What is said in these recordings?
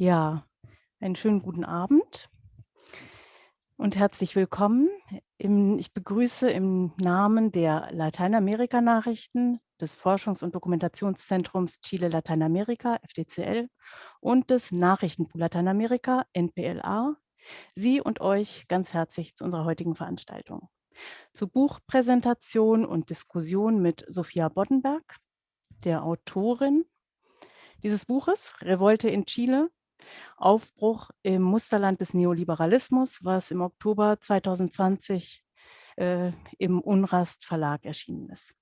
Ja, einen schönen guten Abend und herzlich willkommen. Ich begrüße im Namen der Lateinamerika-Nachrichten des Forschungs- und Dokumentationszentrums Chile Lateinamerika, FDCL, und des Nachrichtenpool Lateinamerika, NPLA, Sie und euch ganz herzlich zu unserer heutigen Veranstaltung. Zur Buchpräsentation und Diskussion mit Sophia Boddenberg, der Autorin dieses Buches, Revolte in Chile, Aufbruch im Musterland des Neoliberalismus, was im Oktober 2020 äh, im Unrast Verlag erschienen ist.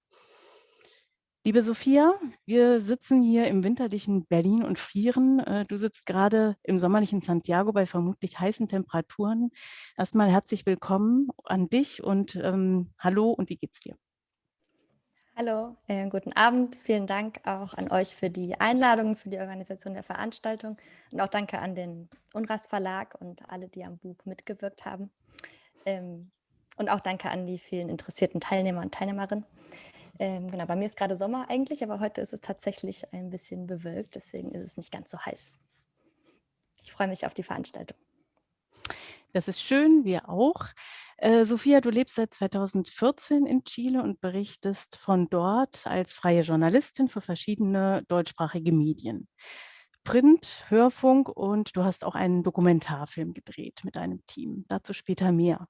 Liebe Sophia, wir sitzen hier im winterlichen Berlin und frieren. Äh, du sitzt gerade im sommerlichen Santiago bei vermutlich heißen Temperaturen. Erstmal herzlich willkommen an dich und ähm, hallo und wie geht's dir? Hallo, äh, guten Abend. Vielen Dank auch an euch für die Einladung, für die Organisation der Veranstaltung und auch danke an den Unras Verlag und alle, die am Buch mitgewirkt haben. Ähm, und auch danke an die vielen interessierten Teilnehmer und Teilnehmerinnen. Ähm, genau, bei mir ist gerade Sommer eigentlich, aber heute ist es tatsächlich ein bisschen bewölkt, deswegen ist es nicht ganz so heiß. Ich freue mich auf die Veranstaltung. Das ist schön, wir auch. Äh, Sophia, du lebst seit 2014 in Chile und berichtest von dort als freie Journalistin für verschiedene deutschsprachige Medien. Print, Hörfunk und du hast auch einen Dokumentarfilm gedreht mit deinem Team. Dazu später mehr.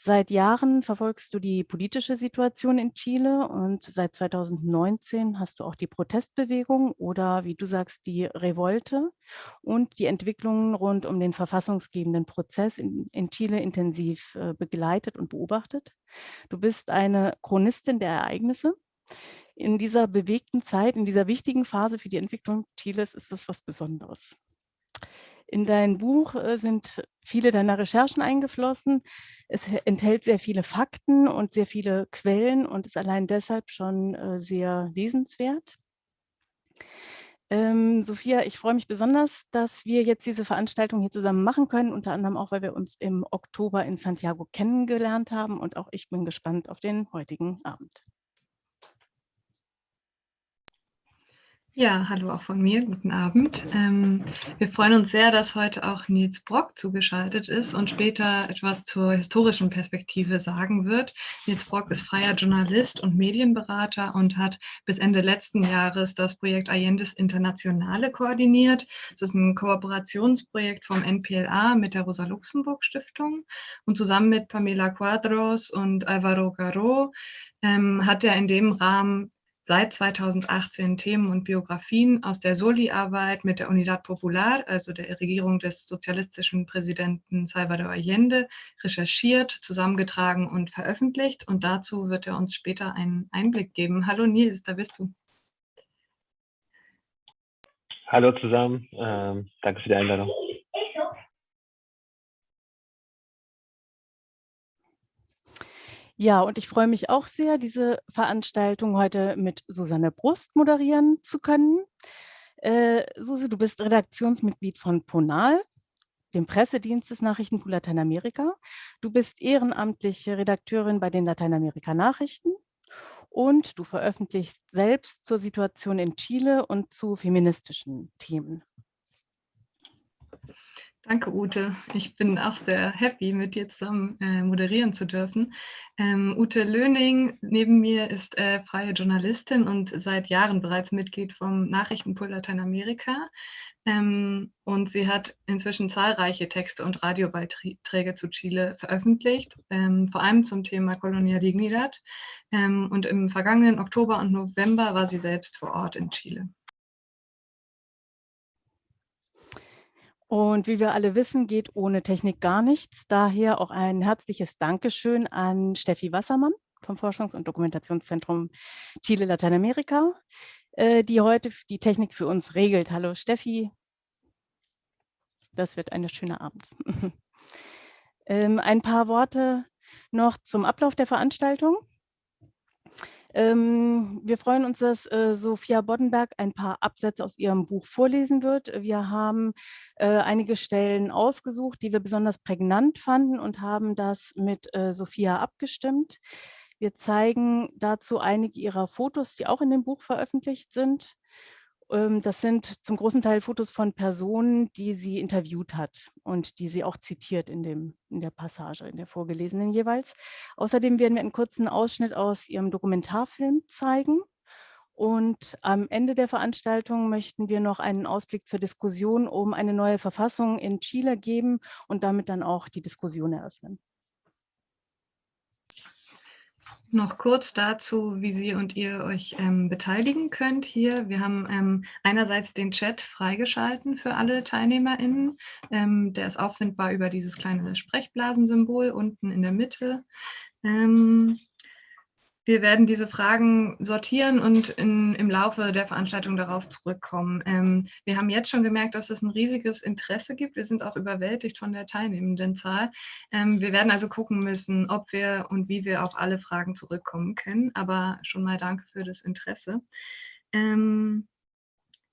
Seit Jahren verfolgst du die politische Situation in Chile und seit 2019 hast du auch die Protestbewegung oder wie du sagst, die Revolte und die Entwicklungen rund um den verfassungsgebenden Prozess in, in Chile intensiv äh, begleitet und beobachtet. Du bist eine Chronistin der Ereignisse. In dieser bewegten Zeit, in dieser wichtigen Phase für die Entwicklung Chiles ist das was Besonderes. In dein Buch äh, sind viele deiner Recherchen eingeflossen. Es enthält sehr viele Fakten und sehr viele Quellen und ist allein deshalb schon äh, sehr lesenswert. Ähm, Sophia, ich freue mich besonders, dass wir jetzt diese Veranstaltung hier zusammen machen können, unter anderem auch, weil wir uns im Oktober in Santiago kennengelernt haben und auch ich bin gespannt auf den heutigen Abend. Ja, hallo auch von mir, guten Abend. Ähm, wir freuen uns sehr, dass heute auch Nils Brock zugeschaltet ist und später etwas zur historischen Perspektive sagen wird. Nils Brock ist freier Journalist und Medienberater und hat bis Ende letzten Jahres das Projekt Allendes Internationale koordiniert. Das ist ein Kooperationsprojekt vom NPLA mit der Rosa-Luxemburg-Stiftung und zusammen mit Pamela Quadros und Alvaro Garo ähm, hat er in dem Rahmen seit 2018 Themen und Biografien aus der Soli-Arbeit mit der Unidad Popular, also der Regierung des sozialistischen Präsidenten Salvador Allende, recherchiert, zusammengetragen und veröffentlicht. Und dazu wird er uns später einen Einblick geben. Hallo Nils, da bist du. Hallo zusammen, ähm, danke für die Einladung. Ja, und ich freue mich auch sehr, diese Veranstaltung heute mit Susanne Brust moderieren zu können. Äh, Susi, du bist Redaktionsmitglied von Ponal, dem Pressedienst des Nachrichtenpool Lateinamerika. Du bist ehrenamtliche Redakteurin bei den Lateinamerika-Nachrichten und du veröffentlichst selbst zur Situation in Chile und zu feministischen Themen. Danke, Ute. Ich bin auch sehr happy, mit dir zusammen äh, moderieren zu dürfen. Ähm, Ute Löning neben mir ist äh, freie Journalistin und seit Jahren bereits Mitglied vom Nachrichtenpool Lateinamerika. Ähm, und sie hat inzwischen zahlreiche Texte und Radiobeiträge zu Chile veröffentlicht, ähm, vor allem zum Thema Colonia Dignidad. Ähm, und im vergangenen Oktober und November war sie selbst vor Ort in Chile. Und wie wir alle wissen, geht ohne Technik gar nichts. Daher auch ein herzliches Dankeschön an Steffi Wassermann vom Forschungs- und Dokumentationszentrum Chile Lateinamerika, äh, die heute die Technik für uns regelt. Hallo Steffi. Das wird ein schöner Abend. Ähm, ein paar Worte noch zum Ablauf der Veranstaltung. Ähm, wir freuen uns, dass äh, Sophia Boddenberg ein paar Absätze aus ihrem Buch vorlesen wird. Wir haben äh, einige Stellen ausgesucht, die wir besonders prägnant fanden und haben das mit äh, Sophia abgestimmt. Wir zeigen dazu einige ihrer Fotos, die auch in dem Buch veröffentlicht sind. Ähm, das sind zum großen Teil Fotos von Personen, die sie interviewt hat und die sie auch zitiert in, dem, in der Passage, in der vorgelesenen jeweils. Außerdem werden wir einen kurzen Ausschnitt aus ihrem Dokumentarfilm zeigen. Und am Ende der Veranstaltung möchten wir noch einen Ausblick zur Diskussion um eine neue Verfassung in Chile geben und damit dann auch die Diskussion eröffnen. Noch kurz dazu, wie Sie und ihr euch ähm, beteiligen könnt hier. Wir haben ähm, einerseits den Chat freigeschalten für alle TeilnehmerInnen. Ähm, der ist auffindbar über dieses kleine Sprechblasensymbol unten in der Mitte. Ähm, wir werden diese Fragen sortieren und in, im Laufe der Veranstaltung darauf zurückkommen. Ähm, wir haben jetzt schon gemerkt, dass es ein riesiges Interesse gibt. Wir sind auch überwältigt von der teilnehmenden Zahl. Ähm, wir werden also gucken müssen, ob wir und wie wir auf alle Fragen zurückkommen können. Aber schon mal danke für das Interesse. Ähm,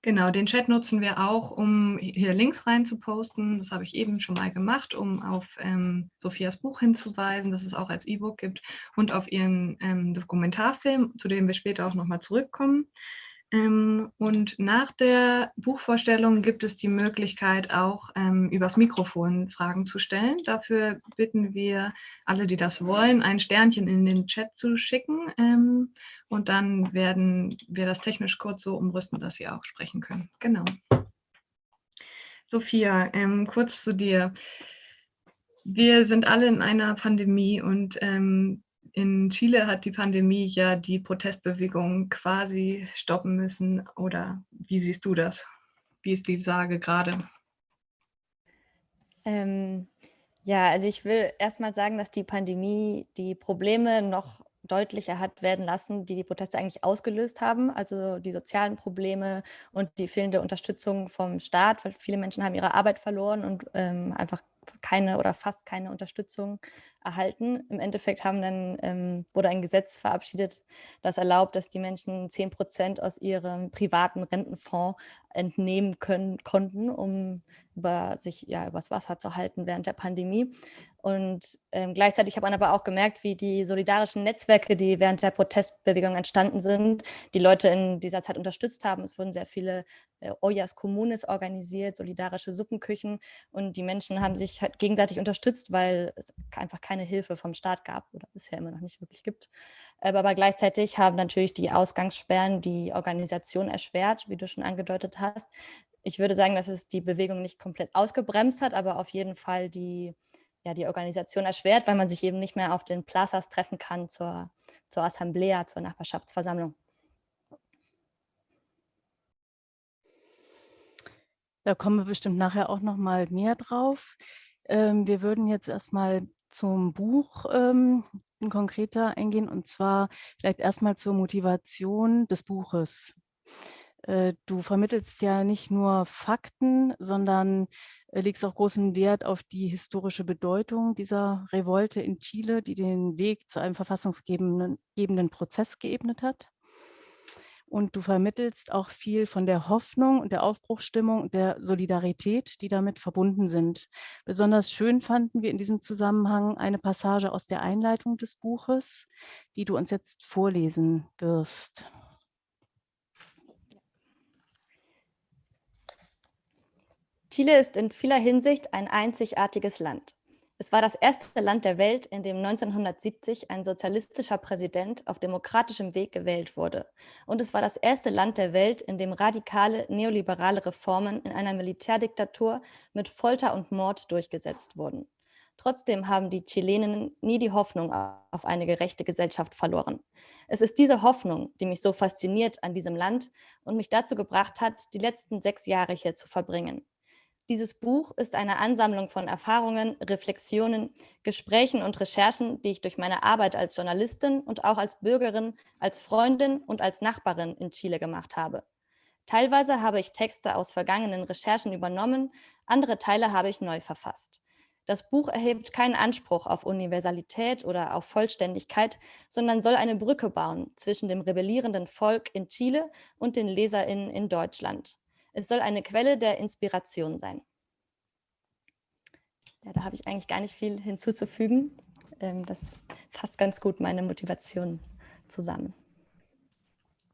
Genau, den Chat nutzen wir auch, um hier Links rein zu posten. Das habe ich eben schon mal gemacht, um auf ähm, Sophias Buch hinzuweisen, das es auch als E-Book gibt und auf ihren ähm, Dokumentarfilm, zu dem wir später auch nochmal zurückkommen. Ähm, und nach der Buchvorstellung gibt es die Möglichkeit auch ähm, übers Mikrofon Fragen zu stellen. Dafür bitten wir alle, die das wollen, ein Sternchen in den Chat zu schicken. Ähm, und dann werden wir das technisch kurz so umrüsten, dass Sie auch sprechen können. Genau. Sophia, ähm, kurz zu dir. Wir sind alle in einer Pandemie und ähm, in Chile hat die Pandemie ja die Protestbewegung quasi stoppen müssen. Oder wie siehst du das? Wie ist die Sage gerade? Ähm, ja, also ich will erstmal sagen, dass die Pandemie die Probleme noch deutlicher hat werden lassen, die die Proteste eigentlich ausgelöst haben, also die sozialen Probleme und die fehlende Unterstützung vom Staat, weil viele Menschen haben ihre Arbeit verloren und ähm, einfach keine oder fast keine Unterstützung erhalten. Im Endeffekt haben dann, ähm, wurde ein Gesetz verabschiedet, das erlaubt, dass die Menschen 10 Prozent aus ihrem privaten Rentenfonds entnehmen können, konnten, um über sich ja übers Wasser zu halten während der Pandemie. Und ähm, gleichzeitig hat man aber auch gemerkt, wie die solidarischen Netzwerke, die während der Protestbewegung entstanden sind, die Leute in dieser Zeit unterstützt haben. Es wurden sehr viele äh, Ollas Kommunes organisiert, solidarische Suppenküchen und die Menschen haben sich halt gegenseitig unterstützt, weil es einfach keine Hilfe vom Staat gab oder bisher immer noch nicht wirklich gibt. Aber gleichzeitig haben natürlich die Ausgangssperren die Organisation erschwert, wie du schon angedeutet hast. Ich würde sagen, dass es die Bewegung nicht komplett ausgebremst hat, aber auf jeden Fall die ja, die Organisation erschwert, weil man sich eben nicht mehr auf den Plazas treffen kann zur, zur Assemblea, zur Nachbarschaftsversammlung. Da kommen wir bestimmt nachher auch noch mal mehr drauf. Ähm, wir würden jetzt erstmal zum Buch ähm, konkreter eingehen und zwar vielleicht erstmal zur Motivation des Buches. Äh, du vermittelst ja nicht nur Fakten, sondern äh, legst auch großen Wert auf die historische Bedeutung dieser Revolte in Chile, die den Weg zu einem verfassungsgebenden Prozess geebnet hat. Und du vermittelst auch viel von der Hoffnung und der Aufbruchsstimmung und der Solidarität, die damit verbunden sind. Besonders schön fanden wir in diesem Zusammenhang eine Passage aus der Einleitung des Buches, die du uns jetzt vorlesen wirst. Chile ist in vieler Hinsicht ein einzigartiges Land. Es war das erste Land der Welt, in dem 1970 ein sozialistischer Präsident auf demokratischem Weg gewählt wurde. Und es war das erste Land der Welt, in dem radikale neoliberale Reformen in einer Militärdiktatur mit Folter und Mord durchgesetzt wurden. Trotzdem haben die Chileninnen nie die Hoffnung auf eine gerechte Gesellschaft verloren. Es ist diese Hoffnung, die mich so fasziniert an diesem Land und mich dazu gebracht hat, die letzten sechs Jahre hier zu verbringen. Dieses Buch ist eine Ansammlung von Erfahrungen, Reflexionen, Gesprächen und Recherchen, die ich durch meine Arbeit als Journalistin und auch als Bürgerin, als Freundin und als Nachbarin in Chile gemacht habe. Teilweise habe ich Texte aus vergangenen Recherchen übernommen, andere Teile habe ich neu verfasst. Das Buch erhebt keinen Anspruch auf Universalität oder auf Vollständigkeit, sondern soll eine Brücke bauen zwischen dem rebellierenden Volk in Chile und den LeserInnen in Deutschland. Es soll eine Quelle der Inspiration sein. Ja, da habe ich eigentlich gar nicht viel hinzuzufügen. Ähm, das fasst ganz gut meine Motivation zusammen.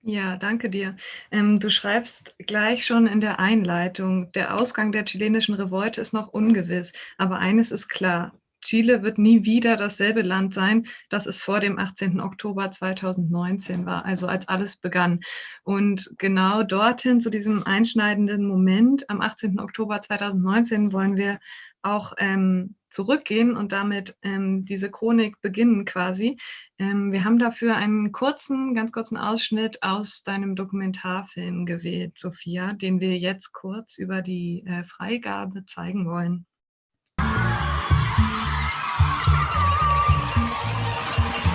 Ja, danke dir. Ähm, du schreibst gleich schon in der Einleitung, der Ausgang der chilenischen Revolte ist noch ungewiss, aber eines ist klar, Chile wird nie wieder dasselbe Land sein, das es vor dem 18. Oktober 2019 war, also als alles begann. Und genau dorthin, zu diesem einschneidenden Moment am 18. Oktober 2019, wollen wir auch ähm, zurückgehen und damit ähm, diese Chronik beginnen quasi. Ähm, wir haben dafür einen kurzen, ganz kurzen Ausschnitt aus deinem Dokumentarfilm gewählt, Sophia, den wir jetzt kurz über die äh, Freigabe zeigen wollen.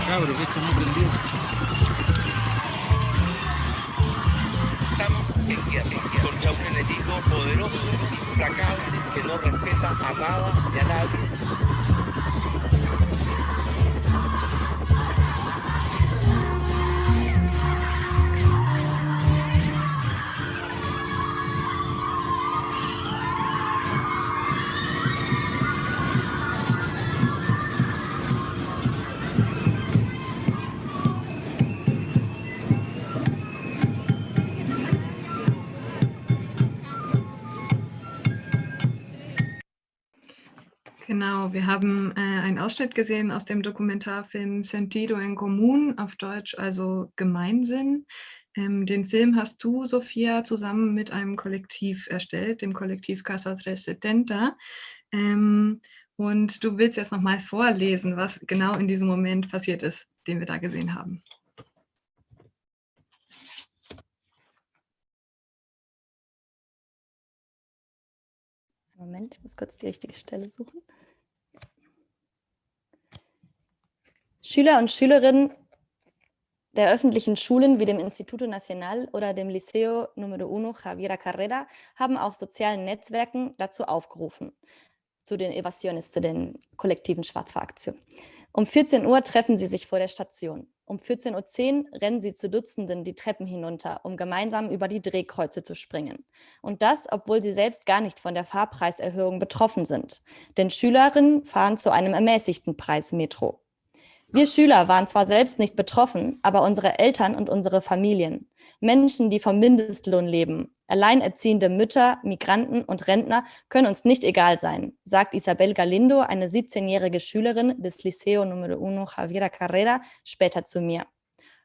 Cabro, esto no prendió. Estamos en guerra contra un enemigo poderoso, implacable, que no respeta a nada ni a nadie. Genau, wir haben äh, einen Ausschnitt gesehen aus dem Dokumentarfilm Sentido en Común, auf Deutsch also Gemeinsinn. Ähm, den Film hast du, Sophia, zusammen mit einem Kollektiv erstellt, dem Kollektiv Casa 370. Ähm, und du willst jetzt nochmal vorlesen, was genau in diesem Moment passiert ist, den wir da gesehen haben. Moment, ich muss kurz die richtige Stelle suchen. Schüler und Schülerinnen der öffentlichen Schulen wie dem Instituto Nacional oder dem Liceo Número 1 Javiera Carrera haben auf sozialen Netzwerken dazu aufgerufen, zu den Evasiones, zu den kollektiven Schwarzfahraktionen. Um 14 Uhr treffen sie sich vor der Station. Um 14.10 Uhr rennen sie zu Dutzenden die Treppen hinunter, um gemeinsam über die Drehkreuze zu springen. Und das, obwohl sie selbst gar nicht von der Fahrpreiserhöhung betroffen sind. Denn Schülerinnen fahren zu einem ermäßigten Preis Metro. Wir Schüler waren zwar selbst nicht betroffen, aber unsere Eltern und unsere Familien, Menschen, die vom Mindestlohn leben, alleinerziehende Mütter, Migranten und Rentner können uns nicht egal sein, sagt Isabel Galindo, eine 17-jährige Schülerin des Liceo Número 1 Javiera Carrera, später zu mir.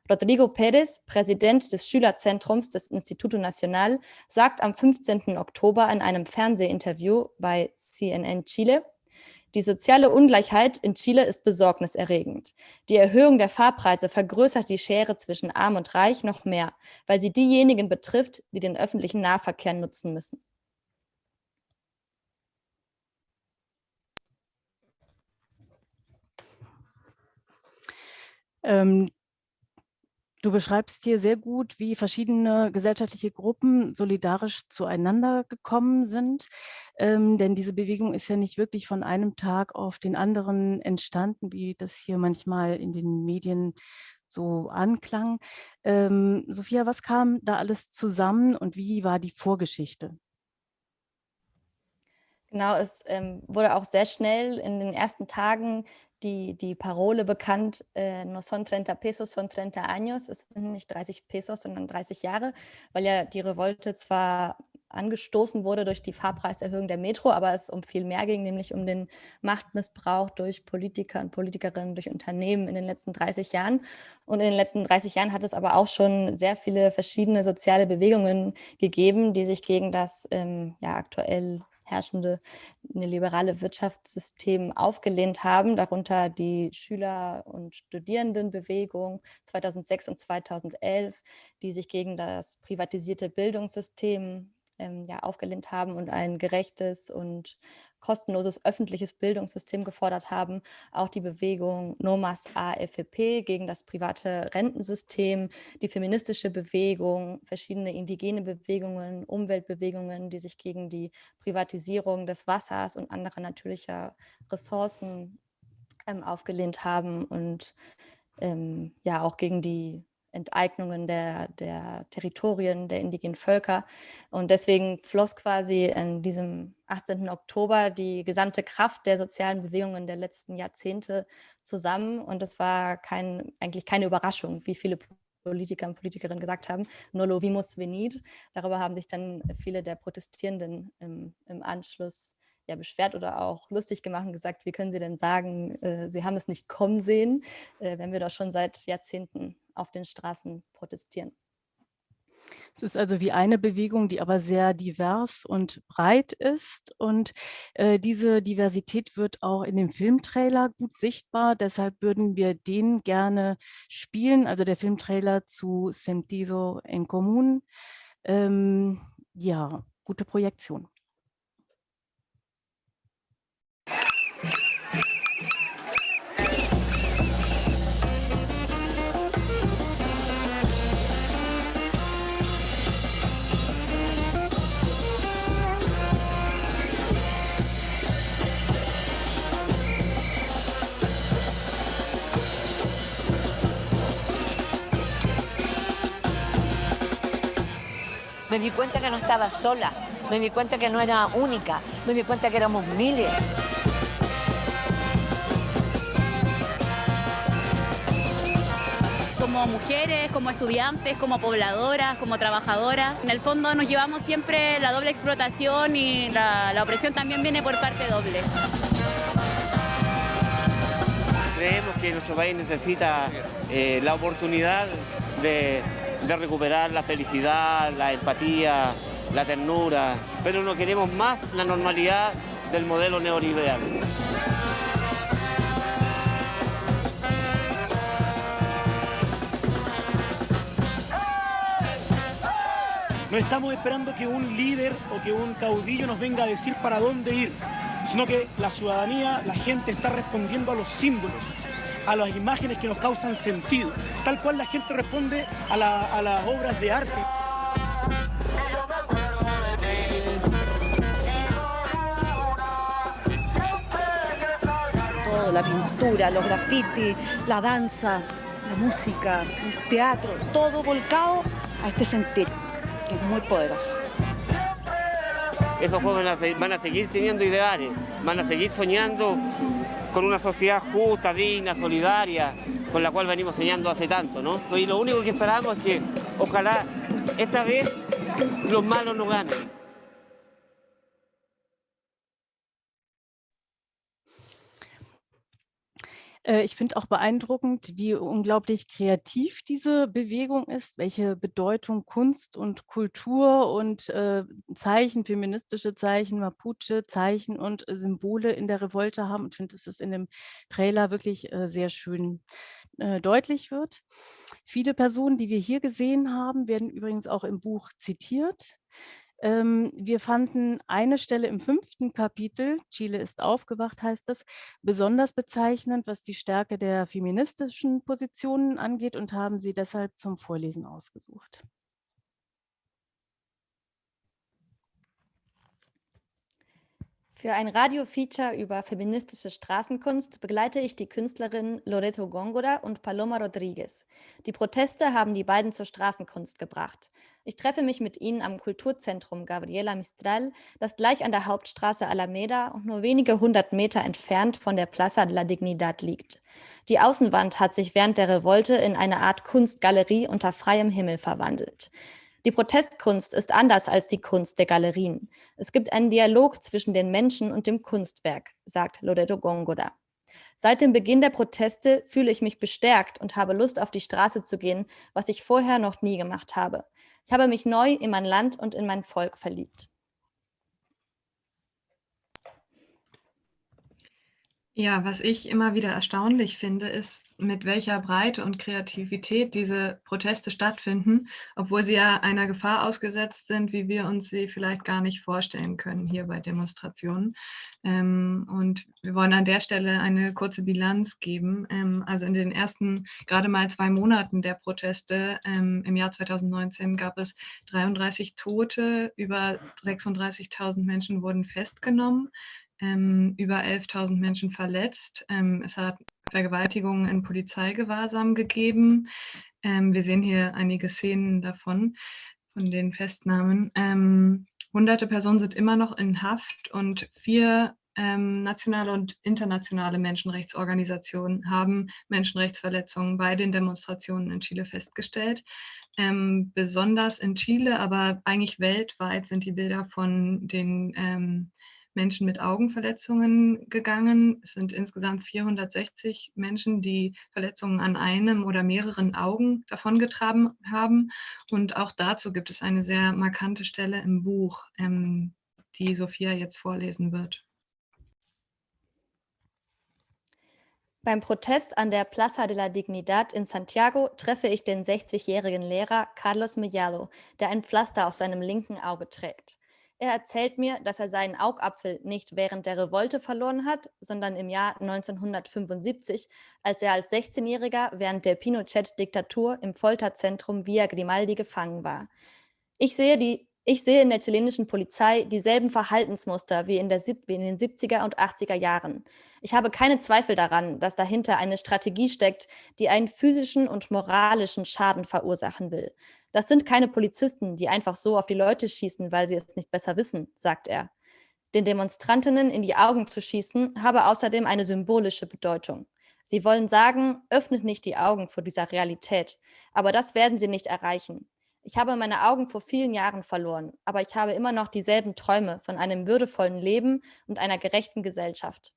Rodrigo Pérez, Präsident des Schülerzentrums des Instituto Nacional, sagt am 15. Oktober in einem Fernsehinterview bei CNN Chile, die soziale Ungleichheit in Chile ist besorgniserregend. Die Erhöhung der Fahrpreise vergrößert die Schere zwischen Arm und Reich noch mehr, weil sie diejenigen betrifft, die den öffentlichen Nahverkehr nutzen müssen. Ähm, Du beschreibst hier sehr gut, wie verschiedene gesellschaftliche Gruppen solidarisch zueinander gekommen sind. Ähm, denn diese Bewegung ist ja nicht wirklich von einem Tag auf den anderen entstanden, wie das hier manchmal in den Medien so anklang. Ähm, Sophia, was kam da alles zusammen und wie war die Vorgeschichte? Genau, es ähm, wurde auch sehr schnell in den ersten Tagen die, die Parole bekannt, äh, no son 30 pesos, son 30 años. Es sind nicht 30 Pesos, sondern 30 Jahre, weil ja die Revolte zwar angestoßen wurde durch die Fahrpreiserhöhung der Metro, aber es um viel mehr ging, nämlich um den Machtmissbrauch durch Politiker und Politikerinnen, durch Unternehmen in den letzten 30 Jahren. Und in den letzten 30 Jahren hat es aber auch schon sehr viele verschiedene soziale Bewegungen gegeben, die sich gegen das ähm, ja, aktuell herrschende liberale Wirtschaftssystem aufgelehnt haben, darunter die Schüler- und Studierendenbewegung 2006 und 2011, die sich gegen das privatisierte Bildungssystem ähm, ja, aufgelehnt haben und ein gerechtes und kostenloses öffentliches Bildungssystem gefordert haben. Auch die Bewegung Nomas AFP gegen das private Rentensystem, die feministische Bewegung, verschiedene indigene Bewegungen, Umweltbewegungen, die sich gegen die Privatisierung des Wassers und anderer natürlicher Ressourcen ähm, aufgelehnt haben und ähm, ja auch gegen die Enteignungen der, der Territorien der indigenen Völker. Und deswegen floss quasi in diesem 18. Oktober die gesamte Kraft der sozialen Bewegungen der letzten Jahrzehnte zusammen. Und es war kein, eigentlich keine Überraschung, wie viele Politiker und Politikerinnen gesagt haben, no lo vimos venir. Darüber haben sich dann viele der Protestierenden im, im Anschluss ja, beschwert oder auch lustig gemacht und gesagt, wie können Sie denn sagen, äh, Sie haben es nicht kommen sehen, äh, wenn wir doch schon seit Jahrzehnten auf den Straßen protestieren. Es ist also wie eine Bewegung, die aber sehr divers und breit ist. Und äh, diese Diversität wird auch in dem Filmtrailer gut sichtbar. Deshalb würden wir den gerne spielen, also der Filmtrailer zu Sentido en Común. Ähm, ja, gute Projektion. Me di cuenta que no estaba sola, me di cuenta que no era única, me di cuenta que éramos miles. como mujeres, como estudiantes, como pobladoras, como trabajadoras. En el fondo nos llevamos siempre la doble explotación y la, opresión también viene por parte doble. Creemos que nuestro país necesita eh, la oportunidad de de recuperar la felicidad, la empatía, la ternura, pero no queremos más la normalidad del modelo neoliberal. No estamos esperando que un líder o que un caudillo nos venga a decir para dónde ir, sino que la ciudadanía, la gente está respondiendo a los símbolos, a las imágenes que nos causan sentido, tal cual la gente responde a, las obras de arte. Todo, la pintura, los grafitis, la danza, la música, el teatro, todo volcado a este sentir, que es muy poderoso. Esos jóvenes van a seguir teniendo ideales, van a seguir soñando con una sociedad justa, digna, solidaria, con la cual venimos soñando hace tanto, ¿no? Y lo único que esperamos es que ojalá esta vez los malos no ganen. Ich finde auch beeindruckend, wie unglaublich kreativ diese Bewegung ist, welche Bedeutung Kunst und Kultur und äh, Zeichen, feministische Zeichen, Mapuche-Zeichen und Symbole in der Revolte haben. Und finde, dass es in dem Trailer wirklich äh, sehr schön äh, deutlich wird. Viele Personen, die wir hier gesehen haben, werden übrigens auch im Buch zitiert. Ähm, wir fanden eine Stelle im fünften Kapitel, Chile ist aufgewacht, heißt es, besonders bezeichnend, was die Stärke der feministischen Positionen angeht und haben sie deshalb zum Vorlesen ausgesucht. Für ein Radio-Feature über feministische Straßenkunst begleite ich die Künstlerinnen Loreto Góngora und Paloma Rodriguez. Die Proteste haben die beiden zur Straßenkunst gebracht. Ich treffe mich mit ihnen am Kulturzentrum Gabriela Mistral, das gleich an der Hauptstraße Alameda und nur wenige hundert Meter entfernt von der Plaza de la Dignidad liegt. Die Außenwand hat sich während der Revolte in eine Art Kunstgalerie unter freiem Himmel verwandelt. Die Protestkunst ist anders als die Kunst der Galerien. Es gibt einen Dialog zwischen den Menschen und dem Kunstwerk, sagt Loreto Góngora. Seit dem Beginn der Proteste fühle ich mich bestärkt und habe Lust, auf die Straße zu gehen, was ich vorher noch nie gemacht habe. Ich habe mich neu in mein Land und in mein Volk verliebt. Ja, was ich immer wieder erstaunlich finde, ist, mit welcher Breite und Kreativität diese Proteste stattfinden, obwohl sie ja einer Gefahr ausgesetzt sind, wie wir uns sie vielleicht gar nicht vorstellen können hier bei Demonstrationen. Ähm, und wir wollen an der Stelle eine kurze Bilanz geben. Ähm, also in den ersten gerade mal zwei Monaten der Proteste ähm, im Jahr 2019 gab es 33 Tote, über 36.000 Menschen wurden festgenommen ähm, über 11.000 Menschen verletzt. Ähm, es hat Vergewaltigungen in Polizeigewahrsam gegeben. Ähm, wir sehen hier einige Szenen davon, von den Festnahmen. Ähm, hunderte Personen sind immer noch in Haft und vier ähm, nationale und internationale Menschenrechtsorganisationen haben Menschenrechtsverletzungen bei den Demonstrationen in Chile festgestellt. Ähm, besonders in Chile, aber eigentlich weltweit sind die Bilder von den Menschen mit Augenverletzungen gegangen. Es sind insgesamt 460 Menschen, die Verletzungen an einem oder mehreren Augen davongetragen haben. Und auch dazu gibt es eine sehr markante Stelle im Buch, ähm, die Sophia jetzt vorlesen wird. Beim Protest an der Plaza de la Dignidad in Santiago treffe ich den 60-jährigen Lehrer Carlos Mellado, der ein Pflaster auf seinem linken Auge trägt. Er erzählt mir, dass er seinen Augapfel nicht während der Revolte verloren hat, sondern im Jahr 1975, als er als 16-Jähriger während der Pinochet-Diktatur im Folterzentrum Via Grimaldi gefangen war. Ich sehe die ich sehe in der chilenischen Polizei dieselben Verhaltensmuster wie in, der, wie in, den 70er und 80er Jahren. Ich habe keine Zweifel daran, dass dahinter eine Strategie steckt, die einen physischen und moralischen Schaden verursachen will. Das sind keine Polizisten, die einfach so auf die Leute schießen, weil sie es nicht besser wissen, sagt er. Den Demonstrantinnen in die Augen zu schießen, habe außerdem eine symbolische Bedeutung. Sie wollen sagen, öffnet nicht die Augen vor dieser Realität. Aber das werden sie nicht erreichen. Ich habe meine Augen vor vielen Jahren verloren, aber ich habe immer noch dieselben Träume von einem würdevollen Leben und einer gerechten Gesellschaft.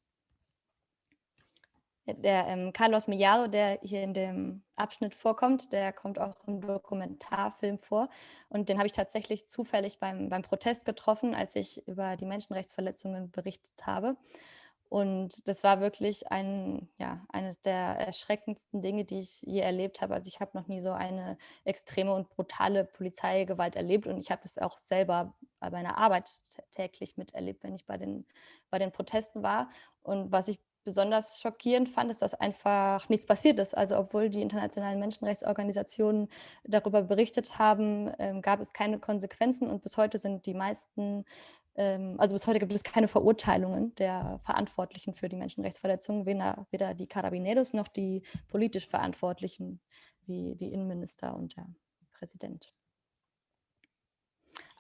Der ähm, Carlos Millado, der hier in dem Abschnitt vorkommt, der kommt auch im Dokumentarfilm vor. Und den habe ich tatsächlich zufällig beim, beim Protest getroffen, als ich über die Menschenrechtsverletzungen berichtet habe. Und das war wirklich ein, ja, eines der erschreckendsten Dinge, die ich je erlebt habe. Also ich habe noch nie so eine extreme und brutale Polizeigewalt erlebt und ich habe es auch selber bei meiner Arbeit täglich miterlebt, wenn ich bei den, bei den Protesten war. Und was ich besonders schockierend fand, ist, dass einfach nichts passiert ist. Also obwohl die internationalen Menschenrechtsorganisationen darüber berichtet haben, ähm, gab es keine Konsequenzen und bis heute sind die meisten ähm, also bis heute gibt es keine Verurteilungen der Verantwortlichen für die Menschenrechtsverletzungen, weder, weder die Carabineros noch die politisch Verantwortlichen wie die Innenminister und der Präsident.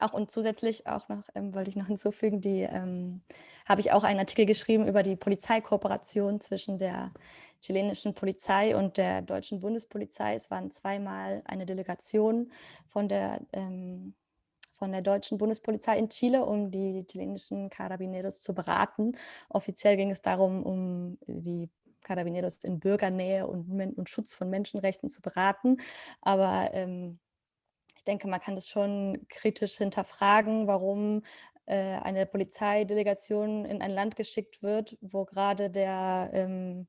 Auch und zusätzlich auch noch, ähm, wollte ich noch hinzufügen, die ähm, habe ich auch einen Artikel geschrieben über die Polizeikooperation zwischen der chilenischen Polizei und der deutschen Bundespolizei. Es waren zweimal eine Delegation von der ähm, von der deutschen Bundespolizei in Chile, um die chilenischen Carabineros zu beraten. Offiziell ging es darum, um die Carabineros in Bürgernähe und, und Schutz von Menschenrechten zu beraten. Aber ähm, denke, man kann das schon kritisch hinterfragen, warum äh, eine Polizeidelegation in ein Land geschickt wird, wo gerade der, ähm,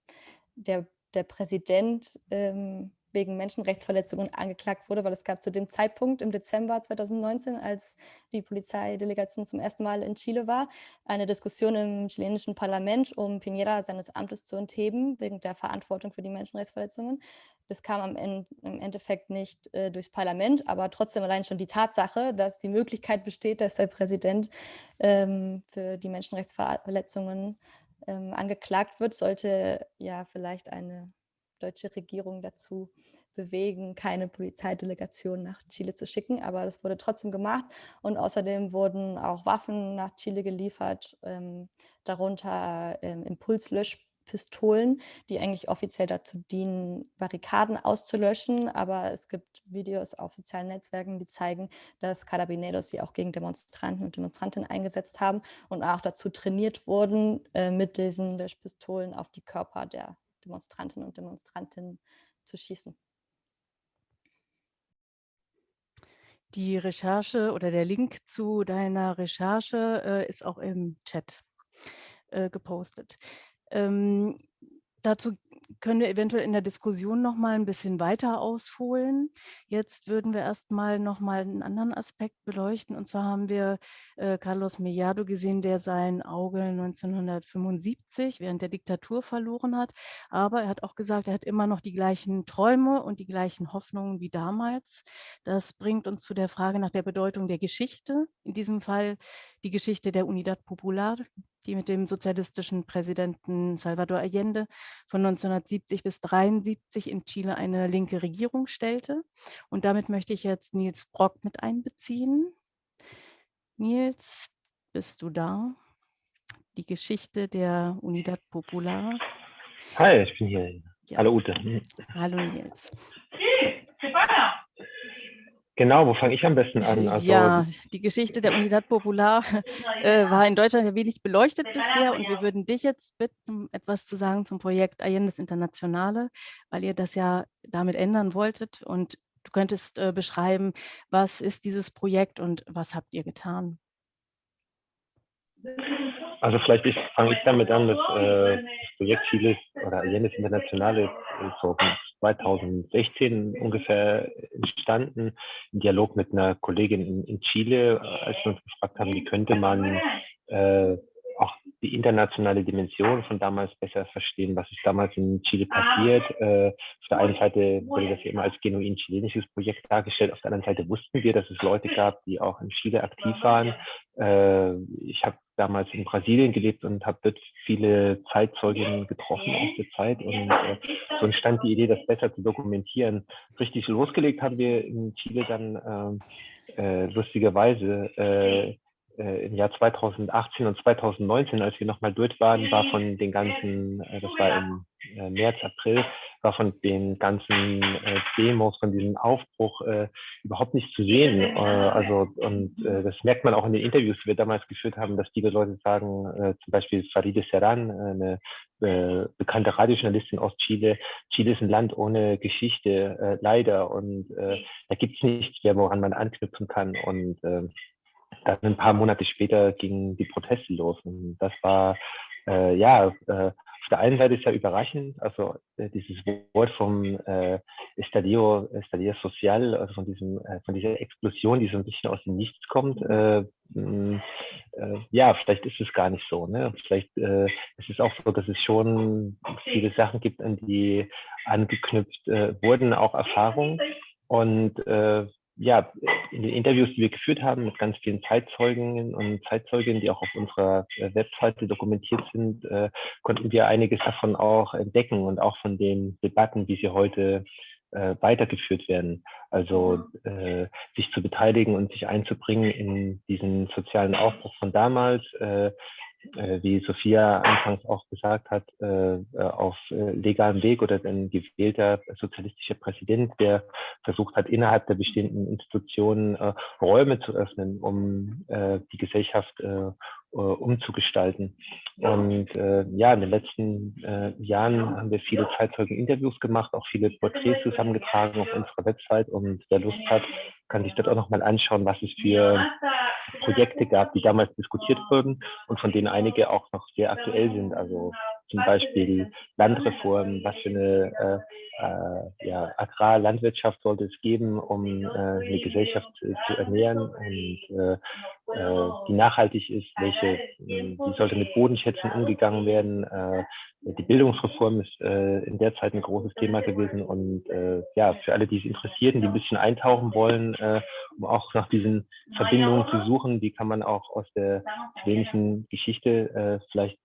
der, der Präsident ähm, wegen Menschenrechtsverletzungen angeklagt wurde, weil es gab zu dem Zeitpunkt im Dezember 2019, als die Polizeidelegation zum ersten Mal in Chile war, eine Diskussion im chilenischen Parlament, um Piñera seines Amtes zu entheben, wegen der Verantwortung für die Menschenrechtsverletzungen. Das kam am Ende, im Endeffekt nicht äh, durchs Parlament, aber trotzdem allein schon die Tatsache, dass die Möglichkeit besteht, dass der Präsident ähm, für die Menschenrechtsverletzungen ähm, angeklagt wird, sollte ja vielleicht eine deutsche Regierung dazu bewegen, keine Polizeidelegation nach Chile zu schicken. Aber das wurde trotzdem gemacht und außerdem wurden auch Waffen nach Chile geliefert, ähm, darunter ähm, Impulslöschpistolen, die eigentlich offiziell dazu dienen, Barrikaden auszulöschen. Aber es gibt Videos auf sozialen Netzwerken, die zeigen, dass Carabineros sie auch gegen Demonstranten und Demonstrantinnen eingesetzt haben und auch dazu trainiert wurden, äh, mit diesen Löschpistolen auf die Körper der Demonstrantinnen und Demonstranten zu schießen. Die Recherche oder der Link zu deiner Recherche äh, ist auch im Chat äh, gepostet. Ähm, dazu können wir eventuell in der Diskussion noch mal ein bisschen weiter ausholen. Jetzt würden wir erst mal noch mal einen anderen Aspekt beleuchten. Und zwar haben wir äh, Carlos Mellado gesehen, der sein Auge 1975 während der Diktatur verloren hat. Aber er hat auch gesagt, er hat immer noch die gleichen Träume und die gleichen Hoffnungen wie damals. Das bringt uns zu der Frage nach der Bedeutung der Geschichte. In diesem Fall die Geschichte der Unidad Popular, die mit dem sozialistischen Präsidenten Salvador Allende von 1970 bis 1973 in Chile eine linke Regierung stellte. Und damit möchte ich jetzt Nils Brock mit einbeziehen. Nils, bist du da? die Geschichte der Unidad Popular. Hi, ich bin hier. Ja. Hallo Ute. Hallo Nils. Genau, wo fange ich am besten an? Also, ja, die Geschichte der Unidad Popular äh, war in Deutschland ja wenig beleuchtet bisher und wir würden dich jetzt bitten, etwas zu sagen zum Projekt Allende's Internationale, weil ihr das ja damit ändern wolltet und du könntest äh, beschreiben, was ist dieses Projekt und was habt ihr getan? Also vielleicht fange ich damit an, dass äh, das Projekt Chiles oder Allende's Internationale ist so 2016 ungefähr entstanden, im Dialog mit einer Kollegin in, in Chile, als wir uns gefragt haben, wie könnte man äh, auch die internationale Dimension von damals besser verstehen, was ist damals in Chile passiert. Äh, auf der einen Seite wurde das ja immer als genuin chilenisches Projekt dargestellt, auf der anderen Seite wussten wir, dass es Leute gab, die auch in Chile aktiv waren. Äh, ich habe damals in Brasilien gelebt und habe dort viele Zeitzeuginnen getroffen aus der Zeit und äh, so entstand die Idee, das besser zu dokumentieren. Richtig losgelegt haben wir in Chile dann äh, äh, lustigerweise äh, äh, im Jahr 2018 und 2019, als wir nochmal dort waren, war von den ganzen, äh, das war im äh, März, April, war von den ganzen äh, Demos, von diesem Aufbruch äh, überhaupt nicht zu sehen. Äh, also und äh, das merkt man auch in den Interviews, die wir damals geführt haben, dass viele Leute sagen, äh, zum Beispiel Faride Serran, eine äh, bekannte Radiojournalistin aus Chile, Chile ist ein Land ohne Geschichte, äh, leider. Und äh, da gibt es nichts mehr, woran man anknüpfen kann. Und äh, dann ein paar Monate später gingen die Proteste los. Und das war, äh, ja, äh, auf der einen Seite ist ja überraschend, also äh, dieses Wort vom äh, Estadio, Estadio Social, also von diesem, äh, von dieser Explosion, die so ein bisschen aus dem Nichts kommt, äh, mh, äh, ja, vielleicht ist es gar nicht so. Ne? Vielleicht äh, ist es auch so, dass es schon viele Sachen gibt, an die angeknüpft wurden, auch Erfahrungen. Und äh, ja, in den Interviews, die wir geführt haben mit ganz vielen Zeitzeugen und Zeitzeuginnen, die auch auf unserer äh, Webseite dokumentiert sind, äh, konnten wir einiges davon auch entdecken und auch von den Debatten, wie sie heute äh, weitergeführt werden. Also äh, sich zu beteiligen und sich einzubringen in diesen sozialen Aufbruch von damals, äh, wie Sophia anfangs auch gesagt hat, äh, äh, auf legalem Weg oder ein gewählter sozialistischer Präsident, der versucht hat, innerhalb der bestehenden Institutionen Räume zu öffnen, um die Gesellschaft umzugestalten. Und ja, in den letzten Jahren haben wir viele Zeitzeugen-Interviews gemacht, auch viele Porträts zusammengetragen auf unserer Website und wer Lust hat, kann sich dort auch nochmal anschauen, was es für Projekte gab, die damals diskutiert wurden und von denen einige auch noch sehr aktuell sind. Also zum Beispiel Landreform, was für eine äh, äh, ja, Agrarlandwirtschaft sollte es geben, um äh, eine Gesellschaft zu ernähren und äh, äh, die nachhaltig ist, welche, wie sollte mit Bodenschätzen umgegangen werden. die Bildungsreform ist in der Zeit ein großes Thema gewesen und ja, für alle, die es interessieren, die ein bisschen eintauchen wollen, um auch nach diesen Verbindungen zu suchen, wie kann man auch aus der chilenischen Geschichte vielleicht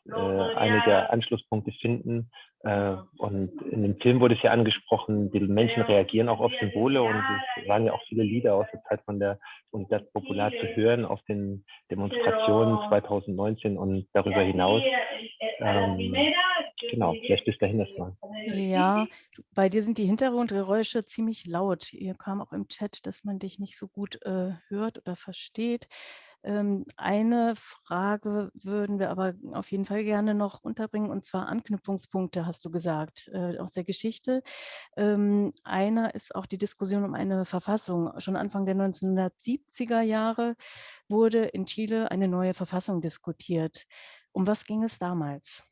einige Anschlusspunkte finden. Äh, und in dem Film wurde es ja angesprochen, die Menschen reagieren auch auf Symbole und es waren ja auch viele Lieder aus der Zeit von der Unidad Popular zu hören auf den Demonstrationen 2019 und darüber hinaus. Ähm, genau, vielleicht bis dahin das mal. Ja, bei dir sind die Hintergrundgeräusche ziemlich laut. Hier kam auch im Chat, dass man dich nicht so gut äh, hört oder versteht. Ähm, eine Frage würden wir aber auf jeden Fall gerne noch unterbringen, und zwar Anknüpfungspunkte, hast du gesagt, äh, aus der Geschichte. Ähm, einer ist auch die Diskussion um eine Verfassung. Schon Anfang der 1970er Jahre wurde in Chile eine neue Verfassung diskutiert. Um was ging es damals?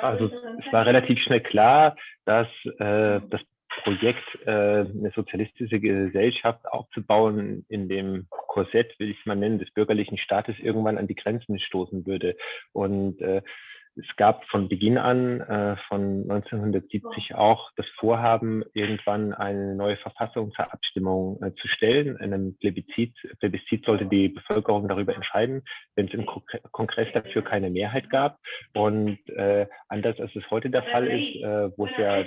Also es war relativ schnell klar, dass äh, das Projekt, äh, eine sozialistische Gesellschaft aufzubauen, in dem Korsett, will ich es mal nennen, des bürgerlichen Staates irgendwann an die Grenzen stoßen würde. Und äh, es gab von Beginn an, äh, von 1970 auch das Vorhaben, irgendwann eine neue Verfassung zur Abstimmung äh, zu stellen. In einem Plebiszit, Plebiszit sollte die Bevölkerung darüber entscheiden, wenn es im Kongress dafür keine Mehrheit gab. Und äh, anders als es heute der Fall ist, äh, wo es ja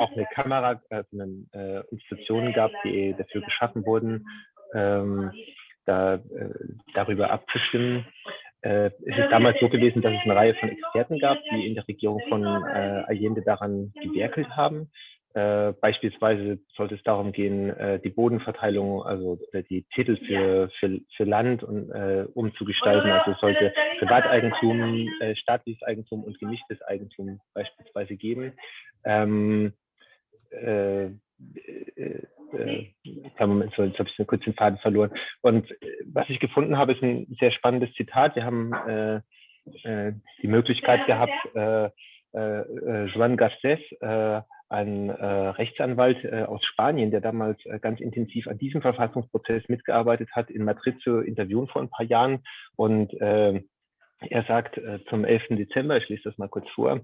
auch eine Kamera, also eine, äh, Institutionen gab, die dafür geschaffen wurden, ähm, da, äh, darüber abzustimmen. Äh, es ist damals so gewesen, dass es eine Reihe von Experten gab, die in der Regierung von äh, Allende daran gewerkelt haben. Äh, beispielsweise sollte es darum gehen, äh, die Bodenverteilung, also die Titel für, für, für Land und, äh, umzugestalten. Also sollte Privateigentum, äh, staatliches Eigentum und gemischtes Eigentum beispielsweise geben. Ähm, äh, äh, äh, Moment, so, jetzt habe ich kurz den Faden verloren. Und was ich gefunden habe, ist ein sehr spannendes Zitat. Wir haben äh, äh, die Möglichkeit gehabt, äh, äh, Juan Garcés, äh, ein äh, Rechtsanwalt äh, aus Spanien, der damals äh, ganz intensiv an diesem Verfassungsprozess mitgearbeitet hat, in Madrid zu interviewen vor ein paar Jahren. Und äh, er sagt äh, zum 11. Dezember, ich lese das mal kurz vor,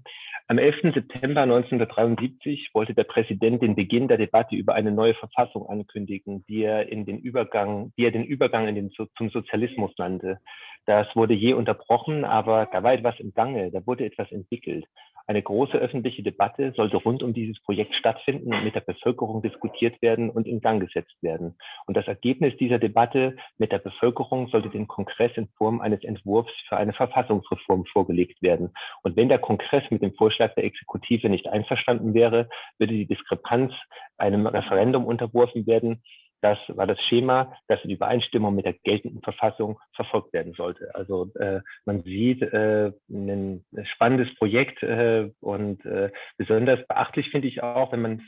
am 11. September 1973 wollte der Präsident den Beginn der Debatte über eine neue Verfassung ankündigen, die er, in den Übergang, die er den Übergang in den, zum Sozialismus nannte. Das wurde je unterbrochen, aber da war etwas im Gange, da wurde etwas entwickelt. Eine große öffentliche Debatte sollte rund um dieses Projekt stattfinden und mit der Bevölkerung diskutiert werden und in Gang gesetzt werden. Und das Ergebnis dieser Debatte mit der Bevölkerung sollte dem Kongress in Form eines Entwurfs für eine Verfassungsreform vorgelegt werden. Und wenn der Kongress mit dem Vorschlag der Exekutive nicht einverstanden wäre, würde die Diskrepanz einem Referendum unterworfen werden, das war das Schema, das in Übereinstimmung mit der geltenden Verfassung verfolgt werden sollte. Also äh, man sieht äh, ein spannendes Projekt äh, und äh, besonders beachtlich finde ich auch, wenn man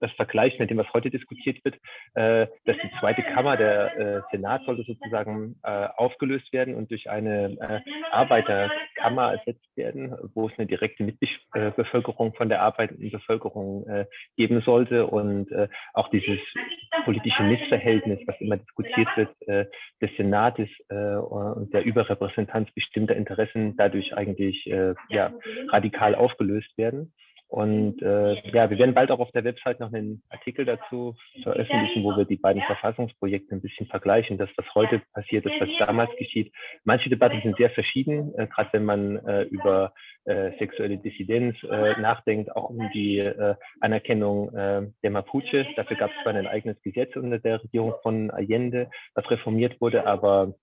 das vergleicht mit dem, was heute diskutiert wird, äh, dass die zweite Kammer, der äh, Senat, sollte sozusagen aufgelöst werden und durch eine Arbeiterkammer ersetzt werden, wo es eine direkte Mitbevölkerung von der arbeitenden Bevölkerung geben sollte und auch dieses politische Missverhältnis, was immer diskutiert wird, äh, des Senates äh, und der Überrepräsentanz bestimmter Interessen dadurch eigentlich äh, ja, radikal aufgelöst werden. Und äh, ja, wir werden bald auch auf der Website noch einen Artikel dazu veröffentlichen, wo wir die beiden Verfassungsprojekte ein bisschen vergleichen, dass was heute passiert ist, was damals geschieht. Manche Debatten sind sehr verschieden, äh, gerade wenn man äh, über äh, sexuelle Dissidenz äh, nachdenkt, auch um die äh, Anerkennung äh, der Mapuche. Dafür gab es zwar ein eigenes Gesetz unter der Regierung von Allende, was reformiert wurde, aber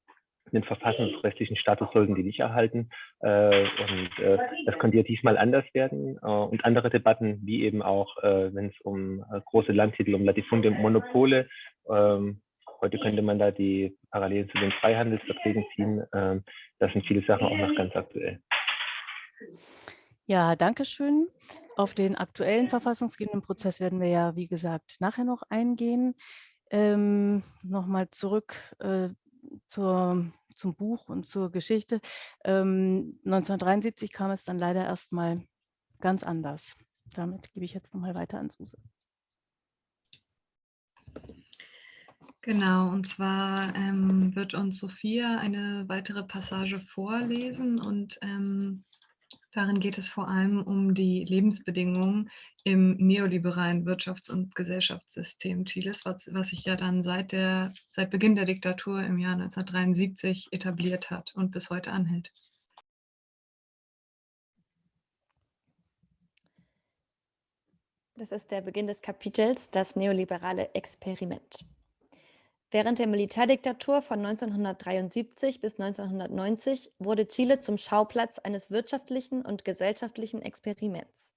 den verfassungsrechtlichen Status sollten die nicht erhalten. Äh, und äh, das könnte ja diesmal anders werden. Äh, und andere Debatten, wie eben auch, äh, wenn es um äh, große Landtitel, um Latifunde und Monopole, ähm, heute könnte man da die Parallelen zu den Freihandelsverträgen ziehen. Ähm, das sind viele Sachen auch noch ganz aktuell. Ja, danke schön. Auf den aktuellen verfassungsgebenden Prozess werden wir ja, wie gesagt, nachher noch eingehen. Ähm, Nochmal zurück äh, zur, zum Buch und zur Geschichte. Ähm, 1973 kam es dann leider erstmal ganz anders. Damit gebe ich jetzt nochmal weiter an Suse. Genau, und zwar ähm, wird uns Sophia eine weitere Passage vorlesen und ähm, Darin geht es vor allem um die Lebensbedingungen im neoliberalen Wirtschafts- und Gesellschaftssystem Chiles, was, was sich ja dann seit, der, seit Beginn der Diktatur im Jahr 1973 etabliert hat und bis heute anhält. Das ist der Beginn des Kapitels Das neoliberale Experiment. Während der Militärdiktatur von 1973 bis 1990 wurde Chile zum Schauplatz eines wirtschaftlichen und gesellschaftlichen Experiments.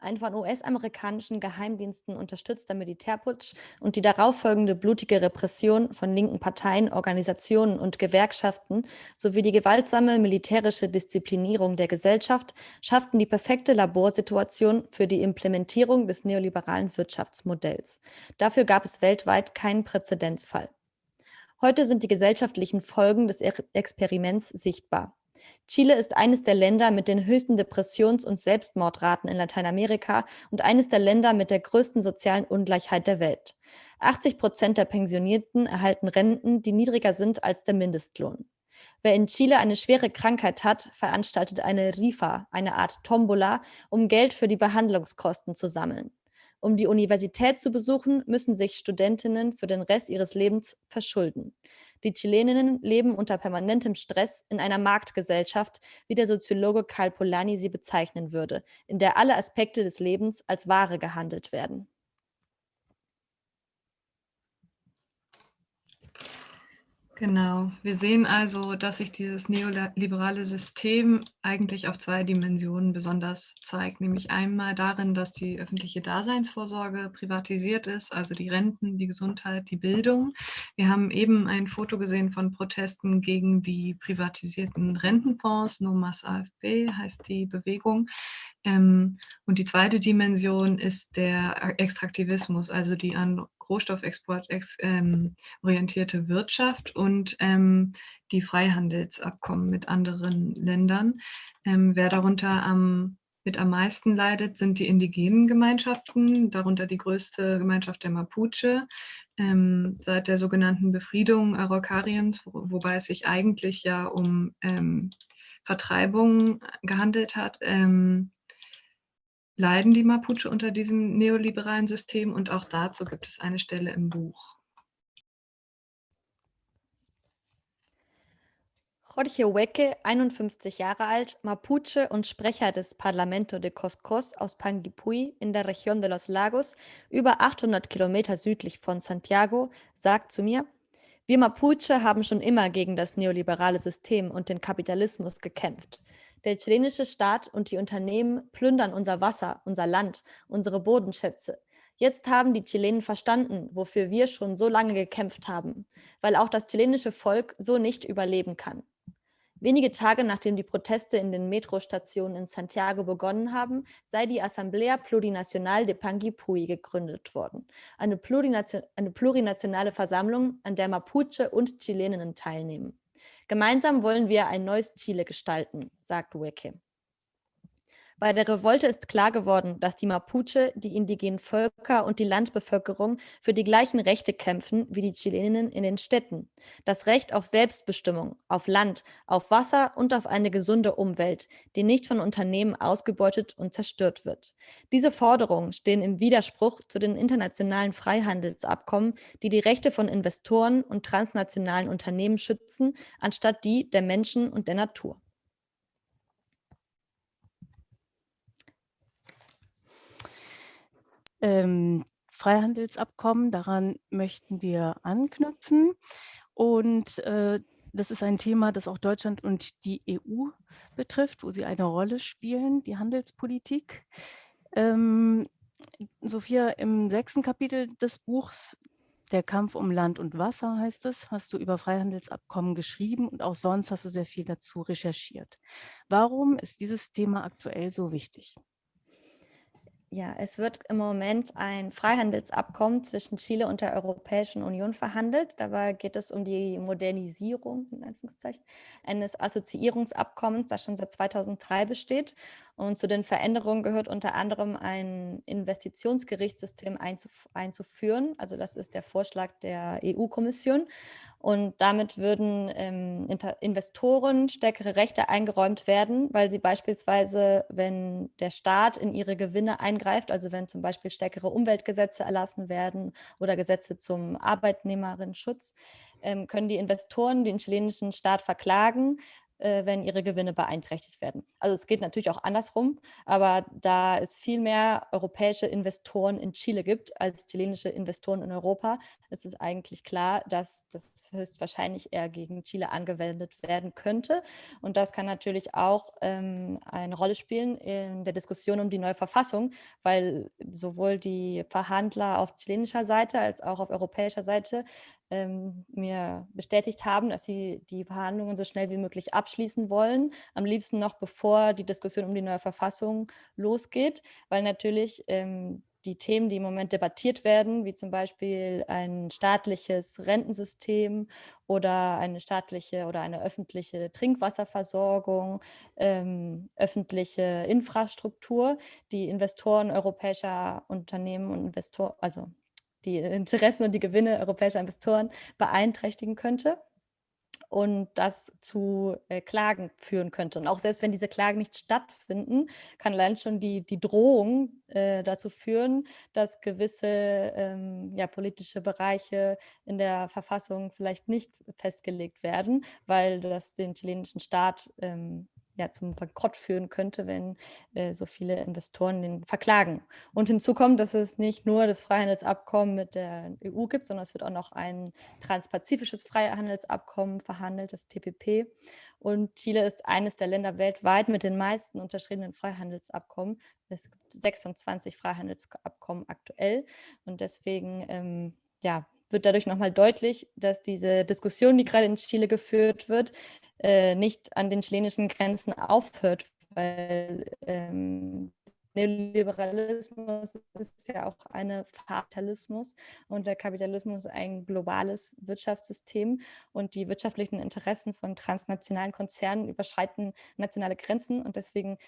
Ein von US-amerikanischen Geheimdiensten unterstützter Militärputsch und die darauffolgende blutige Repression von linken Parteien, Organisationen und Gewerkschaften sowie die gewaltsame militärische Disziplinierung der Gesellschaft schafften die perfekte Laborsituation für die Implementierung des neoliberalen Wirtschaftsmodells. Dafür gab es weltweit keinen Präzedenzfall. Heute sind die gesellschaftlichen Folgen des Experiments sichtbar. Chile ist eines der Länder mit den höchsten Depressions- und Selbstmordraten in Lateinamerika und eines der Länder mit der größten sozialen Ungleichheit der Welt. 80 Prozent der Pensionierten erhalten Renten, die niedriger sind als der Mindestlohn. Wer in Chile eine schwere Krankheit hat, veranstaltet eine Rifa, eine Art Tombola, um Geld für die Behandlungskosten zu sammeln. Um die Universität zu besuchen, müssen sich Studentinnen für den Rest ihres Lebens verschulden. Die Chileninnen leben unter permanentem Stress in einer Marktgesellschaft, wie der Soziologe Karl Polanyi sie bezeichnen würde, in der alle Aspekte des Lebens als Ware gehandelt werden. Genau. Wir sehen also, dass sich dieses neoliberale System eigentlich auf zwei Dimensionen besonders zeigt, nämlich einmal darin, dass die öffentliche Daseinsvorsorge privatisiert ist, also die Renten, die Gesundheit, die Bildung. Wir haben eben ein Foto gesehen von Protesten gegen die privatisierten Rentenfonds, NOMAS AFB heißt die Bewegung. Ähm, und die zweite Dimension ist der Extraktivismus, also die an Rohstoffexport ex, ähm, Wirtschaft und ähm, die Freihandelsabkommen mit anderen Ländern. Ähm, wer darunter am, mit am meisten leidet, sind die indigenen Gemeinschaften, darunter die größte Gemeinschaft der Mapuche. Ähm, seit der sogenannten Befriedung Araucariens, wo, wobei es sich eigentlich ja um ähm, Vertreibung gehandelt hat, ähm, leiden die Mapuche unter diesem neoliberalen System und auch dazu gibt es eine Stelle im Buch. Jorge Hueque, 51 Jahre alt, Mapuche und Sprecher des Parlamento de Coscos aus Panguipulli in der Region de los Lagos, über 800 Kilometer südlich von Santiago, sagt zu mir, wir Mapuche haben schon immer gegen das neoliberale System und den Kapitalismus gekämpft. Der chilenische Staat und die Unternehmen plündern unser Wasser, unser Land, unsere Bodenschätze. Jetzt haben die Chilenen verstanden, wofür wir schon so lange gekämpft haben, weil auch das chilenische Volk so nicht überleben kann. Wenige Tage nachdem die Proteste in den Metrostationen in Santiago begonnen haben, sei die Asamblea Plurinacional de Panguipulli gegründet worden. Eine, Plurination eine plurinationale Versammlung, an der Mapuche und Chileninnen teilnehmen. Gemeinsam wollen wir ein neues Chile gestalten, sagt Weke. Bei der Revolte ist klar geworden, dass die Mapuche, die indigenen Völker und die Landbevölkerung für die gleichen Rechte kämpfen wie die Chileninnen in den Städten. Das Recht auf Selbstbestimmung, auf Land, auf Wasser und auf eine gesunde Umwelt, die nicht von Unternehmen ausgebeutet und zerstört wird. Diese Forderungen stehen im Widerspruch zu den internationalen Freihandelsabkommen, die die Rechte von Investoren und transnationalen Unternehmen schützen, anstatt die der Menschen und der Natur. Ähm, Freihandelsabkommen, daran möchten wir anknüpfen. Und äh, das ist ein Thema, das auch Deutschland und die EU betrifft, wo sie eine Rolle spielen, die Handelspolitik. Ähm, Sophia, im sechsten Kapitel des Buchs Der Kampf um Land und Wasser heißt es, hast du über Freihandelsabkommen geschrieben und auch sonst hast du sehr viel dazu recherchiert. Warum ist dieses Thema aktuell so wichtig? Ja, es wird im Moment ein Freihandelsabkommen zwischen Chile und der Europäischen Union verhandelt. Dabei geht es um die Modernisierung eines Assoziierungsabkommens, das schon seit 2003 besteht. Und zu den Veränderungen gehört unter anderem ein Investitionsgerichtssystem einzuf einzuführen. Also das ist der Vorschlag der EU-Kommission. Und damit würden ähm, Investoren stärkere Rechte eingeräumt werden, weil sie beispielsweise, wenn der Staat in ihre Gewinne eingreift, also wenn zum Beispiel stärkere Umweltgesetze erlassen werden oder Gesetze zum Arbeitnehmerinnenschutz, ähm, können die Investoren den chilenischen Staat verklagen, äh, wenn ihre Gewinne beeinträchtigt werden. Also es geht natürlich auch andersrum, aber da es viel mehr europäische Investoren in Chile gibt als chilenische Investoren in Europa, ist es eigentlich klar, dass das höchstwahrscheinlich eher gegen Chile angewendet werden könnte. Und das kann natürlich auch ähm, eine Rolle spielen in der Diskussion um die neue Verfassung, weil sowohl die Verhandler auf chilenischer Seite als auch auf europäischer Seite ähm, mir bestätigt haben, dass sie die Verhandlungen so schnell wie möglich abschließen wollen. Am liebsten noch bevor die Diskussion um die neue Verfassung losgeht, weil natürlich ähm, die Themen, die im Moment debattiert werden, wie zum Beispiel ein staatliches Rentensystem oder eine staatliche oder eine öffentliche Trinkwasserversorgung, ähm, öffentliche Infrastruktur, die Investoren europäischer Unternehmen und Investoren, also die Interessen und die Gewinne europäischer Investoren beeinträchtigen könnte und das zu äh, Klagen führen könnte. Und auch selbst wenn diese Klagen nicht stattfinden, kann allein schon die, die Drohung äh, dazu führen, dass gewisse ähm, ja, politische Bereiche in der Verfassung vielleicht nicht festgelegt werden, weil das den chilenischen Staat ähm, ja, zum Bankrott führen könnte, wenn äh, so viele Investoren den verklagen. Und hinzu kommt, dass es nicht nur das Freihandelsabkommen mit der EU gibt, sondern es wird auch noch ein transpazifisches Freihandelsabkommen verhandelt, das TPP. Und Chile ist eines der Länder weltweit mit den meisten unterschriebenen Freihandelsabkommen. Es gibt 26 Freihandelsabkommen aktuell. Und deswegen ähm, ja, wird dadurch nochmal deutlich, dass diese Diskussion, die gerade in Chile geführt wird, äh, nicht an den chilenischen Grenzen aufhört, weil ähm, Neoliberalismus ist ja auch ein Kapitalismus und der Kapitalismus ein globales Wirtschaftssystem und die wirtschaftlichen Interessen von transnationalen Konzernen überschreiten nationale Grenzen und deswegen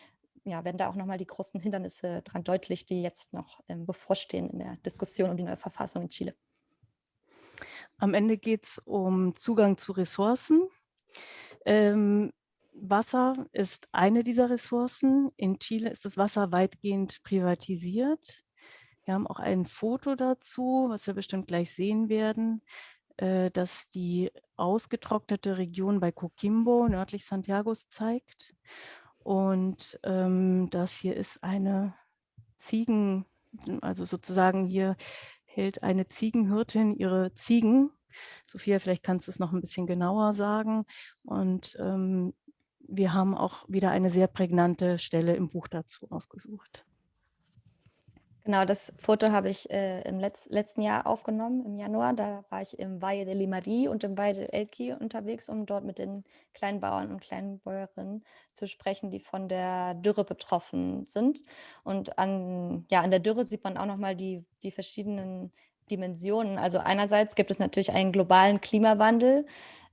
ja, werden da auch nochmal die großen Hindernisse dran deutlich, die jetzt noch ähm, bevorstehen in der Diskussion um die neue Verfassung in Chile. Am Ende geht es um Zugang zu Ressourcen. Ähm, Wasser ist eine dieser Ressourcen. In Chile ist das Wasser weitgehend privatisiert. Wir haben auch ein Foto dazu, was wir bestimmt gleich sehen werden, äh, das die ausgetrocknete Region bei Coquimbo, nördlich Santiagos, zeigt. Und ähm, das hier ist eine Ziegen, also sozusagen hier hält eine Ziegenhirtin ihre Ziegen. Sophia, vielleicht kannst du es noch ein bisschen genauer sagen. Und ähm, wir haben auch wieder eine sehr prägnante Stelle im Buch dazu ausgesucht. Genau, das Foto habe ich äh, im Letz letzten Jahr aufgenommen, im Januar. Da war ich im Valle de Limari und im Valle de Elqui unterwegs, um dort mit den Kleinbauern und Kleinbäuerinnen zu sprechen, die von der Dürre betroffen sind. Und an, ja, an der Dürre sieht man auch nochmal die, die verschiedenen Dimensionen. Also einerseits gibt es natürlich einen globalen Klimawandel,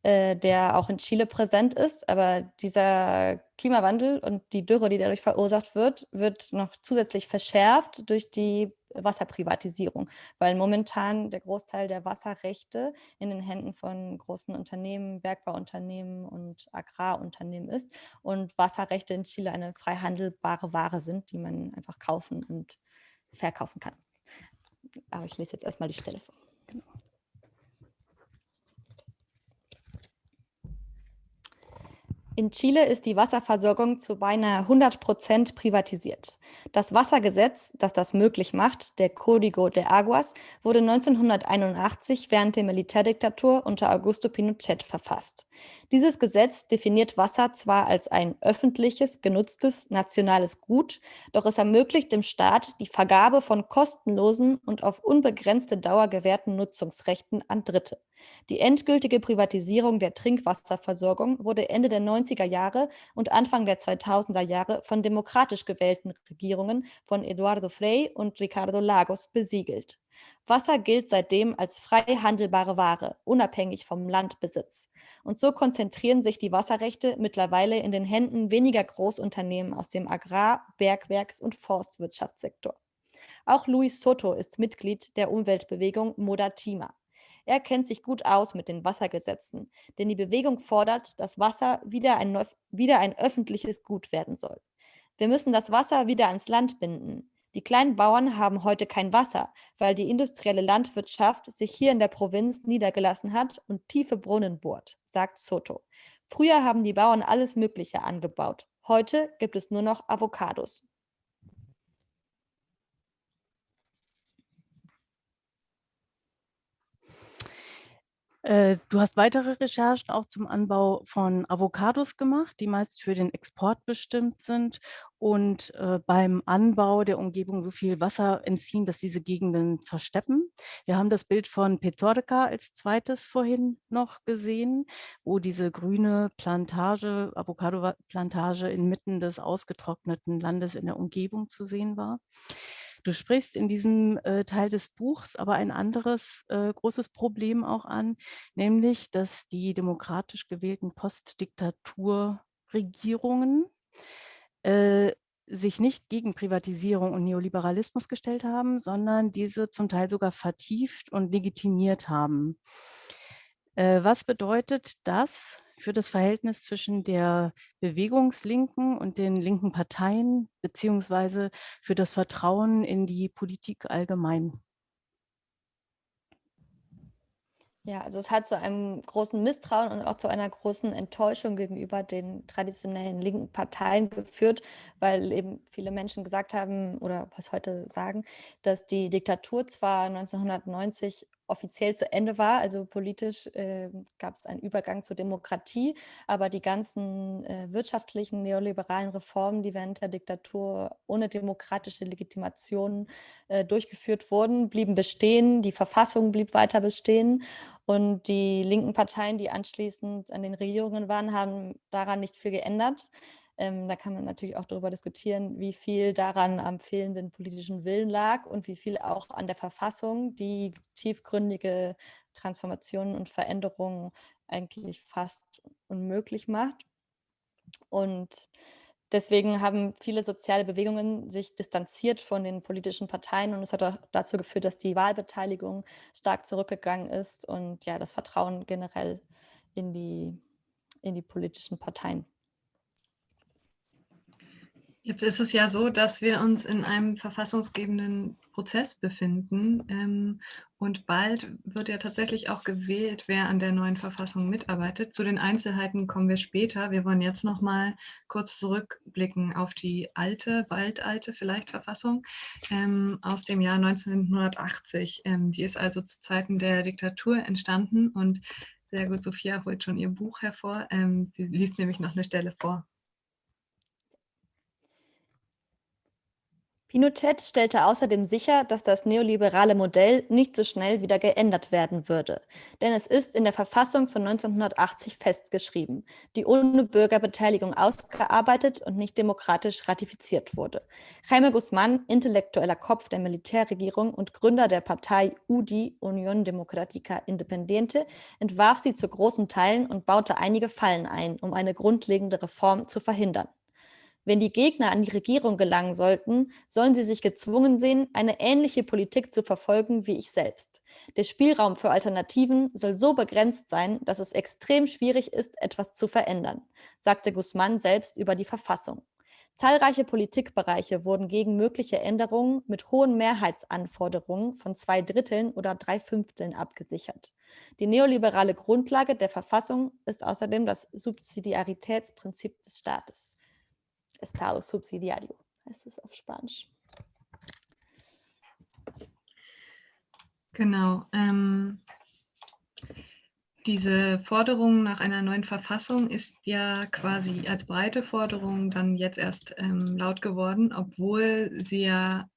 äh, der auch in Chile präsent ist, aber dieser Klimawandel und die Dürre, die dadurch verursacht wird, wird noch zusätzlich verschärft durch die Wasserprivatisierung, weil momentan der Großteil der Wasserrechte in den Händen von großen Unternehmen, Bergbauunternehmen und Agrarunternehmen ist und Wasserrechte in Chile eine frei handelbare Ware sind, die man einfach kaufen und verkaufen kann. Aber ich lese jetzt erstmal die Stelle vor. In Chile ist die Wasserversorgung zu beinahe 100 Prozent privatisiert. Das Wassergesetz, das das möglich macht, der Código de Aguas, wurde 1981 während der Militärdiktatur unter Augusto Pinochet verfasst. Dieses Gesetz definiert Wasser zwar als ein öffentliches, genutztes, nationales Gut, doch es ermöglicht dem Staat die Vergabe von kostenlosen und auf unbegrenzte Dauer gewährten Nutzungsrechten an Dritte. Die endgültige Privatisierung der Trinkwasserversorgung wurde Ende der 90er Jahre und Anfang der 2000er Jahre von demokratisch gewählten Regierungen von Eduardo Frei und Ricardo Lagos besiegelt. Wasser gilt seitdem als frei handelbare Ware, unabhängig vom Landbesitz. Und so konzentrieren sich die Wasserrechte mittlerweile in den Händen weniger Großunternehmen aus dem Agrar-, Bergwerks- und Forstwirtschaftssektor. Auch Luis Soto ist Mitglied der Umweltbewegung Modatima. Er kennt sich gut aus mit den Wassergesetzen, denn die Bewegung fordert, dass Wasser wieder ein, wieder ein öffentliches Gut werden soll. Wir müssen das Wasser wieder ans Land binden. Die kleinen Bauern haben heute kein Wasser, weil die industrielle Landwirtschaft sich hier in der Provinz niedergelassen hat und tiefe Brunnen bohrt, sagt Soto. Früher haben die Bauern alles Mögliche angebaut. Heute gibt es nur noch Avocados. Äh, du hast weitere Recherchen auch zum Anbau von Avocados gemacht, die meist für den Export bestimmt sind und äh, beim Anbau der Umgebung so viel Wasser entziehen, dass diese Gegenden versteppen. Wir haben das Bild von Petorca als zweites vorhin noch gesehen, wo diese grüne Plantage, Avocado-Plantage inmitten des ausgetrockneten Landes in der Umgebung zu sehen war. Du sprichst in diesem äh, Teil des Buchs aber ein anderes äh, großes Problem auch an, nämlich, dass die demokratisch gewählten Postdiktaturregierungen äh, sich nicht gegen Privatisierung und Neoliberalismus gestellt haben, sondern diese zum Teil sogar vertieft und legitimiert haben. Äh, was bedeutet das für das Verhältnis zwischen der Bewegungslinken und den linken Parteien, beziehungsweise für das Vertrauen in die Politik allgemein? Ja, also es hat zu einem großen Misstrauen und auch zu einer großen Enttäuschung gegenüber den traditionellen linken Parteien geführt, weil eben viele Menschen gesagt haben oder was heute sagen, dass die Diktatur zwar 1990 offiziell zu Ende war. Also politisch äh, gab es einen Übergang zur Demokratie, aber die ganzen äh, wirtschaftlichen neoliberalen Reformen, die während der Diktatur ohne demokratische Legitimation äh, durchgeführt wurden, blieben bestehen. Die Verfassung blieb weiter bestehen. Und die linken Parteien, die anschließend an den Regierungen waren, haben daran nicht viel geändert. Ähm, da kann man natürlich auch darüber diskutieren, wie viel daran am fehlenden politischen Willen lag und wie viel auch an der Verfassung, die tiefgründige Transformationen und Veränderungen eigentlich fast unmöglich macht. Und deswegen haben viele soziale Bewegungen sich distanziert von den politischen Parteien und es hat auch dazu geführt, dass die Wahlbeteiligung stark zurückgegangen ist und ja, das Vertrauen generell in die, in die politischen Parteien. Jetzt ist es ja so, dass wir uns in einem verfassungsgebenden Prozess befinden ähm, und bald wird ja tatsächlich auch gewählt, wer an der neuen Verfassung mitarbeitet. Zu den Einzelheiten kommen wir später. Wir wollen jetzt noch mal kurz zurückblicken auf die alte, bald alte vielleicht Verfassung ähm, aus dem Jahr 1980. Ähm, die ist also zu Zeiten der Diktatur entstanden und sehr gut, Sophia holt schon ihr Buch hervor. Ähm, sie liest nämlich noch eine Stelle vor. Pinochet stellte außerdem sicher, dass das neoliberale Modell nicht so schnell wieder geändert werden würde. Denn es ist in der Verfassung von 1980 festgeschrieben, die ohne Bürgerbeteiligung ausgearbeitet und nicht demokratisch ratifiziert wurde. Jaime Guzmán, intellektueller Kopf der Militärregierung und Gründer der Partei UDI, Unión Democrática Independiente, entwarf sie zu großen Teilen und baute einige Fallen ein, um eine grundlegende Reform zu verhindern. Wenn die Gegner an die Regierung gelangen sollten, sollen sie sich gezwungen sehen, eine ähnliche Politik zu verfolgen wie ich selbst. Der Spielraum für Alternativen soll so begrenzt sein, dass es extrem schwierig ist, etwas zu verändern, sagte Guzman selbst über die Verfassung. Zahlreiche Politikbereiche wurden gegen mögliche Änderungen mit hohen Mehrheitsanforderungen von zwei Dritteln oder drei Fünfteln abgesichert. Die neoliberale Grundlage der Verfassung ist außerdem das Subsidiaritätsprinzip des Staates. Estado subsidiario, heißt es auf Spanisch. Genau. Ähm, diese Forderung nach einer neuen Verfassung ist ja quasi als breite Forderung dann jetzt erst ähm, laut geworden, obwohl sie ja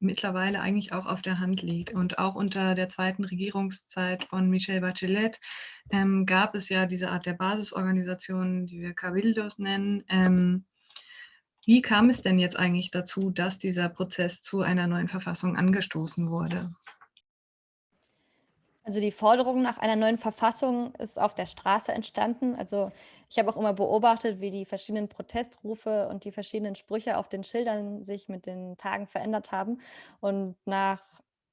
mittlerweile eigentlich auch auf der Hand liegt. Und auch unter der zweiten Regierungszeit von Michelle Bachelet ähm, gab es ja diese Art der Basisorganisationen, die wir Cabildos nennen, ähm, wie kam es denn jetzt eigentlich dazu, dass dieser Prozess zu einer neuen Verfassung angestoßen wurde? Also die Forderung nach einer neuen Verfassung ist auf der Straße entstanden. Also ich habe auch immer beobachtet, wie die verschiedenen Protestrufe und die verschiedenen Sprüche auf den Schildern sich mit den Tagen verändert haben. Und nach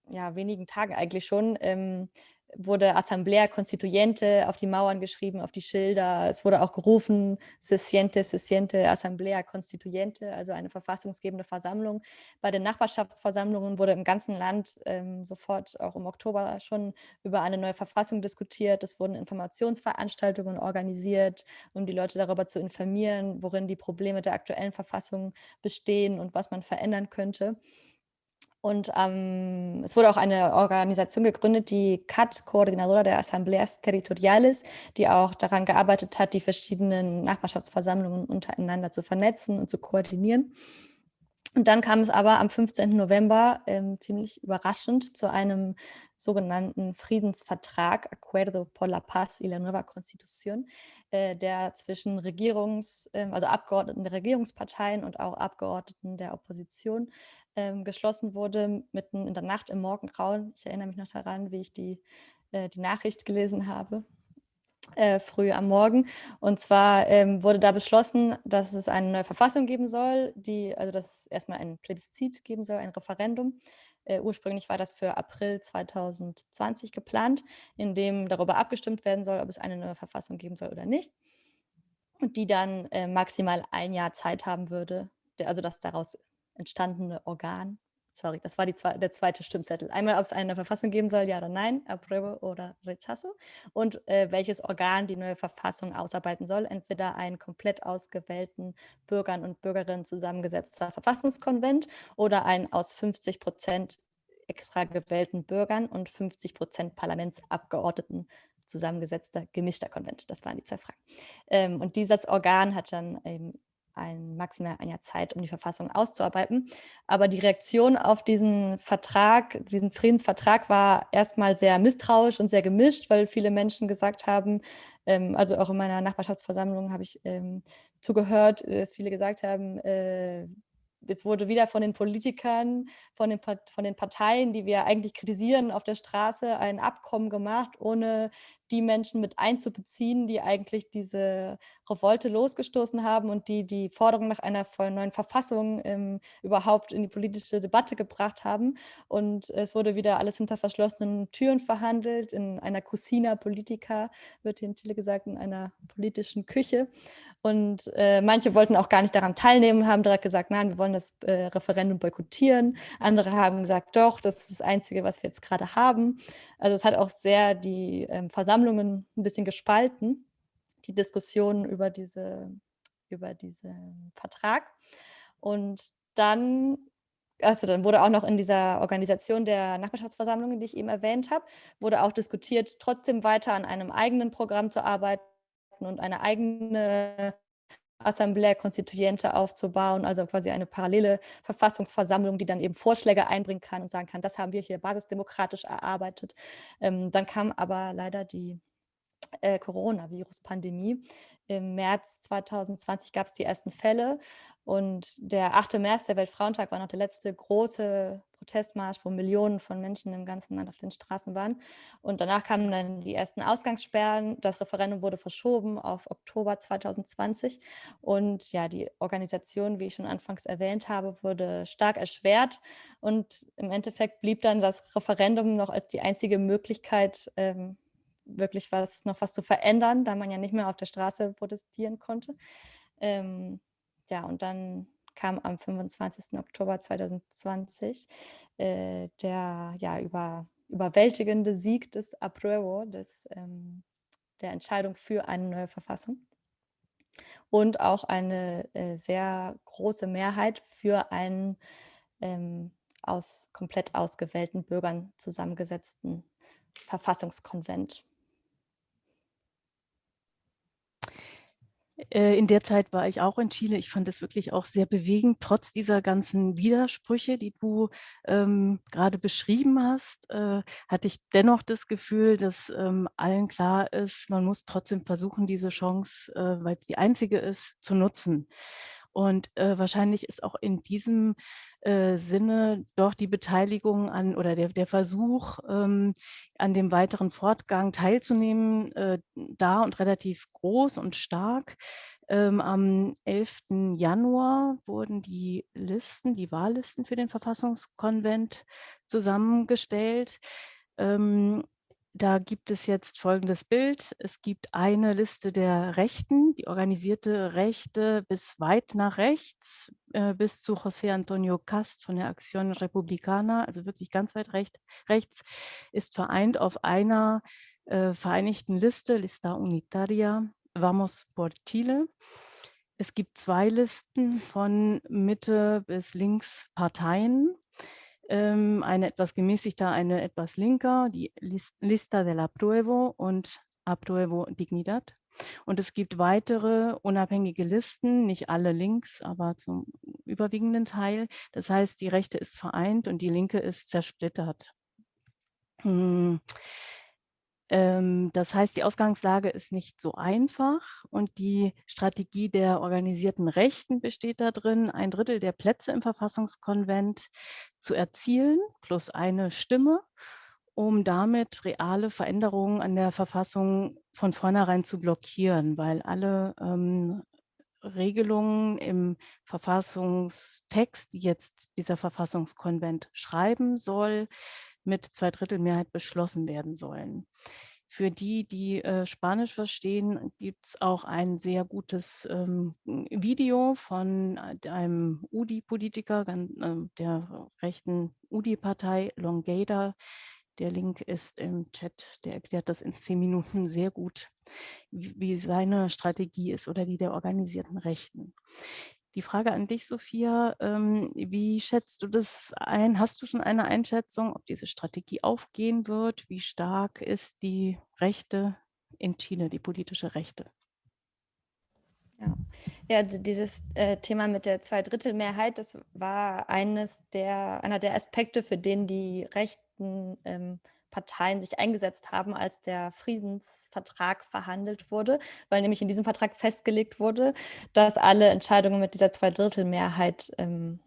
ja, wenigen Tagen eigentlich schon ähm, wurde Assemblea Constituyente auf die Mauern geschrieben, auf die Schilder. Es wurde auch gerufen, se siente, se siente Assemblea Constituyente, also eine verfassungsgebende Versammlung. Bei den Nachbarschaftsversammlungen wurde im ganzen Land ähm, sofort auch im Oktober schon über eine neue Verfassung diskutiert. Es wurden Informationsveranstaltungen organisiert, um die Leute darüber zu informieren, worin die Probleme der aktuellen Verfassung bestehen und was man verändern könnte. Und ähm, es wurde auch eine Organisation gegründet, die CAT, Coordinadora de Asambleas Territoriales, die auch daran gearbeitet hat, die verschiedenen Nachbarschaftsversammlungen untereinander zu vernetzen und zu koordinieren. Und dann kam es aber am 15. November ähm, ziemlich überraschend zu einem sogenannten Friedensvertrag, Acuerdo por la Paz y la Nueva Constitución, äh, der zwischen Regierungs-, äh, also Abgeordneten der Regierungsparteien und auch Abgeordneten der Opposition ähm, geschlossen wurde, mitten in der Nacht im Morgengrauen. Ich erinnere mich noch daran, wie ich die, äh, die Nachricht gelesen habe. Äh, früh am Morgen. Und zwar ähm, wurde da beschlossen, dass es eine neue Verfassung geben soll, die, also dass es erstmal ein Plebiszit geben soll, ein Referendum. Äh, ursprünglich war das für April 2020 geplant, in dem darüber abgestimmt werden soll, ob es eine neue Verfassung geben soll oder nicht. Und die dann äh, maximal ein Jahr Zeit haben würde, der, also das daraus entstandene Organ sorry, das war die, der zweite Stimmzettel. Einmal, ob es eine Verfassung geben soll, ja oder nein, apruebo oder rechazo. Und äh, welches Organ die neue Verfassung ausarbeiten soll. Entweder einen komplett ausgewählten Bürgern und Bürgerinnen zusammengesetzter Verfassungskonvent oder ein aus 50 Prozent extra gewählten Bürgern und 50 Prozent Parlamentsabgeordneten zusammengesetzter gemischter Konvent. Das waren die zwei Fragen. Ähm, und dieses Organ hat dann eben ein maximal ein Jahr Zeit, um die Verfassung auszuarbeiten. Aber die Reaktion auf diesen Vertrag, diesen Friedensvertrag war erstmal sehr misstrauisch und sehr gemischt, weil viele Menschen gesagt haben, ähm, also auch in meiner Nachbarschaftsversammlung habe ich ähm, zugehört, dass viele gesagt haben, äh, jetzt wurde wieder von den Politikern, von den, von den Parteien, die wir eigentlich kritisieren, auf der Straße ein Abkommen gemacht, ohne die Menschen mit einzubeziehen, die eigentlich diese Revolte losgestoßen haben und die die Forderung nach einer neuen Verfassung ähm, überhaupt in die politische Debatte gebracht haben. Und es wurde wieder alles hinter verschlossenen Türen verhandelt, in einer Cucina Politica, wird hier in Chile gesagt, in einer politischen Küche. Und äh, manche wollten auch gar nicht daran teilnehmen, haben direkt gesagt, nein, wir wollen das äh, Referendum boykottieren. Andere haben gesagt, doch, das ist das Einzige, was wir jetzt gerade haben. Also es hat auch sehr die ähm, Versammlungen ein bisschen gespalten, die Diskussionen über, diese, über diesen Vertrag. Und dann also dann wurde auch noch in dieser Organisation der Nachbarschaftsversammlungen, die ich eben erwähnt habe, wurde auch diskutiert, trotzdem weiter an einem eigenen Programm zu arbeiten und eine eigene Assemblea Constituyente aufzubauen, also quasi eine parallele Verfassungsversammlung, die dann eben Vorschläge einbringen kann und sagen kann, das haben wir hier basisdemokratisch erarbeitet. Ähm, dann kam aber leider die äh, Coronavirus-Pandemie. Im März 2020 gab es die ersten Fälle und der 8. März, der Weltfrauentag, war noch der letzte große Protestmarsch, wo Millionen von Menschen im ganzen Land auf den Straßen waren. Und danach kamen dann die ersten Ausgangssperren. Das Referendum wurde verschoben auf Oktober 2020. Und ja, die Organisation, wie ich schon anfangs erwähnt habe, wurde stark erschwert. Und im Endeffekt blieb dann das Referendum noch als die einzige Möglichkeit, ähm, wirklich was, noch was zu verändern, da man ja nicht mehr auf der Straße protestieren konnte. Ähm, ja, und dann kam am 25. Oktober 2020 äh, der ja, über, überwältigende Sieg des Apruebo, des, ähm, der Entscheidung für eine neue Verfassung und auch eine äh, sehr große Mehrheit für einen ähm, aus komplett ausgewählten Bürgern zusammengesetzten Verfassungskonvent. In der Zeit war ich auch in Chile. Ich fand es wirklich auch sehr bewegend, trotz dieser ganzen Widersprüche, die du ähm, gerade beschrieben hast, äh, hatte ich dennoch das Gefühl, dass ähm, allen klar ist, man muss trotzdem versuchen, diese Chance, äh, weil es die einzige ist, zu nutzen. Und äh, wahrscheinlich ist auch in diesem äh, Sinne doch die Beteiligung an oder der, der Versuch, ähm, an dem weiteren Fortgang teilzunehmen, äh, da und relativ groß und stark. Ähm, am 11. Januar wurden die Listen, die Wahllisten für den Verfassungskonvent zusammengestellt. Ähm, da gibt es jetzt folgendes Bild. Es gibt eine Liste der Rechten, die organisierte Rechte bis weit nach rechts, äh, bis zu José Antonio Cast von der Acción Republicana, also wirklich ganz weit recht, rechts, ist vereint auf einer äh, vereinigten Liste, Lista Unitaria, Vamos por Chile. Es gibt zwei Listen von Mitte bis links Parteien ähm, eine etwas gemäßigter, eine etwas linker, die Lista del Apruebo und Apruebo Dignidad. Und es gibt weitere unabhängige Listen, nicht alle links, aber zum überwiegenden Teil. Das heißt, die Rechte ist vereint und die Linke ist zersplittert. Hm. Ähm, das heißt, die Ausgangslage ist nicht so einfach und die Strategie der organisierten Rechten besteht darin, ein Drittel der Plätze im Verfassungskonvent zu erzielen, plus eine Stimme, um damit reale Veränderungen an der Verfassung von vornherein zu blockieren, weil alle ähm, Regelungen im Verfassungstext, die jetzt dieser Verfassungskonvent schreiben soll, mit Zweidrittelmehrheit beschlossen werden sollen. Für die, die äh, Spanisch verstehen, gibt es auch ein sehr gutes ähm, Video von einem UDI-Politiker äh, der rechten UDI-Partei, Longada. Der Link ist im Chat, der erklärt das in zehn Minuten sehr gut, wie, wie seine Strategie ist oder die der organisierten Rechten. Die Frage an dich, Sophia, ähm, wie schätzt du das ein? Hast du schon eine Einschätzung, ob diese Strategie aufgehen wird? Wie stark ist die Rechte in Chile, die politische Rechte? Ja, ja dieses äh, Thema mit der Zweidrittelmehrheit, das war eines der, einer der Aspekte, für den die rechten ähm, Parteien sich eingesetzt haben, als der Friedensvertrag verhandelt wurde, weil nämlich in diesem Vertrag festgelegt wurde, dass alle Entscheidungen mit dieser Zweidrittelmehrheit ähm,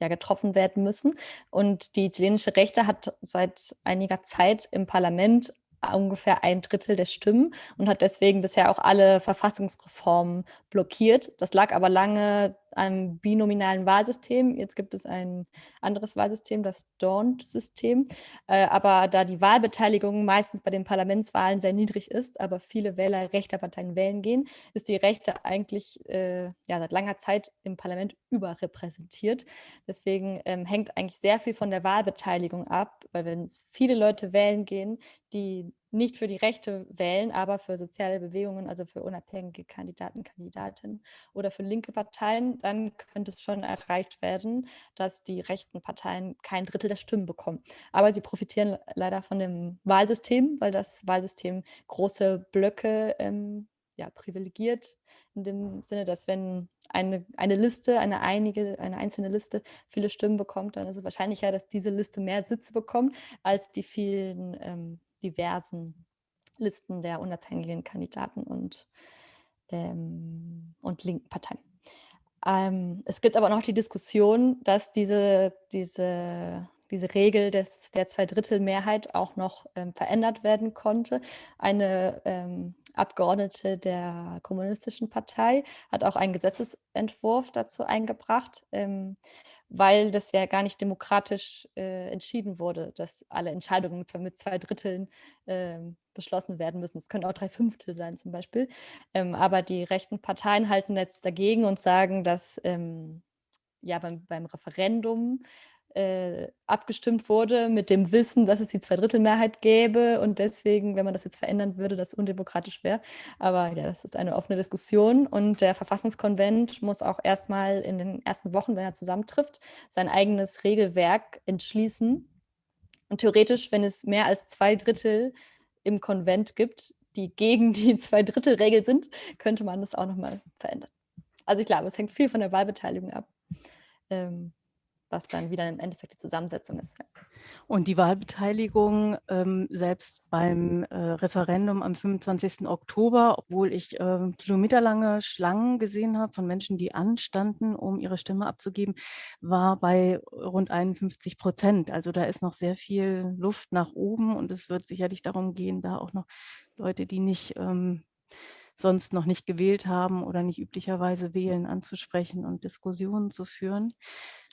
ja, getroffen werden müssen. Und die chilenische Rechte hat seit einiger Zeit im Parlament ungefähr ein Drittel der Stimmen und hat deswegen bisher auch alle Verfassungsreformen blockiert. Das lag aber lange einem binominalen Wahlsystem. Jetzt gibt es ein anderes Wahlsystem, das Dawn-System. Äh, aber da die Wahlbeteiligung meistens bei den Parlamentswahlen sehr niedrig ist, aber viele Wähler rechter Parteien wählen gehen, ist die Rechte eigentlich äh, ja, seit langer Zeit im Parlament überrepräsentiert. Deswegen ähm, hängt eigentlich sehr viel von der Wahlbeteiligung ab, weil wenn es viele Leute wählen gehen, die nicht für die Rechte wählen, aber für soziale Bewegungen, also für unabhängige Kandidaten, Kandidatinnen oder für linke Parteien, dann könnte es schon erreicht werden, dass die rechten Parteien kein Drittel der Stimmen bekommen. Aber sie profitieren leider von dem Wahlsystem, weil das Wahlsystem große Blöcke ähm, ja, privilegiert, in dem Sinne, dass wenn eine, eine Liste, eine, einige, eine einzelne Liste viele Stimmen bekommt, dann ist es wahrscheinlicher, dass diese Liste mehr Sitze bekommt als die vielen ähm, diversen Listen der unabhängigen Kandidaten und, ähm, und linken Parteien. Ähm, es gibt aber noch die Diskussion, dass diese, diese, diese Regel des, der Zweidrittelmehrheit auch noch ähm, verändert werden konnte. Eine ähm, Abgeordnete der Kommunistischen Partei hat auch einen Gesetzesentwurf dazu eingebracht, ähm, weil das ja gar nicht demokratisch äh, entschieden wurde, dass alle Entscheidungen mit zwei Dritteln äh, beschlossen werden müssen. Es können auch drei Fünftel sein zum Beispiel. Ähm, aber die rechten Parteien halten jetzt dagegen und sagen, dass ähm, ja beim, beim Referendum äh, abgestimmt wurde mit dem Wissen, dass es die Zweidrittelmehrheit gäbe und deswegen, wenn man das jetzt verändern würde, das undemokratisch wäre. Aber ja, das ist eine offene Diskussion und der Verfassungskonvent muss auch erstmal in den ersten Wochen, wenn er zusammentrifft, sein eigenes Regelwerk entschließen. Und theoretisch, wenn es mehr als zwei Drittel im Konvent gibt, die gegen die Zweidrittelregel sind, könnte man das auch nochmal verändern. Also ich glaube, es hängt viel von der Wahlbeteiligung ab. Ähm, was dann wieder im Endeffekt die Zusammensetzung ist. Und die Wahlbeteiligung ähm, selbst beim äh, Referendum am 25. Oktober, obwohl ich äh, kilometerlange Schlangen gesehen habe von Menschen, die anstanden, um ihre Stimme abzugeben, war bei rund 51 Prozent. Also da ist noch sehr viel Luft nach oben und es wird sicherlich darum gehen, da auch noch Leute, die nicht ähm, sonst noch nicht gewählt haben oder nicht üblicherweise wählen, anzusprechen und Diskussionen zu führen.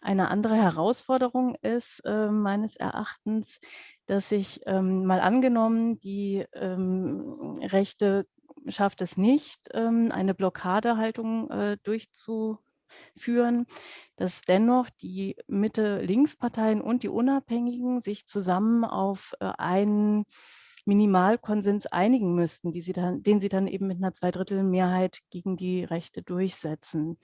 Eine andere Herausforderung ist äh, meines Erachtens, dass sich ähm, mal angenommen, die ähm, Rechte schafft es nicht, ähm, eine Blockadehaltung äh, durchzuführen, dass dennoch die Mitte-Links-Parteien und die Unabhängigen sich zusammen auf äh, einen Minimalkonsens einigen müssten, sie dann, den sie dann eben mit einer Zweidrittelmehrheit gegen die Rechte durchsetzen.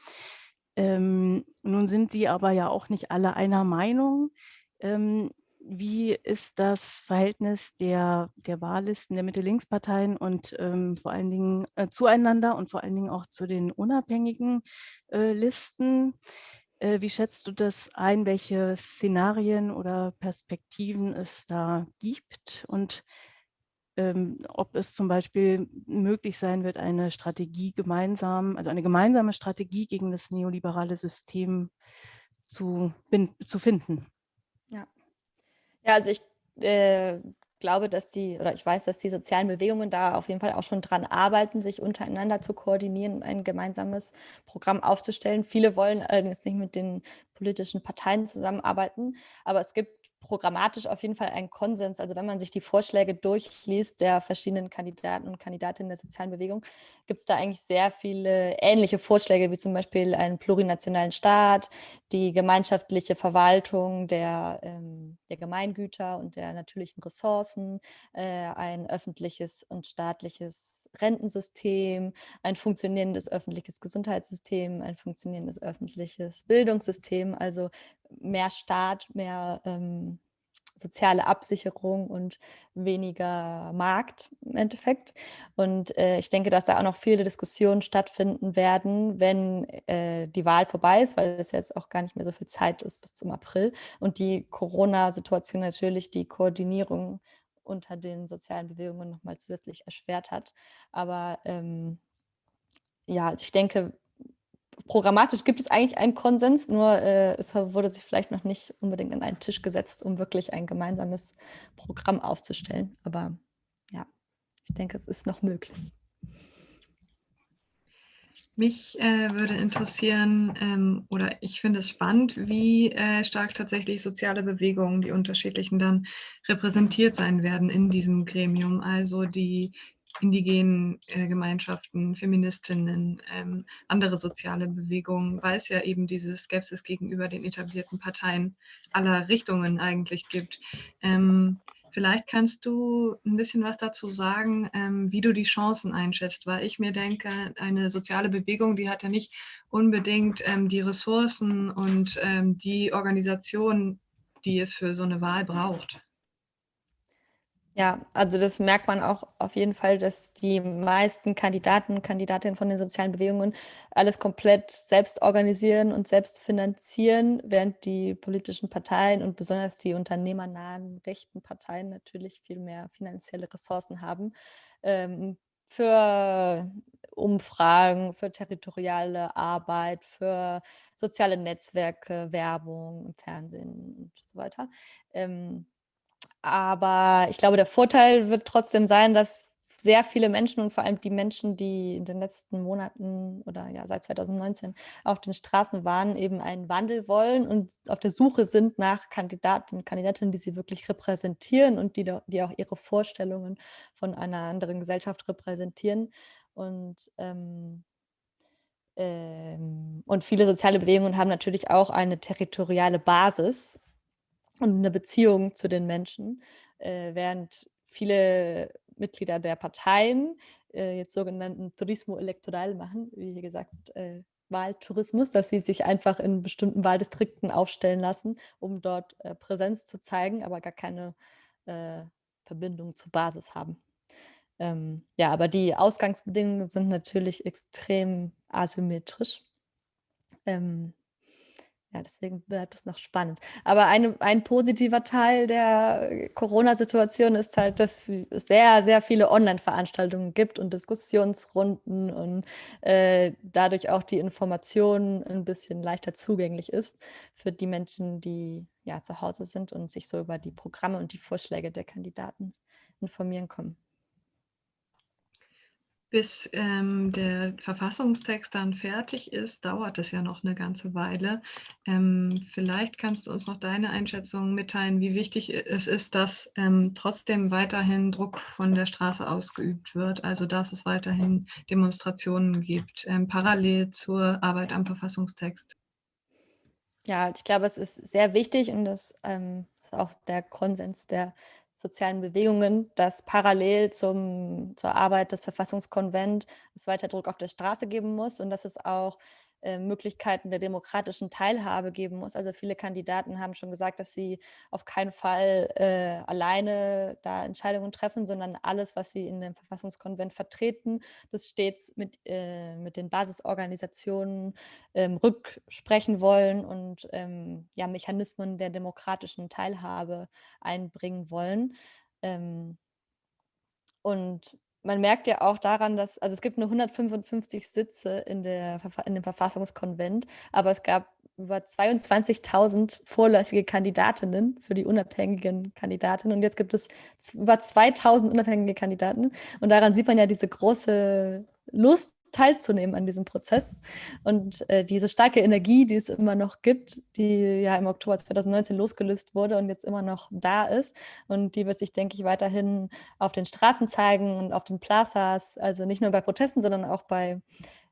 Ähm, nun sind die aber ja auch nicht alle einer Meinung. Ähm, wie ist das Verhältnis der, der Wahllisten der Mitte-Links-Parteien und ähm, vor allen Dingen äh, zueinander und vor allen Dingen auch zu den unabhängigen äh, Listen? Äh, wie schätzt du das ein, welche Szenarien oder Perspektiven es da gibt? Und ähm, ob es zum Beispiel möglich sein wird, eine Strategie gemeinsam, also eine gemeinsame Strategie gegen das neoliberale System zu, zu finden. Ja. ja, also ich äh, glaube, dass die, oder ich weiß, dass die sozialen Bewegungen da auf jeden Fall auch schon dran arbeiten, sich untereinander zu koordinieren, ein gemeinsames Programm aufzustellen. Viele wollen allerdings nicht mit den politischen Parteien zusammenarbeiten, aber es gibt programmatisch auf jeden Fall ein Konsens. Also wenn man sich die Vorschläge durchliest der verschiedenen Kandidaten und Kandidatinnen der sozialen Bewegung, gibt es da eigentlich sehr viele ähnliche Vorschläge, wie zum Beispiel einen plurinationalen Staat, die gemeinschaftliche Verwaltung der, ähm, der Gemeingüter und der natürlichen Ressourcen, äh, ein öffentliches und staatliches Rentensystem, ein funktionierendes öffentliches Gesundheitssystem, ein funktionierendes öffentliches Bildungssystem, also mehr Staat, mehr ähm, soziale Absicherung und weniger Markt im Endeffekt. Und äh, ich denke, dass da auch noch viele Diskussionen stattfinden werden, wenn äh, die Wahl vorbei ist, weil es jetzt auch gar nicht mehr so viel Zeit ist bis zum April und die Corona-Situation natürlich die Koordinierung unter den sozialen Bewegungen nochmal zusätzlich erschwert hat. Aber ähm, ja, ich denke, programmatisch gibt es eigentlich einen Konsens, nur äh, es wurde sich vielleicht noch nicht unbedingt an einen Tisch gesetzt, um wirklich ein gemeinsames Programm aufzustellen. Aber ja, ich denke, es ist noch möglich. Mich äh, würde interessieren, ähm, oder ich finde es spannend, wie äh, stark tatsächlich soziale Bewegungen, die unterschiedlichen, dann repräsentiert sein werden in diesem Gremium. Also die indigenen äh, Gemeinschaften, Feministinnen, ähm, andere soziale Bewegungen, weil es ja eben diese Skepsis gegenüber den etablierten Parteien aller Richtungen eigentlich gibt. Ähm, vielleicht kannst du ein bisschen was dazu sagen, ähm, wie du die Chancen einschätzt, weil ich mir denke, eine soziale Bewegung, die hat ja nicht unbedingt ähm, die Ressourcen und ähm, die Organisation, die es für so eine Wahl braucht. Ja, also das merkt man auch auf jeden Fall, dass die meisten Kandidaten und Kandidatinnen von den sozialen Bewegungen alles komplett selbst organisieren und selbst finanzieren, während die politischen Parteien und besonders die unternehmernahen rechten Parteien natürlich viel mehr finanzielle Ressourcen haben ähm, für Umfragen, für territoriale Arbeit, für soziale Netzwerke, Werbung Fernsehen und so weiter. Ähm, aber ich glaube, der Vorteil wird trotzdem sein, dass sehr viele Menschen und vor allem die Menschen, die in den letzten Monaten oder ja seit 2019 auf den Straßen waren, eben einen Wandel wollen und auf der Suche sind nach Kandidaten und Kandidatinnen, die sie wirklich repräsentieren und die, die auch ihre Vorstellungen von einer anderen Gesellschaft repräsentieren. Und ähm, ähm, und viele soziale Bewegungen haben natürlich auch eine territoriale Basis und eine Beziehung zu den Menschen, äh, während viele Mitglieder der Parteien äh, jetzt sogenannten Turismo Electoral machen, wie hier gesagt, äh, Wahltourismus, dass sie sich einfach in bestimmten Wahldistrikten aufstellen lassen, um dort äh, Präsenz zu zeigen, aber gar keine äh, Verbindung zur Basis haben. Ähm, ja, aber die Ausgangsbedingungen sind natürlich extrem asymmetrisch. Ähm, ja, deswegen bleibt es noch spannend. Aber eine, ein positiver Teil der Corona-Situation ist halt, dass es sehr, sehr viele Online-Veranstaltungen gibt und Diskussionsrunden und äh, dadurch auch die Information ein bisschen leichter zugänglich ist für die Menschen, die ja zu Hause sind und sich so über die Programme und die Vorschläge der Kandidaten informieren können bis ähm, der Verfassungstext dann fertig ist, dauert es ja noch eine ganze Weile. Ähm, vielleicht kannst du uns noch deine Einschätzung mitteilen, wie wichtig es ist, dass ähm, trotzdem weiterhin Druck von der Straße ausgeübt wird, also dass es weiterhin Demonstrationen gibt, ähm, parallel zur Arbeit am Verfassungstext. Ja, ich glaube, es ist sehr wichtig und das ähm, ist auch der Konsens der sozialen Bewegungen, dass parallel zum, zur Arbeit des Verfassungskonvents es weiter Druck auf der Straße geben muss und dass es auch äh, Möglichkeiten der demokratischen Teilhabe geben muss. Also viele Kandidaten haben schon gesagt, dass sie auf keinen Fall äh, alleine da Entscheidungen treffen, sondern alles, was sie in dem Verfassungskonvent vertreten, das stets mit, äh, mit den Basisorganisationen ähm, rücksprechen wollen und ähm, ja, Mechanismen der demokratischen Teilhabe einbringen wollen. Ähm, und man merkt ja auch daran, dass, also es gibt nur 155 Sitze in, der, in dem Verfassungskonvent, aber es gab über 22.000 vorläufige Kandidatinnen für die unabhängigen Kandidatinnen und jetzt gibt es über 2.000 unabhängige Kandidaten und daran sieht man ja diese große Lust teilzunehmen an diesem Prozess. Und äh, diese starke Energie, die es immer noch gibt, die ja im Oktober 2019 losgelöst wurde und jetzt immer noch da ist. Und die wird sich, denke ich, weiterhin auf den Straßen zeigen und auf den Plazas, also nicht nur bei Protesten, sondern auch bei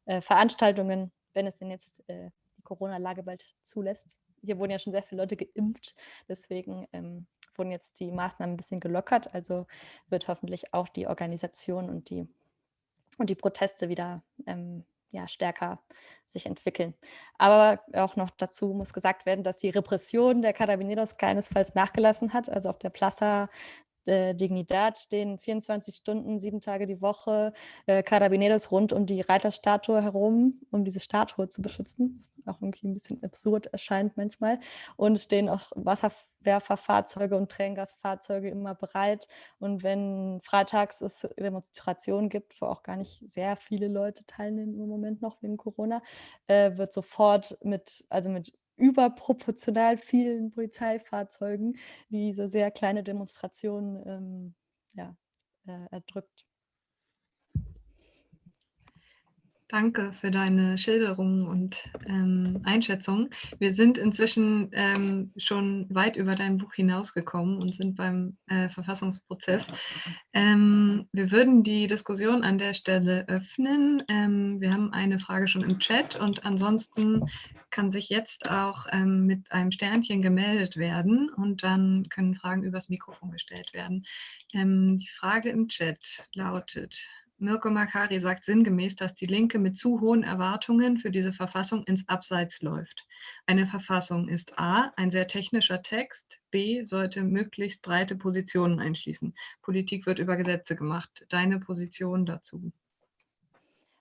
äh, Veranstaltungen, wenn es denn jetzt äh, die Corona-Lage bald zulässt. Hier wurden ja schon sehr viele Leute geimpft, deswegen ähm, wurden jetzt die Maßnahmen ein bisschen gelockert. Also wird hoffentlich auch die Organisation und die und die Proteste wieder ähm, ja, stärker sich entwickeln. Aber auch noch dazu muss gesagt werden, dass die Repression der Carabineros keinesfalls nachgelassen hat. Also auf der Plaza äh, Dignidad stehen 24 Stunden, sieben Tage die Woche äh, Carabineros rund um die Reiterstatue herum, um diese Statue zu beschützen. Auch irgendwie ein bisschen absurd erscheint manchmal. Und stehen auch Wasserwerferfahrzeuge und Tränengasfahrzeuge immer bereit. Und wenn freitags es Demonstrationen gibt, wo auch gar nicht sehr viele Leute teilnehmen im Moment noch wegen Corona, äh, wird sofort mit, also mit überproportional vielen Polizeifahrzeugen diese sehr kleine Demonstration ähm, ja, äh, erdrückt. Danke für deine Schilderung und ähm, Einschätzung. Wir sind inzwischen ähm, schon weit über dein Buch hinausgekommen und sind beim äh, Verfassungsprozess. Ähm, wir würden die Diskussion an der Stelle öffnen. Ähm, wir haben eine Frage schon im Chat und ansonsten kann sich jetzt auch ähm, mit einem Sternchen gemeldet werden und dann können Fragen übers Mikrofon gestellt werden. Ähm, die Frage im Chat lautet, Mirko Makari sagt sinngemäß, dass die Linke mit zu hohen Erwartungen für diese Verfassung ins Abseits läuft. Eine Verfassung ist a. ein sehr technischer Text, b. sollte möglichst breite Positionen einschließen. Politik wird über Gesetze gemacht. Deine Position dazu?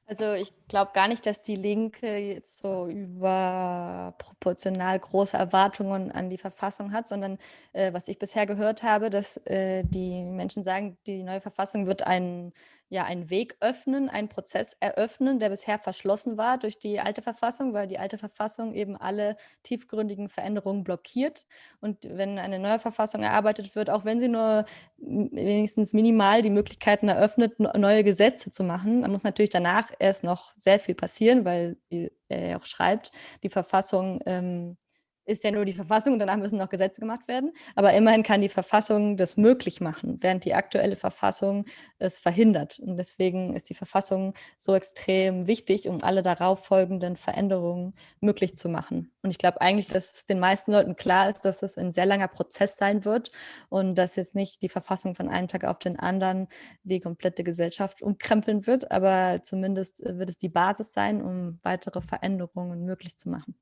Also ich glaube gar nicht, dass die Linke jetzt so überproportional große Erwartungen an die Verfassung hat, sondern äh, was ich bisher gehört habe, dass äh, die Menschen sagen, die neue Verfassung wird ein ja, einen Weg öffnen, einen Prozess eröffnen, der bisher verschlossen war durch die alte Verfassung, weil die alte Verfassung eben alle tiefgründigen Veränderungen blockiert. Und wenn eine neue Verfassung erarbeitet wird, auch wenn sie nur wenigstens minimal die Möglichkeiten eröffnet, neue Gesetze zu machen, dann muss natürlich danach erst noch sehr viel passieren, weil, wie er auch schreibt, die Verfassung ähm, ist ja nur die Verfassung danach müssen noch Gesetze gemacht werden. Aber immerhin kann die Verfassung das möglich machen, während die aktuelle Verfassung es verhindert. Und deswegen ist die Verfassung so extrem wichtig, um alle darauf folgenden Veränderungen möglich zu machen. Und ich glaube eigentlich, dass es den meisten Leuten klar ist, dass es ein sehr langer Prozess sein wird und dass jetzt nicht die Verfassung von einem Tag auf den anderen die komplette Gesellschaft umkrempeln wird, aber zumindest wird es die Basis sein, um weitere Veränderungen möglich zu machen.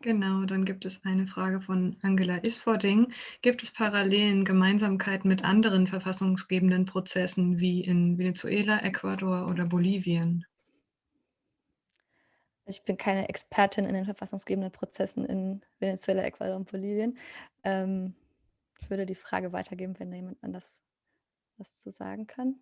Genau, dann gibt es eine Frage von Angela Isfording. Gibt es Parallelen, Gemeinsamkeiten mit anderen verfassungsgebenden Prozessen wie in Venezuela, Ecuador oder Bolivien? Ich bin keine Expertin in den verfassungsgebenden Prozessen in Venezuela, Ecuador und Bolivien. Ähm, ich würde die Frage weitergeben, wenn da jemand anders was zu sagen kann.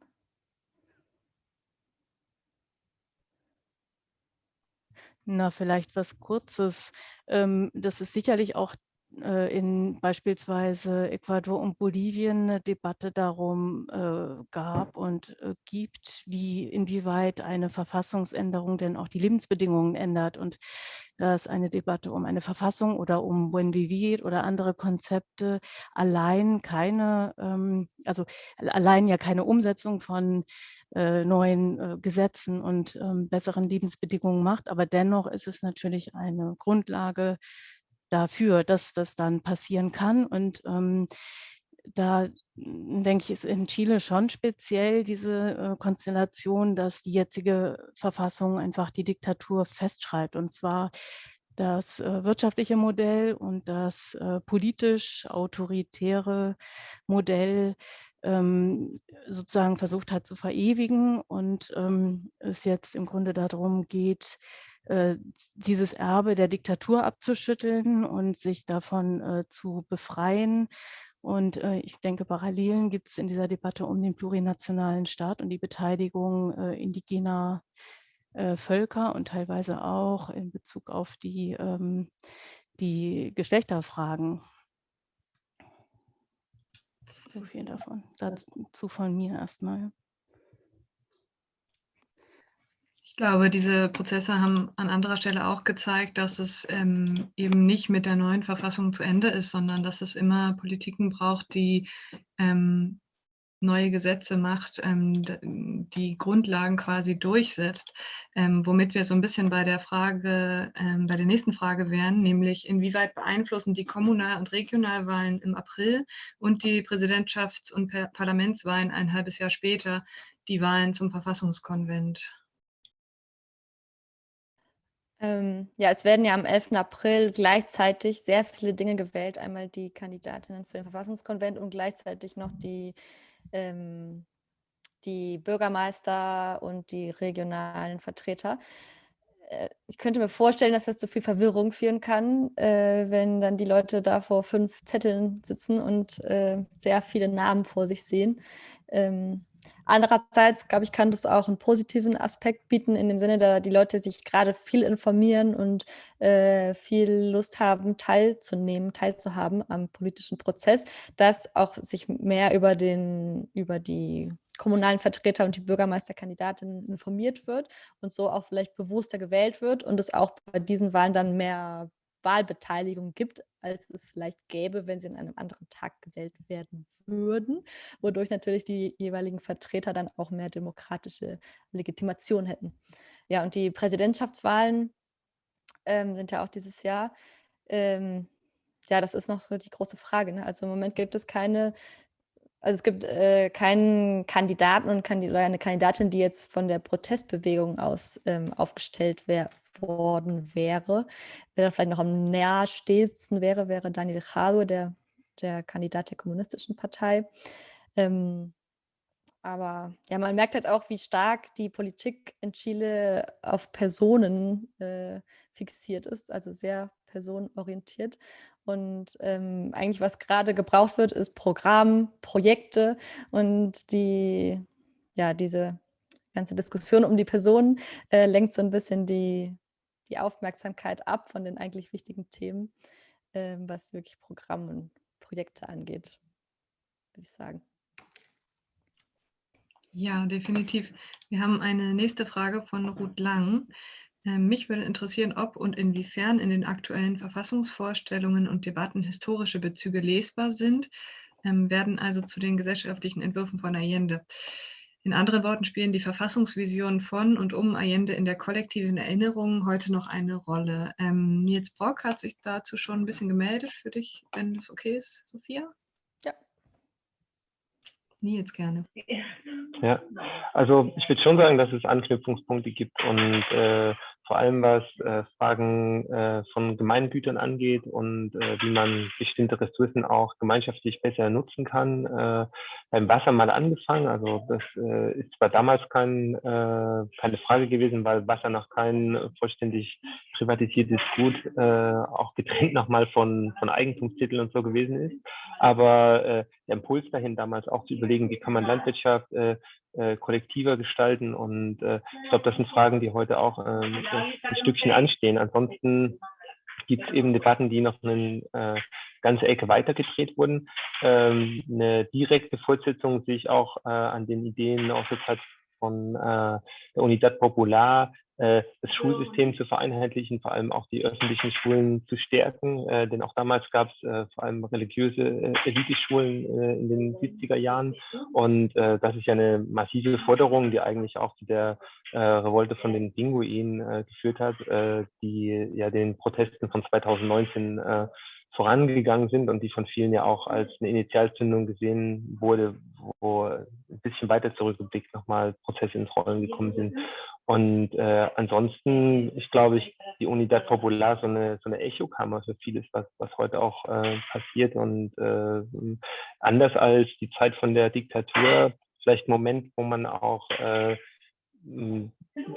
Na, vielleicht was Kurzes. Ähm, das ist sicherlich auch äh, in beispielsweise Ecuador und Bolivien eine Debatte darum äh, gab und äh, gibt, wie inwieweit eine Verfassungsänderung denn auch die Lebensbedingungen ändert. Und da ist eine Debatte um eine Verfassung oder um Buen Vivir oder andere Konzepte allein keine, ähm, also allein ja keine Umsetzung von äh, neuen äh, Gesetzen und ähm, besseren Lebensbedingungen macht. Aber dennoch ist es natürlich eine Grundlage dafür, dass das dann passieren kann. Und ähm, da hm, denke ich, ist in Chile schon speziell diese äh, Konstellation, dass die jetzige Verfassung einfach die Diktatur festschreibt. Und zwar das äh, wirtschaftliche Modell und das äh, politisch autoritäre Modell ähm, sozusagen versucht hat zu verewigen und ähm, es jetzt im Grunde darum geht, äh, dieses Erbe der Diktatur abzuschütteln und sich davon äh, zu befreien. Und äh, ich denke, Parallelen gibt es in dieser Debatte um den plurinationalen Staat und die Beteiligung äh, indigener äh, Völker und teilweise auch in Bezug auf die, ähm, die Geschlechterfragen. so viel davon. Dazu von mir erstmal. Ich glaube, diese Prozesse haben an anderer Stelle auch gezeigt, dass es ähm, eben nicht mit der neuen Verfassung zu Ende ist, sondern dass es immer Politiken braucht, die ähm, neue Gesetze macht, ähm, die Grundlagen quasi durchsetzt, ähm, womit wir so ein bisschen bei der Frage, ähm, bei der nächsten Frage wären, nämlich inwieweit beeinflussen die Kommunal- und Regionalwahlen im April und die Präsidentschafts- und Parlamentswahlen ein halbes Jahr später die Wahlen zum Verfassungskonvent? Ähm, ja, es werden ja am 11. April gleichzeitig sehr viele Dinge gewählt. Einmal die Kandidatinnen für den Verfassungskonvent und gleichzeitig noch die, ähm, die Bürgermeister und die regionalen Vertreter. Äh, ich könnte mir vorstellen, dass das zu viel Verwirrung führen kann, äh, wenn dann die Leute da vor fünf Zetteln sitzen und äh, sehr viele Namen vor sich sehen. Ähm, Andererseits, glaube ich, kann das auch einen positiven Aspekt bieten, in dem Sinne, da die Leute sich gerade viel informieren und äh, viel Lust haben, teilzunehmen, teilzuhaben am politischen Prozess, dass auch sich mehr über, den, über die kommunalen Vertreter und die Bürgermeisterkandidatinnen informiert wird und so auch vielleicht bewusster gewählt wird und es auch bei diesen Wahlen dann mehr Wahlbeteiligung gibt, als es vielleicht gäbe, wenn sie an einem anderen Tag gewählt werden würden, wodurch natürlich die jeweiligen Vertreter dann auch mehr demokratische Legitimation hätten. Ja, und die Präsidentschaftswahlen ähm, sind ja auch dieses Jahr. Ähm, ja, das ist noch so die große Frage. Ne? Also im Moment gibt es keine also es gibt äh, keinen Kandidaten und Kandid eine Kandidatin, die jetzt von der Protestbewegung aus ähm, aufgestellt wär worden wäre. Wer dann vielleicht noch am nahestehendsten wäre, wäre Daniel Jadue, der, der Kandidat der Kommunistischen Partei. Ähm, aber ja, man merkt halt auch, wie stark die Politik in Chile auf Personen äh, fixiert ist, also sehr personenorientiert. Und ähm, eigentlich, was gerade gebraucht wird, ist Programm, Projekte und die, ja, diese ganze Diskussion um die Personen äh, lenkt so ein bisschen die, die Aufmerksamkeit ab von den eigentlich wichtigen Themen, äh, was wirklich Programm und Projekte angeht, würde ich sagen. Ja, definitiv. Wir haben eine nächste Frage von Ruth Lang. Ähm, mich würde interessieren, ob und inwiefern in den aktuellen Verfassungsvorstellungen und Debatten historische Bezüge lesbar sind, ähm, werden also zu den gesellschaftlichen Entwürfen von Allende. In anderen Worten spielen die Verfassungsvisionen von und um Allende in der kollektiven Erinnerung heute noch eine Rolle. Ähm, Nils Brock hat sich dazu schon ein bisschen gemeldet für dich, wenn das okay ist, Sophia? Ja. Nils gerne. Ja, also ich würde schon sagen, dass es Anknüpfungspunkte gibt und äh, vor allem was äh, Fragen äh, von Gemeingütern angeht und äh, wie man bestimmte Ressourcen auch gemeinschaftlich besser nutzen kann. Äh, beim Wasser mal angefangen, also das äh, ist zwar damals kein, äh, keine Frage gewesen, weil Wasser noch kein vollständig privatisiertes Gut, äh, auch getrennt nochmal von, von Eigentumstiteln und so gewesen ist, aber äh, der Impuls dahin damals auch zu überlegen, wie kann man Landwirtschaft äh, äh, kollektiver gestalten. Und äh, ich glaube, das sind Fragen, die heute auch ähm, ein Stückchen anstehen. Ansonsten gibt es eben Debatten, die noch eine äh, ganze Ecke weitergedreht wurden. Ähm, eine direkte Fortsetzung sehe ich auch äh, an den Ideen aus der Zeit von äh, der Unidad Popular, das Schulsystem zu vereinheitlichen, vor allem auch die öffentlichen Schulen zu stärken. Äh, denn auch damals gab es äh, vor allem religiöse äh, Eliteschulen äh, in den 70er Jahren. Und äh, das ist ja eine massive Forderung, die eigentlich auch zu der äh, Revolte von den Pinguinen äh, geführt hat, äh, die ja den Protesten von 2019 äh, vorangegangen sind und die von vielen ja auch als eine Initialzündung gesehen wurde, wo ein bisschen weiter zurückgeblickt nochmal Prozesse ins Rollen gekommen sind. Und äh, ansonsten, ich glaube, ich, die Unidad Popular so eine, so eine Echokammer für vieles, was, was heute auch äh, passiert. Und äh, anders als die Zeit von der Diktatur, vielleicht ein Moment, wo man auch äh,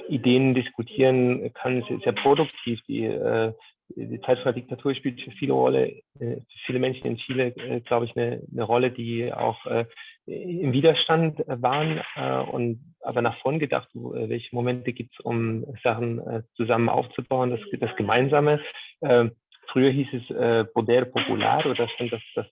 Ideen diskutieren kann, ist sehr produktiv. Die, äh, die Zeit von der Diktatur spielt für viele Rolle, äh, für viele Menschen in Chile, äh, glaube ich, eine, eine Rolle, die auch äh, im Widerstand waren äh, und aber nach vorn gedacht, äh, welche Momente gibt es, um Sachen äh, zusammen aufzubauen, das, das Gemeinsame. Äh, früher hieß es Poder Popular oder stand das, das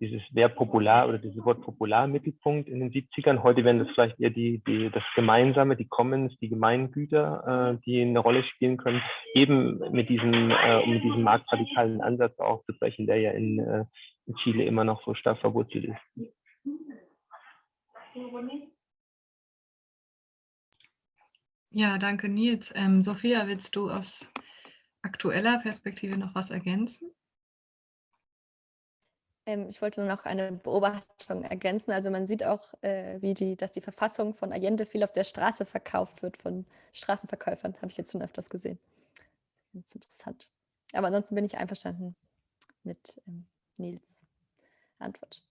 dieses Verb Popular oder dieses Wort Popular Mittelpunkt in den 70ern. Heute werden das vielleicht eher die, die, das Gemeinsame, die Commons, die Gemeingüter, äh, die eine Rolle spielen können, eben mit diesem, äh, um mit diesem marktradikalen Ansatz auch zu brechen, der ja in, äh, in Chile immer noch so stark verwurzelt ist. Ja, danke Nils. Ähm, Sophia, willst du aus aktueller Perspektive noch was ergänzen? Ähm, ich wollte nur noch eine Beobachtung ergänzen. Also man sieht auch, äh, wie die, dass die Verfassung von Allende viel auf der Straße verkauft wird von Straßenverkäufern. Habe ich jetzt schon öfters gesehen. Ganz interessant. Aber ansonsten bin ich einverstanden mit ähm, Nils Antwort.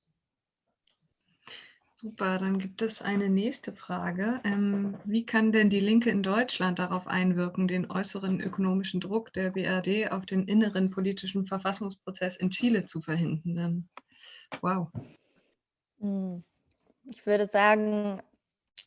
Super, dann gibt es eine nächste Frage. Ähm, wie kann denn die Linke in Deutschland darauf einwirken, den äußeren ökonomischen Druck der BRD auf den inneren politischen Verfassungsprozess in Chile zu verhindern? Wow. Hm. Ich würde sagen,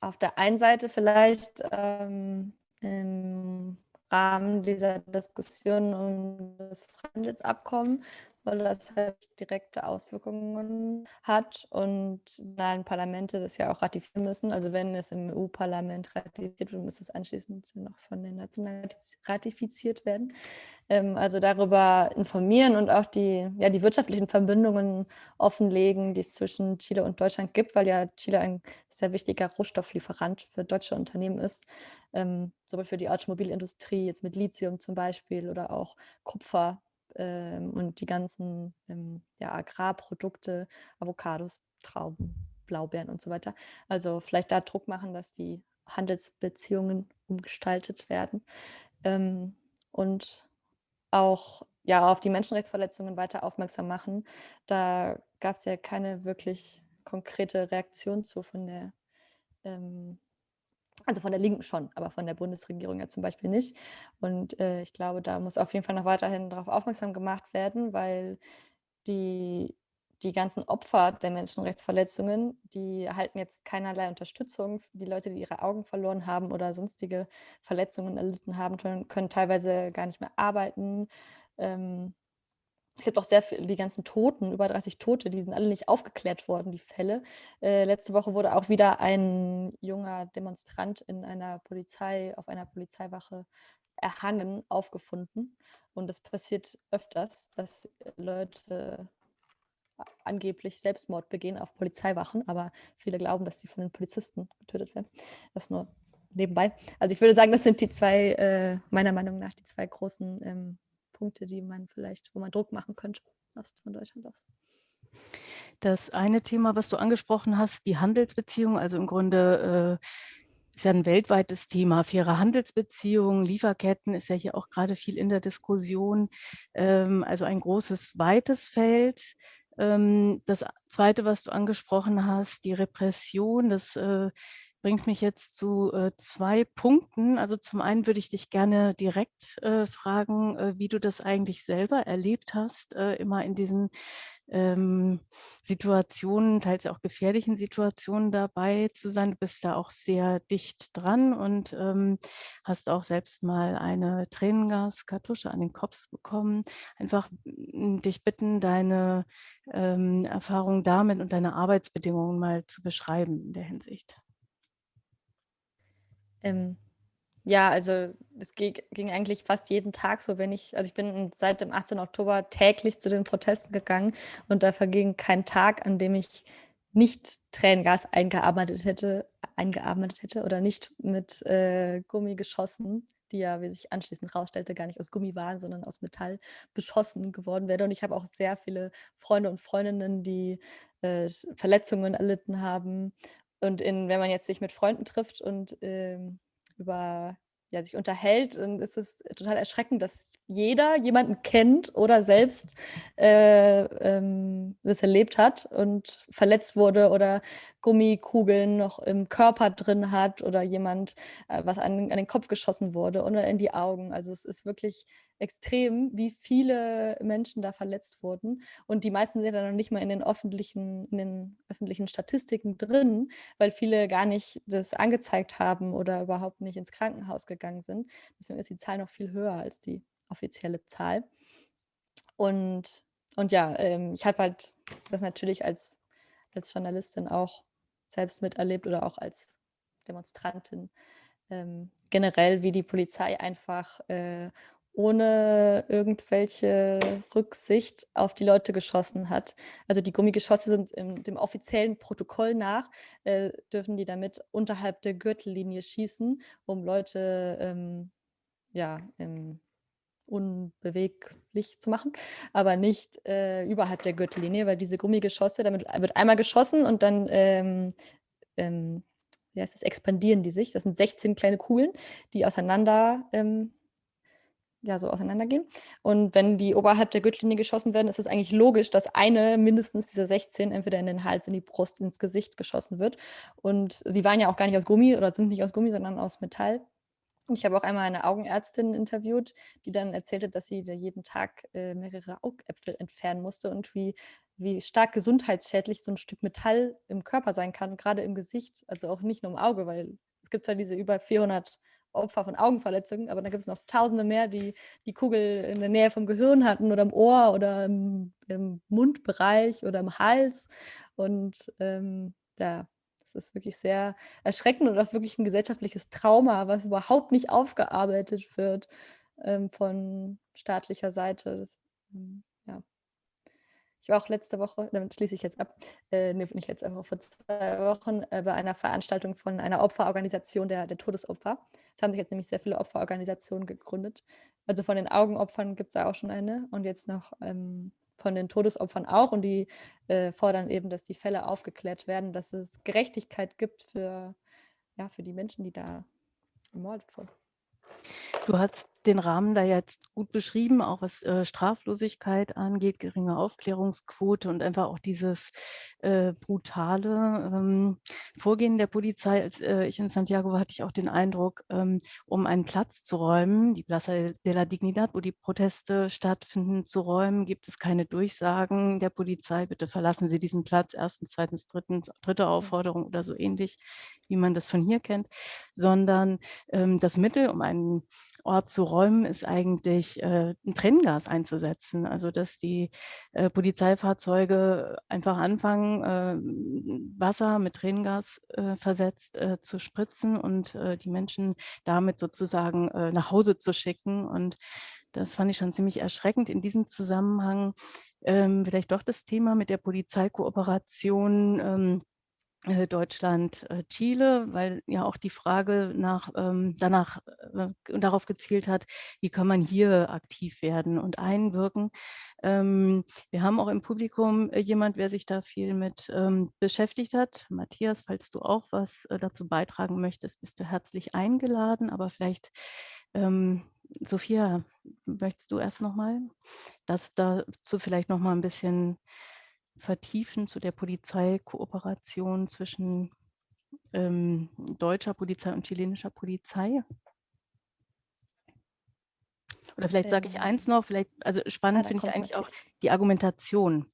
auf der einen Seite vielleicht ähm, im Rahmen dieser Diskussion um das Freihandelsabkommen weil das halt direkte Auswirkungen hat und nationalen Parlamente das ja auch ratifizieren müssen. Also wenn es im EU-Parlament ratifiziert wird, muss es anschließend noch von den Nationalen ratifiziert werden. Ähm, also darüber informieren und auch die, ja, die wirtschaftlichen Verbindungen offenlegen, die es zwischen Chile und Deutschland gibt, weil ja Chile ein sehr wichtiger Rohstofflieferant für deutsche Unternehmen ist. Ähm, sowohl für die Automobilindustrie, jetzt mit Lithium zum Beispiel oder auch Kupfer ähm, und die ganzen ähm, ja, Agrarprodukte, Avocados, Trauben, Blaubeeren und so weiter. Also vielleicht da Druck machen, dass die Handelsbeziehungen umgestaltet werden ähm, und auch ja, auf die Menschenrechtsverletzungen weiter aufmerksam machen. Da gab es ja keine wirklich konkrete Reaktion zu von der ähm, also von der Linken schon, aber von der Bundesregierung ja zum Beispiel nicht. Und äh, ich glaube, da muss auf jeden Fall noch weiterhin darauf aufmerksam gemacht werden, weil die, die ganzen Opfer der Menschenrechtsverletzungen, die erhalten jetzt keinerlei Unterstützung. Die Leute, die ihre Augen verloren haben oder sonstige Verletzungen erlitten haben, können teilweise gar nicht mehr arbeiten. Ähm, es gibt auch sehr viele, die ganzen Toten, über 30 Tote, die sind alle nicht aufgeklärt worden, die Fälle. Äh, letzte Woche wurde auch wieder ein junger Demonstrant in einer Polizei, auf einer Polizeiwache erhangen, aufgefunden. Und das passiert öfters, dass Leute angeblich Selbstmord begehen auf Polizeiwachen, aber viele glauben, dass sie von den Polizisten getötet werden. Das nur nebenbei. Also ich würde sagen, das sind die zwei, äh, meiner Meinung nach, die zwei großen ähm, Punkte, die man vielleicht, wo man Druck machen könnte aus, von Deutschland aus. Das eine Thema, was du angesprochen hast, die Handelsbeziehungen, also im Grunde äh, ist ja ein weltweites Thema. Faire Handelsbeziehungen, Lieferketten ist ja hier auch gerade viel in der Diskussion. Ähm, also ein großes, weites Feld. Ähm, das zweite, was du angesprochen hast, die Repression, das äh, bringt mich jetzt zu äh, zwei Punkten. Also zum einen würde ich dich gerne direkt äh, fragen, äh, wie du das eigentlich selber erlebt hast, äh, immer in diesen ähm, Situationen, teils auch gefährlichen Situationen dabei zu sein. Du bist da auch sehr dicht dran und ähm, hast auch selbst mal eine Tränengaskartusche an den Kopf bekommen. Einfach dich bitten, deine ähm, Erfahrungen damit und deine Arbeitsbedingungen mal zu beschreiben in der Hinsicht. Ähm, ja, also es ging, ging, eigentlich fast jeden Tag so, wenn ich, also ich bin seit dem 18. Oktober täglich zu den Protesten gegangen und da verging kein Tag, an dem ich nicht Tränengas eingearbeitet hätte, eingearbeitet hätte oder nicht mit äh, Gummi geschossen, die ja, wie sich anschließend herausstellte, gar nicht aus Gummi waren, sondern aus Metall beschossen geworden wäre. Und ich habe auch sehr viele Freunde und Freundinnen, die äh, Verletzungen erlitten haben und in, wenn man jetzt sich mit Freunden trifft und ähm, über ja, sich unterhält, dann ist es total erschreckend, dass jeder jemanden kennt oder selbst äh, ähm, das erlebt hat und verletzt wurde oder Gummikugeln noch im Körper drin hat oder jemand, äh, was an, an den Kopf geschossen wurde oder in die Augen. Also es ist wirklich extrem, wie viele Menschen da verletzt wurden. Und die meisten sind dann noch nicht mal in den öffentlichen, in den öffentlichen Statistiken drin, weil viele gar nicht das angezeigt haben oder überhaupt nicht ins Krankenhaus gegangen sind. Deswegen ist die Zahl noch viel höher als die offizielle Zahl. Und, und ja, ähm, ich habe halt das natürlich als, als Journalistin auch selbst miterlebt oder auch als Demonstrantin ähm, generell, wie die Polizei einfach äh, ohne irgendwelche Rücksicht auf die Leute geschossen hat. Also die Gummigeschosse sind im, dem offiziellen Protokoll nach, äh, dürfen die damit unterhalb der Gürtellinie schießen, um Leute ähm, ja, ähm, unbeweglich zu machen, aber nicht äh, überhalb der Gürtellinie, weil diese Gummigeschosse, damit wird einmal geschossen und dann ähm, ähm, wie heißt das, expandieren die sich. Das sind 16 kleine Kugeln, die auseinander ähm, ja, so auseinandergehen. Und wenn die oberhalb der Gürtellinie geschossen werden, ist es eigentlich logisch, dass eine mindestens dieser 16 entweder in den Hals, in die Brust, ins Gesicht geschossen wird. Und sie waren ja auch gar nicht aus Gummi oder sind nicht aus Gummi, sondern aus Metall. Und ich habe auch einmal eine Augenärztin interviewt, die dann erzählte, dass sie jeden Tag äh, mehrere Augäpfel entfernen musste und wie, wie stark gesundheitsschädlich so ein Stück Metall im Körper sein kann, gerade im Gesicht, also auch nicht nur im Auge, weil es gibt zwar diese über 400 Opfer von Augenverletzungen, aber da gibt es noch tausende mehr, die die Kugel in der Nähe vom Gehirn hatten oder im Ohr oder im, im Mundbereich oder im Hals. Und ähm, ja, das ist wirklich sehr erschreckend und auch wirklich ein gesellschaftliches Trauma, was überhaupt nicht aufgearbeitet wird ähm, von staatlicher Seite. Das, ähm, ja. Ich war auch letzte Woche, damit schließe ich jetzt ab, äh, nee, nicht letzte Woche, vor zwei Wochen äh, bei einer Veranstaltung von einer Opferorganisation der, der Todesopfer. Es haben sich jetzt nämlich sehr viele Opferorganisationen gegründet. Also von den Augenopfern gibt es da auch schon eine und jetzt noch ähm, von den Todesopfern auch. Und die äh, fordern eben, dass die Fälle aufgeklärt werden, dass es Gerechtigkeit gibt für, ja, für die Menschen, die da ermordet wurden. Du hast den Rahmen da jetzt gut beschrieben, auch was äh, Straflosigkeit angeht, geringe Aufklärungsquote und einfach auch dieses äh, brutale ähm, Vorgehen der Polizei. Als äh, ich in Santiago war, hatte ich auch den Eindruck, ähm, um einen Platz zu räumen, die Plaza de la Dignidad, wo die Proteste stattfinden, zu räumen, gibt es keine Durchsagen der Polizei, bitte verlassen Sie diesen Platz, erstens, zweitens, drittens, dritte Aufforderung oder so ähnlich, wie man das von hier kennt, sondern ähm, das Mittel, um einen Ort zu räumen, ist eigentlich äh, ein Trenngas einzusetzen. Also dass die äh, Polizeifahrzeuge einfach anfangen, äh, Wasser mit Tränengas äh, versetzt äh, zu spritzen und äh, die Menschen damit sozusagen nach Hause zu schicken. Und das fand ich schon ziemlich erschreckend. In diesem Zusammenhang ähm, vielleicht doch das Thema mit der Polizeikooperation. Ähm, äh, Deutschland, äh, Chile, weil ja auch die Frage nach, ähm, danach äh, darauf gezielt hat, wie kann man hier aktiv werden und einwirken. Ähm, wir haben auch im Publikum jemand, wer sich da viel mit ähm, beschäftigt hat. Matthias, falls du auch was dazu beitragen möchtest, bist du herzlich eingeladen, aber vielleicht Sophia, möchtest du erst nochmal das dazu vielleicht nochmal ein bisschen vertiefen zu der Polizeikooperation zwischen ähm, deutscher Polizei und chilenischer Polizei? Oder vielleicht sage ich eins ähm, noch, vielleicht, also spannend finde ich eigentlich auch die Argumentation.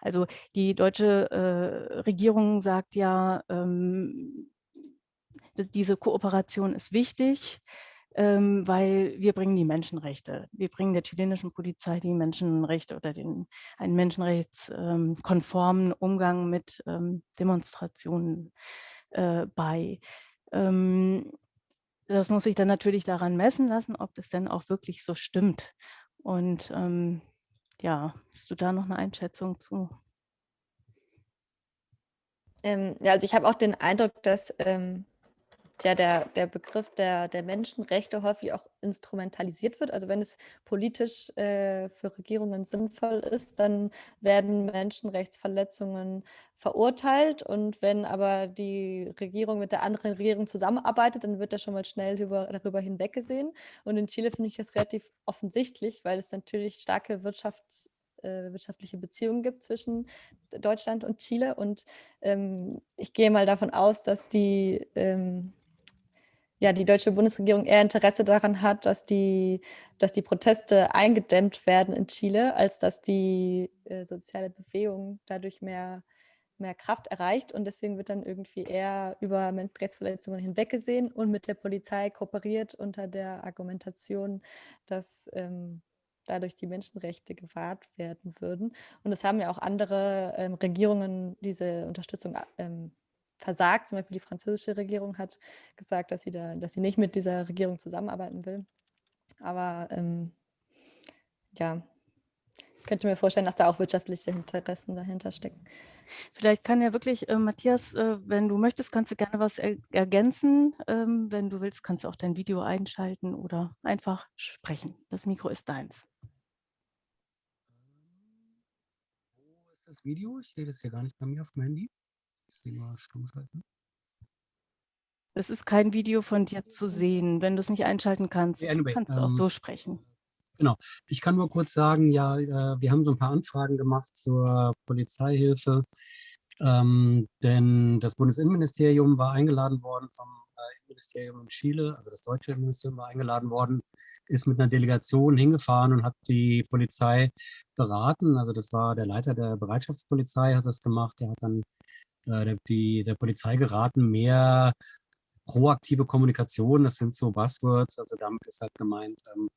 Also die deutsche äh, Regierung sagt ja, ähm, diese Kooperation ist wichtig, ähm, weil wir bringen die Menschenrechte. Wir bringen der chilenischen Polizei die Menschenrechte oder den, einen menschenrechtskonformen ähm, Umgang mit ähm, Demonstrationen äh, bei. Ähm, das muss sich dann natürlich daran messen lassen, ob das denn auch wirklich so stimmt. Und ähm, ja, hast du da noch eine Einschätzung zu? Ähm, ja, also ich habe auch den Eindruck, dass ähm, ja der, der Begriff der, der Menschenrechte häufig auch instrumentalisiert wird. Also wenn es politisch äh, für Regierungen sinnvoll ist, dann werden Menschenrechtsverletzungen verurteilt. Und wenn aber die Regierung mit der anderen Regierung zusammenarbeitet, dann wird das schon mal schnell über, darüber hinweggesehen. Und in Chile finde ich das relativ offensichtlich, weil es natürlich starke Wirtschafts- äh, wirtschaftliche Beziehungen gibt zwischen Deutschland und Chile. Und ähm, ich gehe mal davon aus, dass die ähm, ja, die deutsche Bundesregierung eher Interesse daran hat, dass die, dass die Proteste eingedämmt werden in Chile, als dass die äh, soziale Bewegung dadurch mehr, mehr Kraft erreicht. Und deswegen wird dann irgendwie eher über Menschenrechtsverletzungen hinweggesehen und mit der Polizei kooperiert unter der Argumentation, dass, ähm, dadurch die Menschenrechte gewahrt werden würden. Und es haben ja auch andere ähm, Regierungen diese Unterstützung ähm, versagt. Zum Beispiel die französische Regierung hat gesagt, dass sie, da, dass sie nicht mit dieser Regierung zusammenarbeiten will. Aber ähm, ja, ich könnte mir vorstellen, dass da auch wirtschaftliche Interessen dahinter stecken. Vielleicht kann ja wirklich, äh, Matthias, äh, wenn du möchtest, kannst du gerne was er ergänzen. Ähm, wenn du willst, kannst du auch dein Video einschalten oder einfach sprechen. Das Mikro ist deins. Wo ist das Video? Ich sehe das ja gar nicht bei mir auf dem Handy. Ich sehe mal stumm schalten. Es ist kein Video von dir zu sehen. Wenn du es nicht einschalten kannst, Ja, anyway, kannst du auch ähm, so sprechen. Genau. Ich kann nur kurz sagen, ja, äh, wir haben so ein paar Anfragen gemacht zur Polizeihilfe, ähm, denn das Bundesinnenministerium war eingeladen worden vom äh, Innenministerium in Chile, also das deutsche Innenministerium war eingeladen worden, ist mit einer Delegation hingefahren und hat die Polizei beraten. Also das war der Leiter der Bereitschaftspolizei, hat das gemacht. Der hat dann der, die, der Polizei geraten, mehr proaktive Kommunikation, das sind so Buzzwords, also damit ist halt gemeint, ähm,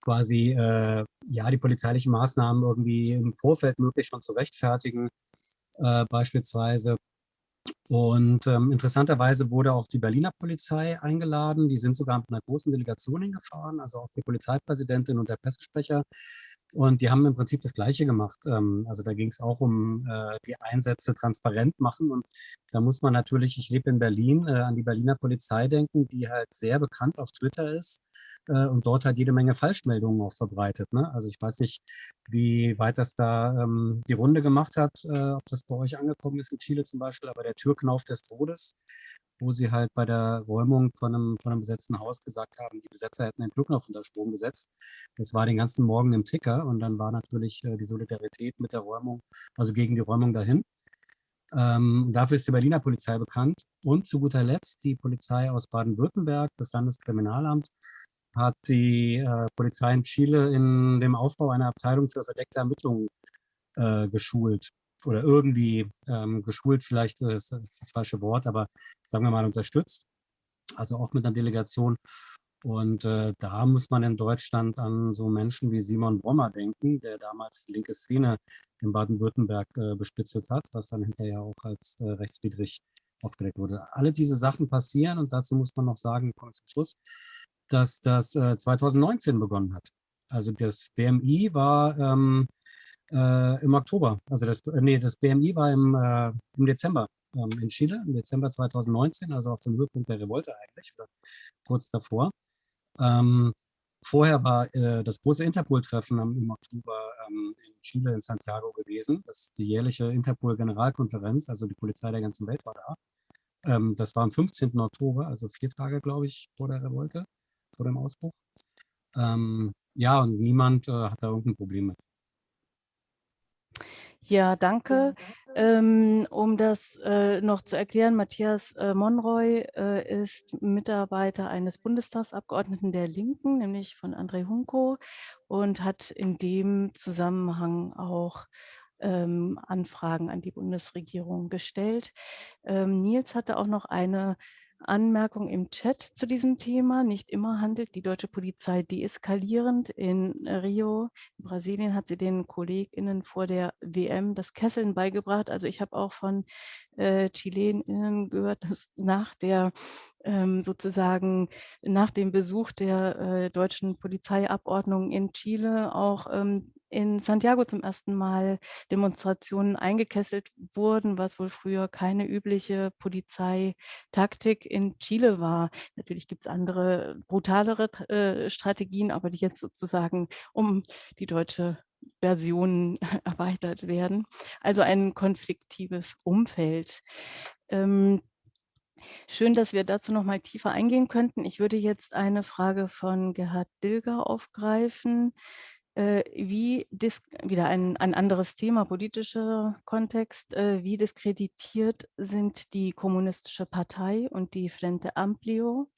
quasi äh, ja die polizeilichen Maßnahmen irgendwie im Vorfeld möglich schon zu rechtfertigen, äh, beispielsweise. Und ähm, interessanterweise wurde auch die Berliner Polizei eingeladen. Die sind sogar mit einer großen Delegation hingefahren, also auch die Polizeipräsidentin und der Pressesprecher. Und die haben im Prinzip das Gleiche gemacht. Ähm, also da ging es auch um äh, die Einsätze transparent machen. Und da muss man natürlich, ich lebe in Berlin, äh, an die Berliner Polizei denken, die halt sehr bekannt auf Twitter ist äh, und dort halt jede Menge Falschmeldungen auch verbreitet. Ne? Also ich weiß nicht, wie weit das da ähm, die Runde gemacht hat, äh, ob das bei euch angekommen ist in Chile zum Beispiel, aber der Türknauf des Todes, wo sie halt bei der Räumung von einem, von einem besetzten Haus gesagt haben, die Besetzer hätten den Türknauf unter Strom gesetzt. Das war den ganzen Morgen im Ticker und dann war natürlich äh, die Solidarität mit der Räumung, also gegen die Räumung dahin. Ähm, dafür ist die Berliner Polizei bekannt. Und zu guter Letzt die Polizei aus Baden-Württemberg, das Landeskriminalamt, hat die äh, Polizei in Chile in dem Aufbau einer Abteilung für verdeckte Ermittlungen äh, geschult oder irgendwie ähm, geschult, vielleicht ist, ist das falsche Wort, aber sagen wir mal unterstützt, also auch mit einer Delegation. Und äh, da muss man in Deutschland an so Menschen wie Simon Brommer denken, der damals die linke Szene in Baden-Württemberg äh, bespitzelt hat, was dann hinterher auch als äh, rechtswidrig aufgedeckt wurde. Alle diese Sachen passieren und dazu muss man noch sagen, kommt zum Schluss, dass das äh, 2019 begonnen hat. Also das BMI war ähm, äh, im Oktober, also das, äh, nee, das BMI war im, äh, im Dezember ähm, in Chile, im Dezember 2019, also auf dem Höhepunkt der Revolte eigentlich, oder kurz davor. Ähm, vorher war äh, das große Interpol-Treffen im Oktober ähm, in Chile, in Santiago gewesen. Das ist die jährliche Interpol-Generalkonferenz, also die Polizei der ganzen Welt war da. Ähm, das war am 15. Oktober, also vier Tage, glaube ich, vor der Revolte, vor dem Ausbruch. Ähm, ja, und niemand äh, hat da irgendein Problem mit. Ja, danke. Ähm, um das äh, noch zu erklären, Matthias äh, Monroy äh, ist Mitarbeiter eines Bundestagsabgeordneten der Linken, nämlich von André Hunko und hat in dem Zusammenhang auch ähm, Anfragen an die Bundesregierung gestellt. Ähm, Nils hatte auch noch eine Anmerkung im Chat zu diesem Thema. Nicht immer handelt die deutsche Polizei deeskalierend. In Rio, in Brasilien, hat sie den KollegInnen vor der WM das Kesseln beigebracht. Also ich habe auch von äh, ChilenInnen gehört, dass nach der ähm, sozusagen nach dem Besuch der äh, deutschen Polizeiabordnung in Chile auch ähm, in Santiago zum ersten Mal Demonstrationen eingekesselt wurden, was wohl früher keine übliche Polizeitaktik in Chile war. Natürlich gibt es andere, brutalere äh, Strategien, aber die jetzt sozusagen um die deutsche Version erweitert werden. Also ein konfliktives Umfeld. Ähm, Schön, dass wir dazu noch mal tiefer eingehen könnten. Ich würde jetzt eine Frage von Gerhard Dilger aufgreifen. Äh, wie wieder ein, ein anderes Thema, politischer Kontext, äh, wie diskreditiert sind die Kommunistische Partei und die Frente Amplio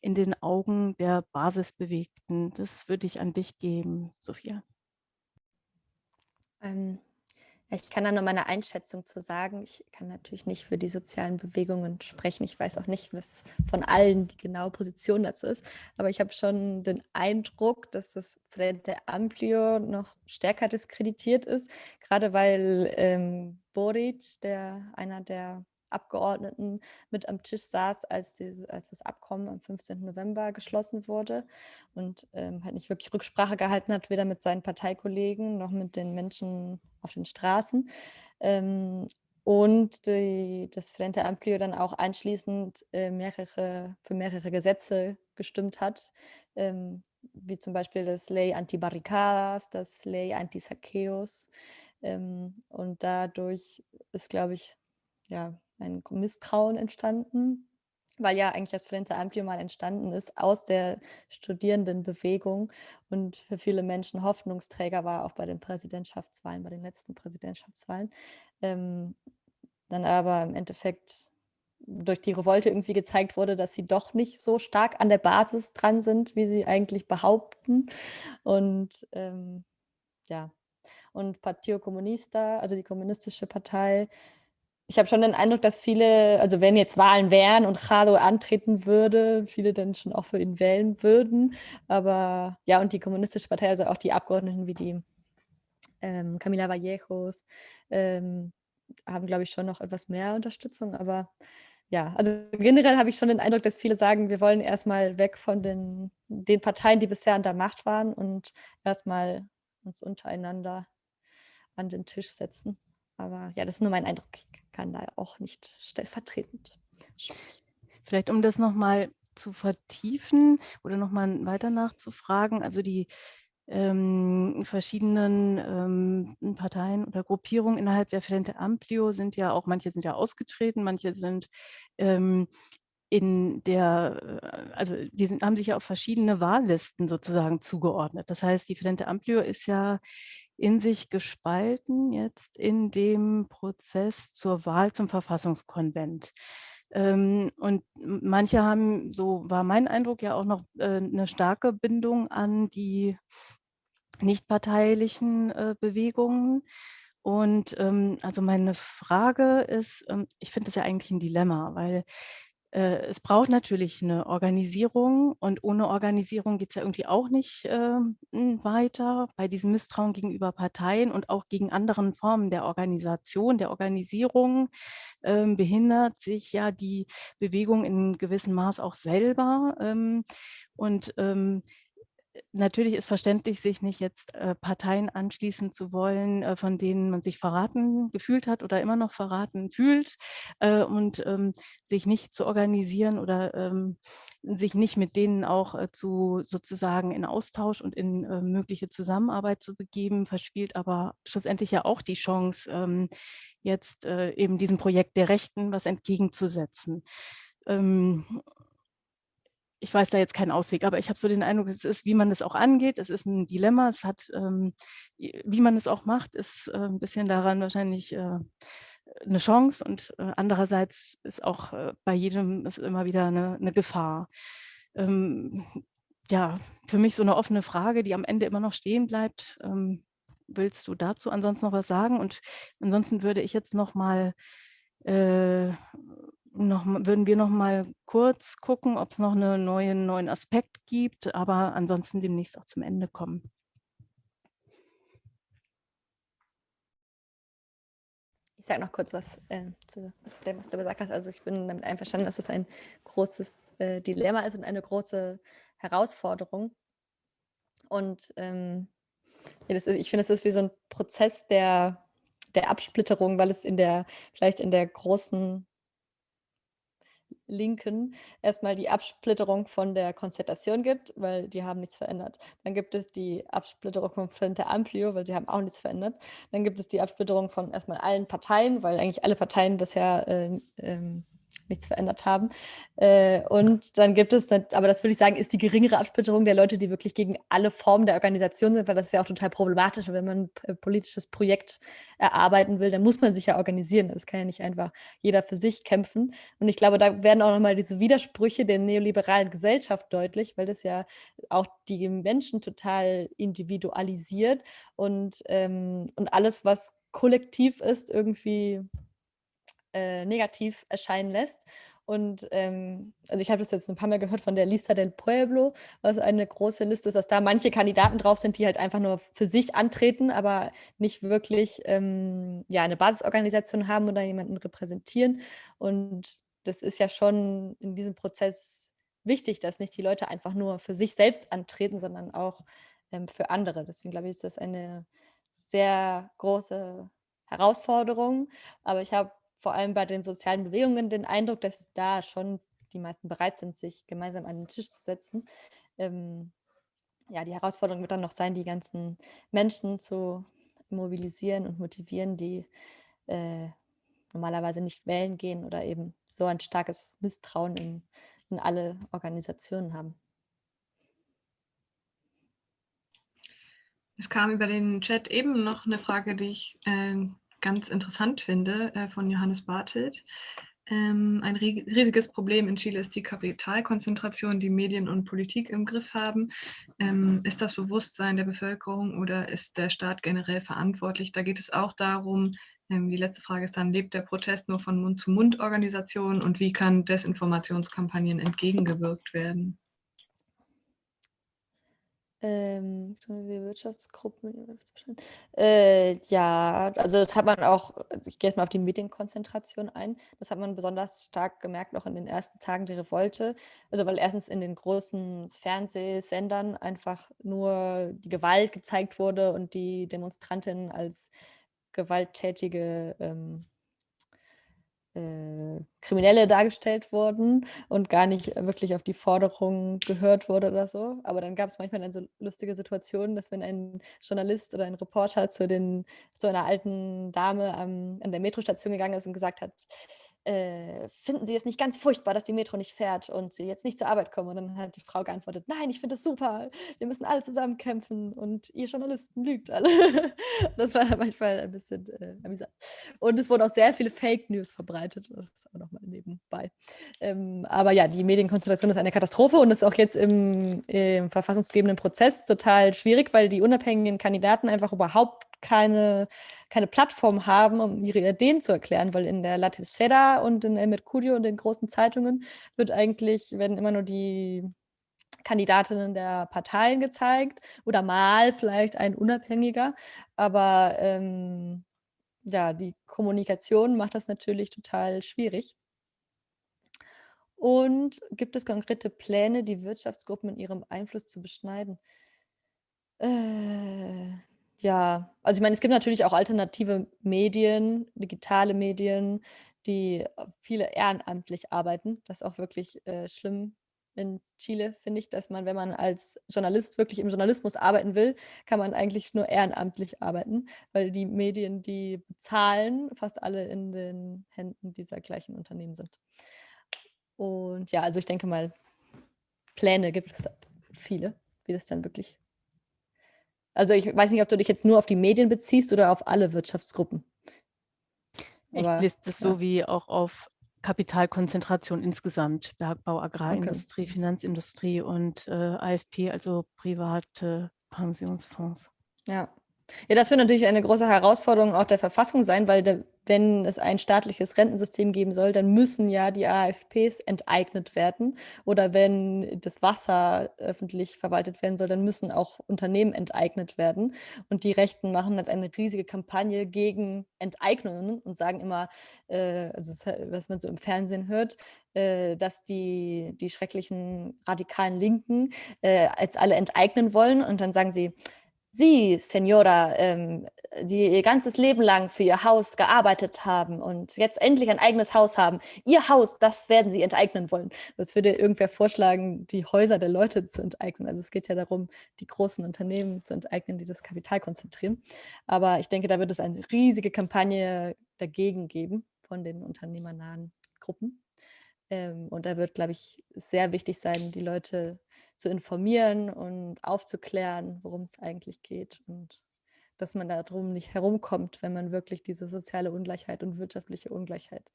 in den Augen der Basisbewegten? Das würde ich an dich geben, Sophia. Ähm, Ich kann da nur meine Einschätzung zu sagen. Ich kann natürlich nicht für die sozialen Bewegungen sprechen. Ich weiß auch nicht, was von allen die genaue Position dazu ist. Aber ich habe schon den Eindruck, dass das Frente Amplio noch stärker diskreditiert ist, gerade weil ähm, Boric, der einer der Abgeordneten mit am Tisch saß, als, die, als das Abkommen am 15. November geschlossen wurde und ähm, halt nicht wirklich Rücksprache gehalten hat, weder mit seinen Parteikollegen noch mit den Menschen auf den Straßen. Ähm, und die, das Frente Amplio dann auch anschließend äh, mehrere, für mehrere Gesetze gestimmt hat, ähm, wie zum Beispiel das Ley Anti-Barricadas, das Ley Anti-Saqueos. Ähm, und dadurch ist, glaube ich, ja, ein Misstrauen entstanden, weil ja eigentlich das Frente Amplio mal entstanden ist aus der Studierendenbewegung und für viele Menschen Hoffnungsträger war, auch bei den Präsidentschaftswahlen, bei den letzten Präsidentschaftswahlen. Ähm, dann aber im Endeffekt durch die Revolte irgendwie gezeigt wurde, dass sie doch nicht so stark an der Basis dran sind, wie sie eigentlich behaupten. Und ähm, ja, und Partio Comunista, also die kommunistische Partei, ich habe schon den Eindruck, dass viele, also wenn jetzt Wahlen wären und Jado antreten würde, viele dann schon auch für ihn wählen würden. Aber ja, und die Kommunistische Partei, also auch die Abgeordneten wie die ähm, Camila Vallejos, ähm, haben, glaube ich, schon noch etwas mehr Unterstützung. Aber ja, also generell habe ich schon den Eindruck, dass viele sagen, wir wollen erstmal weg von den, den Parteien, die bisher an der Macht waren und erstmal uns untereinander an den Tisch setzen. Aber ja, das ist nur mein Eindruck. Kann da auch nicht stellvertretend sprechen. Vielleicht um das nochmal zu vertiefen oder nochmal weiter nachzufragen, also die ähm, verschiedenen ähm, Parteien oder Gruppierungen innerhalb der Frente Amplio sind ja auch, manche sind ja ausgetreten, manche sind ähm, in der, äh, also die sind, haben sich ja auf verschiedene Wahllisten sozusagen zugeordnet. Das heißt, die Frente Amplio ist ja in sich gespalten jetzt in dem Prozess zur Wahl zum Verfassungskonvent. Ähm, und manche haben, so war mein Eindruck, ja auch noch äh, eine starke Bindung an die nichtparteilichen äh, Bewegungen. Und ähm, also meine Frage ist, ähm, ich finde das ja eigentlich ein Dilemma, weil äh, es braucht natürlich eine Organisierung und ohne Organisierung geht es ja irgendwie auch nicht äh, weiter bei diesem Misstrauen gegenüber Parteien und auch gegen anderen Formen der Organisation, der Organisierung äh, behindert sich ja die Bewegung in gewissem Maß auch selber. Ähm, und ähm, natürlich ist verständlich, sich nicht jetzt äh, Parteien anschließen zu wollen, äh, von denen man sich verraten gefühlt hat oder immer noch verraten fühlt äh, und ähm, sich nicht zu organisieren oder ähm, sich nicht mit denen auch äh, zu sozusagen in Austausch und in äh, mögliche Zusammenarbeit zu begeben, verspielt aber schlussendlich ja auch die Chance, ähm, jetzt äh, eben diesem Projekt der Rechten was entgegenzusetzen. Ich weiß da jetzt keinen Ausweg, aber ich habe so den Eindruck, es ist, wie man es auch angeht, es ist ein Dilemma, es hat, ähm, wie man es auch macht, ist äh, ein bisschen daran wahrscheinlich äh, eine Chance und äh, andererseits ist auch äh, bei jedem ist immer wieder eine, eine Gefahr. Ähm, ja, für mich so eine offene Frage, die am Ende immer noch stehen bleibt. Ähm, willst du dazu ansonsten noch was sagen? Und ansonsten würde ich jetzt noch mal äh, noch, würden wir noch mal kurz gucken, ob es noch einen neuen, neuen Aspekt gibt, aber ansonsten demnächst auch zum Ende kommen. Ich sage noch kurz was äh, zu dem, was du gesagt hast. Also ich bin damit einverstanden, dass es ein großes äh, Dilemma ist und eine große Herausforderung. Und ähm, ja, ist, ich finde, es ist wie so ein Prozess der, der Absplitterung, weil es in der, vielleicht in der großen Linken erstmal die Absplitterung von der Konzertation gibt, weil die haben nichts verändert. Dann gibt es die Absplitterung von Frente Amplio, weil sie haben auch nichts verändert. Dann gibt es die Absplitterung von erstmal allen Parteien, weil eigentlich alle Parteien bisher äh, ähm, nichts verändert haben. Äh, und dann gibt es, aber das würde ich sagen, ist die geringere Absplitterung der Leute, die wirklich gegen alle Formen der Organisation sind, weil das ist ja auch total problematisch. wenn man ein politisches Projekt erarbeiten will, dann muss man sich ja organisieren. Das kann ja nicht einfach jeder für sich kämpfen. Und ich glaube, da werden auch nochmal diese Widersprüche der neoliberalen Gesellschaft deutlich, weil das ja auch die Menschen total individualisiert und, ähm, und alles, was kollektiv ist, irgendwie äh, negativ erscheinen lässt. Und ähm, also ich habe das jetzt ein paar Mal gehört von der Lista del Pueblo, was eine große Liste ist, dass da manche Kandidaten drauf sind, die halt einfach nur für sich antreten, aber nicht wirklich ähm, ja, eine Basisorganisation haben oder jemanden repräsentieren. Und das ist ja schon in diesem Prozess wichtig, dass nicht die Leute einfach nur für sich selbst antreten, sondern auch ähm, für andere. Deswegen glaube ich, ist das eine sehr große Herausforderung. Aber ich habe vor allem bei den sozialen Bewegungen den Eindruck, dass da schon die meisten bereit sind, sich gemeinsam an den Tisch zu setzen. Ähm, ja, die Herausforderung wird dann noch sein, die ganzen Menschen zu mobilisieren und motivieren, die äh, normalerweise nicht wählen gehen oder eben so ein starkes Misstrauen in, in alle Organisationen haben. Es kam über den Chat eben noch eine Frage, die ich äh, ganz interessant finde, äh, von Johannes Bartelt. Ähm, ein riesiges Problem in Chile ist die Kapitalkonzentration, die Medien und Politik im Griff haben. Ähm, ist das Bewusstsein der Bevölkerung oder ist der Staat generell verantwortlich? Da geht es auch darum, ähm, die letzte Frage ist dann, lebt der Protest nur von Mund-zu-Mund-Organisationen und wie kann Desinformationskampagnen entgegengewirkt werden? Ähm, Wirtschaftsgruppen. Äh, ja, also das hat man auch, also ich gehe jetzt mal auf die Medienkonzentration ein. Das hat man besonders stark gemerkt, noch in den ersten Tagen der Revolte. Also weil erstens in den großen Fernsehsendern einfach nur die Gewalt gezeigt wurde und die Demonstrantinnen als gewalttätige ähm, äh, Kriminelle dargestellt wurden und gar nicht wirklich auf die Forderungen gehört wurde oder so. Aber dann gab es manchmal dann so lustige Situationen, dass wenn ein Journalist oder ein Reporter zu, den, zu einer alten Dame am, an der Metrostation gegangen ist und gesagt hat, äh, finden Sie es nicht ganz furchtbar, dass die Metro nicht fährt und Sie jetzt nicht zur Arbeit kommen? Und dann hat die Frau geantwortet, nein, ich finde es super, wir müssen alle zusammen kämpfen und ihr Journalisten lügt alle. das war manchmal ein bisschen äh, amüsant. Und es wurden auch sehr viele Fake News verbreitet, das ist auch nochmal nebenbei. Ähm, aber ja, die Medienkonzentration ist eine Katastrophe und ist auch jetzt im, im verfassungsgebenden Prozess total schwierig, weil die unabhängigen Kandidaten einfach überhaupt keine, keine Plattform haben, um ihre Ideen zu erklären, weil in der La Tercera und in El Mercurio und den großen Zeitungen wird eigentlich, werden immer nur die Kandidatinnen der Parteien gezeigt oder mal vielleicht ein Unabhängiger, aber ähm, ja, die Kommunikation macht das natürlich total schwierig. Und gibt es konkrete Pläne, die Wirtschaftsgruppen in ihrem Einfluss zu beschneiden? Äh, ja, also ich meine, es gibt natürlich auch alternative Medien, digitale Medien, die viele ehrenamtlich arbeiten. Das ist auch wirklich äh, schlimm in Chile, finde ich, dass man, wenn man als Journalist wirklich im Journalismus arbeiten will, kann man eigentlich nur ehrenamtlich arbeiten, weil die Medien, die bezahlen, fast alle in den Händen dieser gleichen Unternehmen sind. Und ja, also ich denke mal, Pläne gibt es viele, wie das dann wirklich also ich weiß nicht, ob du dich jetzt nur auf die Medien beziehst oder auf alle Wirtschaftsgruppen. Ich lese das ja. so wie auch auf Kapitalkonzentration insgesamt, Bergbau, Agrarindustrie, okay. Finanzindustrie und äh, AFP, also private Pensionsfonds. Ja. Ja, das wird natürlich eine große Herausforderung auch der Verfassung sein, weil der, wenn es ein staatliches Rentensystem geben soll, dann müssen ja die AFPs enteignet werden. Oder wenn das Wasser öffentlich verwaltet werden soll, dann müssen auch Unternehmen enteignet werden. Und die Rechten machen halt eine riesige Kampagne gegen Enteignungen und sagen immer, äh, also was man so im Fernsehen hört, äh, dass die, die schrecklichen radikalen Linken äh, jetzt alle enteignen wollen. Und dann sagen sie, Sie, Senora, ähm, die ihr ganzes Leben lang für ihr Haus gearbeitet haben und jetzt endlich ein eigenes Haus haben, ihr Haus, das werden sie enteignen wollen. Das würde irgendwer vorschlagen, die Häuser der Leute zu enteignen. Also es geht ja darum, die großen Unternehmen zu enteignen, die das Kapital konzentrieren. Aber ich denke, da wird es eine riesige Kampagne dagegen geben von den unternehmernahen Gruppen. Ähm, und da wird, glaube ich, sehr wichtig sein, die Leute zu informieren und aufzuklären, worum es eigentlich geht und dass man darum nicht herumkommt, wenn man wirklich diese soziale Ungleichheit und wirtschaftliche Ungleichheit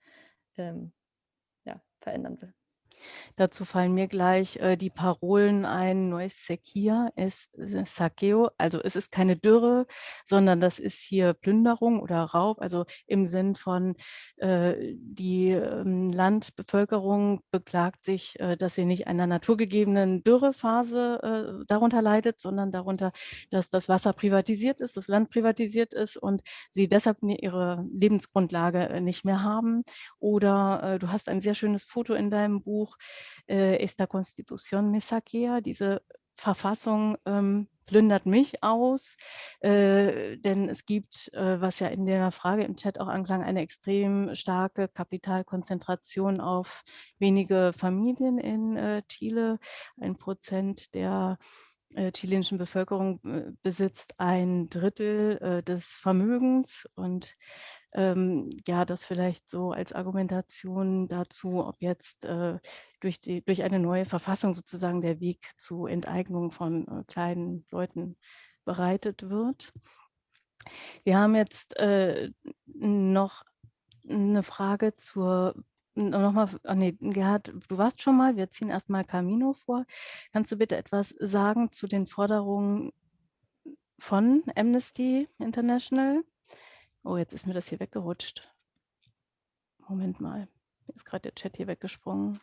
ähm, ja, verändern will. Dazu fallen mir gleich äh, die Parolen ein, Neues Sequia es Saqueo, also es ist keine Dürre, sondern das ist hier Plünderung oder Raub, also im Sinn von äh, die ähm, Landbevölkerung beklagt sich, äh, dass sie nicht einer naturgegebenen Dürrephase äh, darunter leidet, sondern darunter, dass das Wasser privatisiert ist, das Land privatisiert ist und sie deshalb ihre Lebensgrundlage äh, nicht mehr haben. Oder äh, du hast ein sehr schönes Foto in deinem Buch, äh, esta Constitución me saquea, diese Verfassung ähm, plündert mich aus, äh, denn es gibt, äh, was ja in der Frage im Chat auch anklang, eine extrem starke Kapitalkonzentration auf wenige Familien in äh, Chile. Ein Prozent der äh, chilenischen Bevölkerung äh, besitzt ein Drittel äh, des Vermögens und ähm, ja, das vielleicht so als Argumentation dazu, ob jetzt äh, durch, die, durch eine neue Verfassung sozusagen der Weg zu Enteignung von äh, kleinen Leuten bereitet wird. Wir haben jetzt äh, noch eine Frage zur nochmal, oh nee, Gerhard, du warst schon mal, wir ziehen erstmal Camino vor. Kannst du bitte etwas sagen zu den Forderungen von Amnesty International? Oh, jetzt ist mir das hier weggerutscht. Moment mal, ist gerade der Chat hier weggesprungen.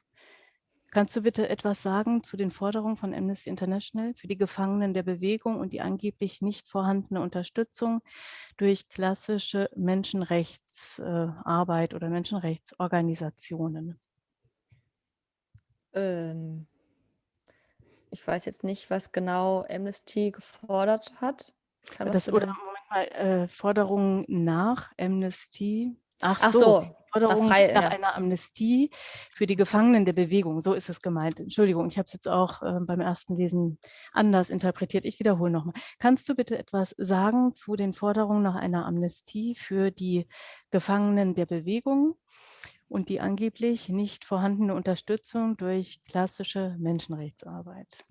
Kannst du bitte etwas sagen zu den Forderungen von Amnesty International für die Gefangenen der Bewegung und die angeblich nicht vorhandene Unterstützung durch klassische Menschenrechtsarbeit oder Menschenrechtsorganisationen? Ähm, ich weiß jetzt nicht, was genau Amnesty gefordert hat. Kann das, oder äh, Forderungen nach Amnesty. Ach, Ach so, so, Forderungen nach, frei, nach ja. einer Amnestie für die Gefangenen der Bewegung. So ist es gemeint. Entschuldigung, ich habe es jetzt auch äh, beim ersten Lesen anders interpretiert. Ich wiederhole nochmal. Kannst du bitte etwas sagen zu den Forderungen nach einer Amnestie für die Gefangenen der Bewegung und die angeblich nicht vorhandene Unterstützung durch klassische Menschenrechtsarbeit?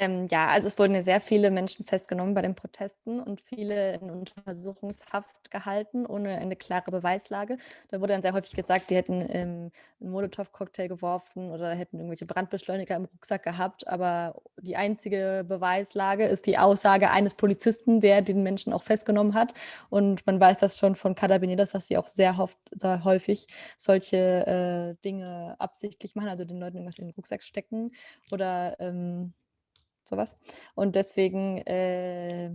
Ähm, ja, also es wurden ja sehr viele Menschen festgenommen bei den Protesten und viele in Untersuchungshaft gehalten, ohne eine klare Beweislage. Da wurde dann sehr häufig gesagt, die hätten ähm, einen Molotow-Cocktail geworfen oder hätten irgendwelche Brandbeschleuniger im Rucksack gehabt. Aber die einzige Beweislage ist die Aussage eines Polizisten, der den Menschen auch festgenommen hat. Und man weiß das schon von Carabineros, dass sie auch sehr, oft, sehr häufig solche äh, Dinge absichtlich machen, also den Leuten irgendwas in den Rucksack stecken oder ähm, sowas. Und deswegen äh,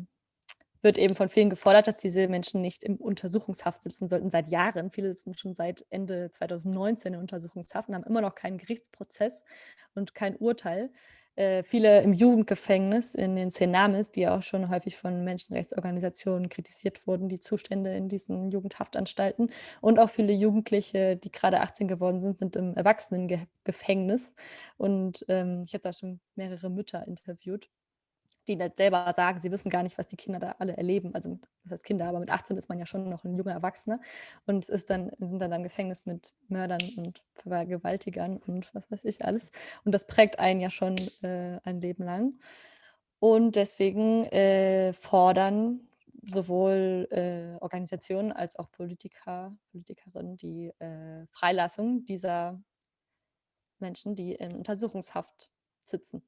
wird eben von vielen gefordert, dass diese Menschen nicht im Untersuchungshaft sitzen sollten seit Jahren. Viele sitzen schon seit Ende 2019 in Untersuchungshaft und haben immer noch keinen Gerichtsprozess und kein Urteil. Äh, viele im Jugendgefängnis in den Cenames, die auch schon häufig von Menschenrechtsorganisationen kritisiert wurden, die Zustände in diesen Jugendhaftanstalten. Und auch viele Jugendliche, die gerade 18 geworden sind, sind im Erwachsenengefängnis. Und ähm, ich habe da schon mehrere Mütter interviewt die nicht selber sagen, sie wissen gar nicht, was die Kinder da alle erleben. Also das heißt Kinder, aber mit 18 ist man ja schon noch ein junger Erwachsener und ist dann, sind dann im Gefängnis mit Mördern und Vergewaltigern und was weiß ich alles. Und das prägt einen ja schon äh, ein Leben lang. Und deswegen äh, fordern sowohl äh, Organisationen als auch Politiker, Politikerinnen die äh, Freilassung dieser Menschen, die in Untersuchungshaft sitzen.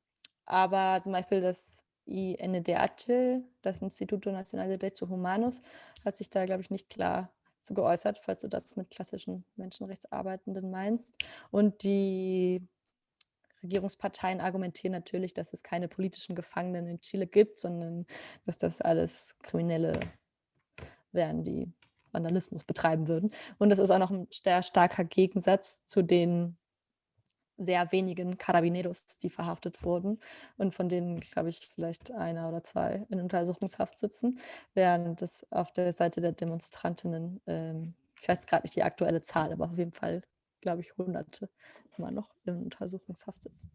Aber zum Beispiel das INDH, das Instituto Nacional de Derechos Humanos, hat sich da, glaube ich, nicht klar zu geäußert, falls du das mit klassischen Menschenrechtsarbeitenden meinst. Und die Regierungsparteien argumentieren natürlich, dass es keine politischen Gefangenen in Chile gibt, sondern dass das alles Kriminelle wären, die Vandalismus betreiben würden. Und das ist auch noch ein sehr starker Gegensatz zu den sehr wenigen Carabineros, die verhaftet wurden und von denen, glaube ich, vielleicht einer oder zwei in Untersuchungshaft sitzen, während es auf der Seite der Demonstrantinnen, ähm, ich weiß gerade nicht die aktuelle Zahl, aber auf jeden Fall, glaube ich, Hunderte immer noch in Untersuchungshaft sitzen.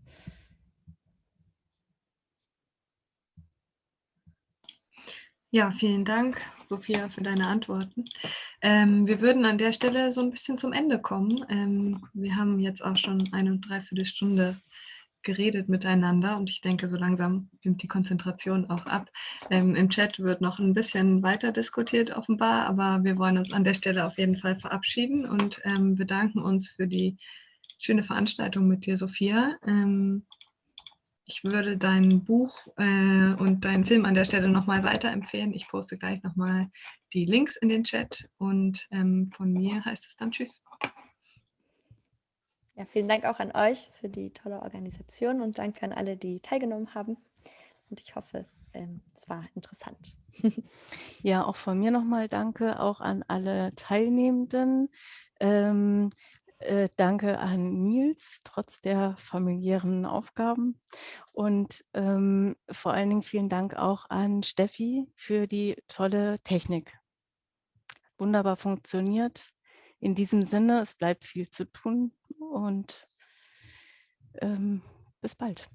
Ja, vielen Dank, Sophia, für deine Antworten. Ähm, wir würden an der Stelle so ein bisschen zum Ende kommen. Ähm, wir haben jetzt auch schon eine und dreiviertel Stunde geredet miteinander und ich denke, so langsam nimmt die Konzentration auch ab. Ähm, Im Chat wird noch ein bisschen weiter diskutiert offenbar, aber wir wollen uns an der Stelle auf jeden Fall verabschieden und ähm, bedanken uns für die schöne Veranstaltung mit dir, Sophia. Ich würde dein Buch äh, und deinen Film an der Stelle nochmal weiterempfehlen. Ich poste gleich nochmal die Links in den Chat und ähm, von mir heißt es dann Tschüss. Ja, vielen Dank auch an euch für die tolle Organisation und danke an alle, die teilgenommen haben. Und ich hoffe, ähm, es war interessant. ja, auch von mir nochmal danke auch an alle Teilnehmenden. Ähm, äh, danke an Nils, trotz der familiären Aufgaben. Und ähm, vor allen Dingen vielen Dank auch an Steffi für die tolle Technik. Wunderbar funktioniert. In diesem Sinne, es bleibt viel zu tun und ähm, bis bald.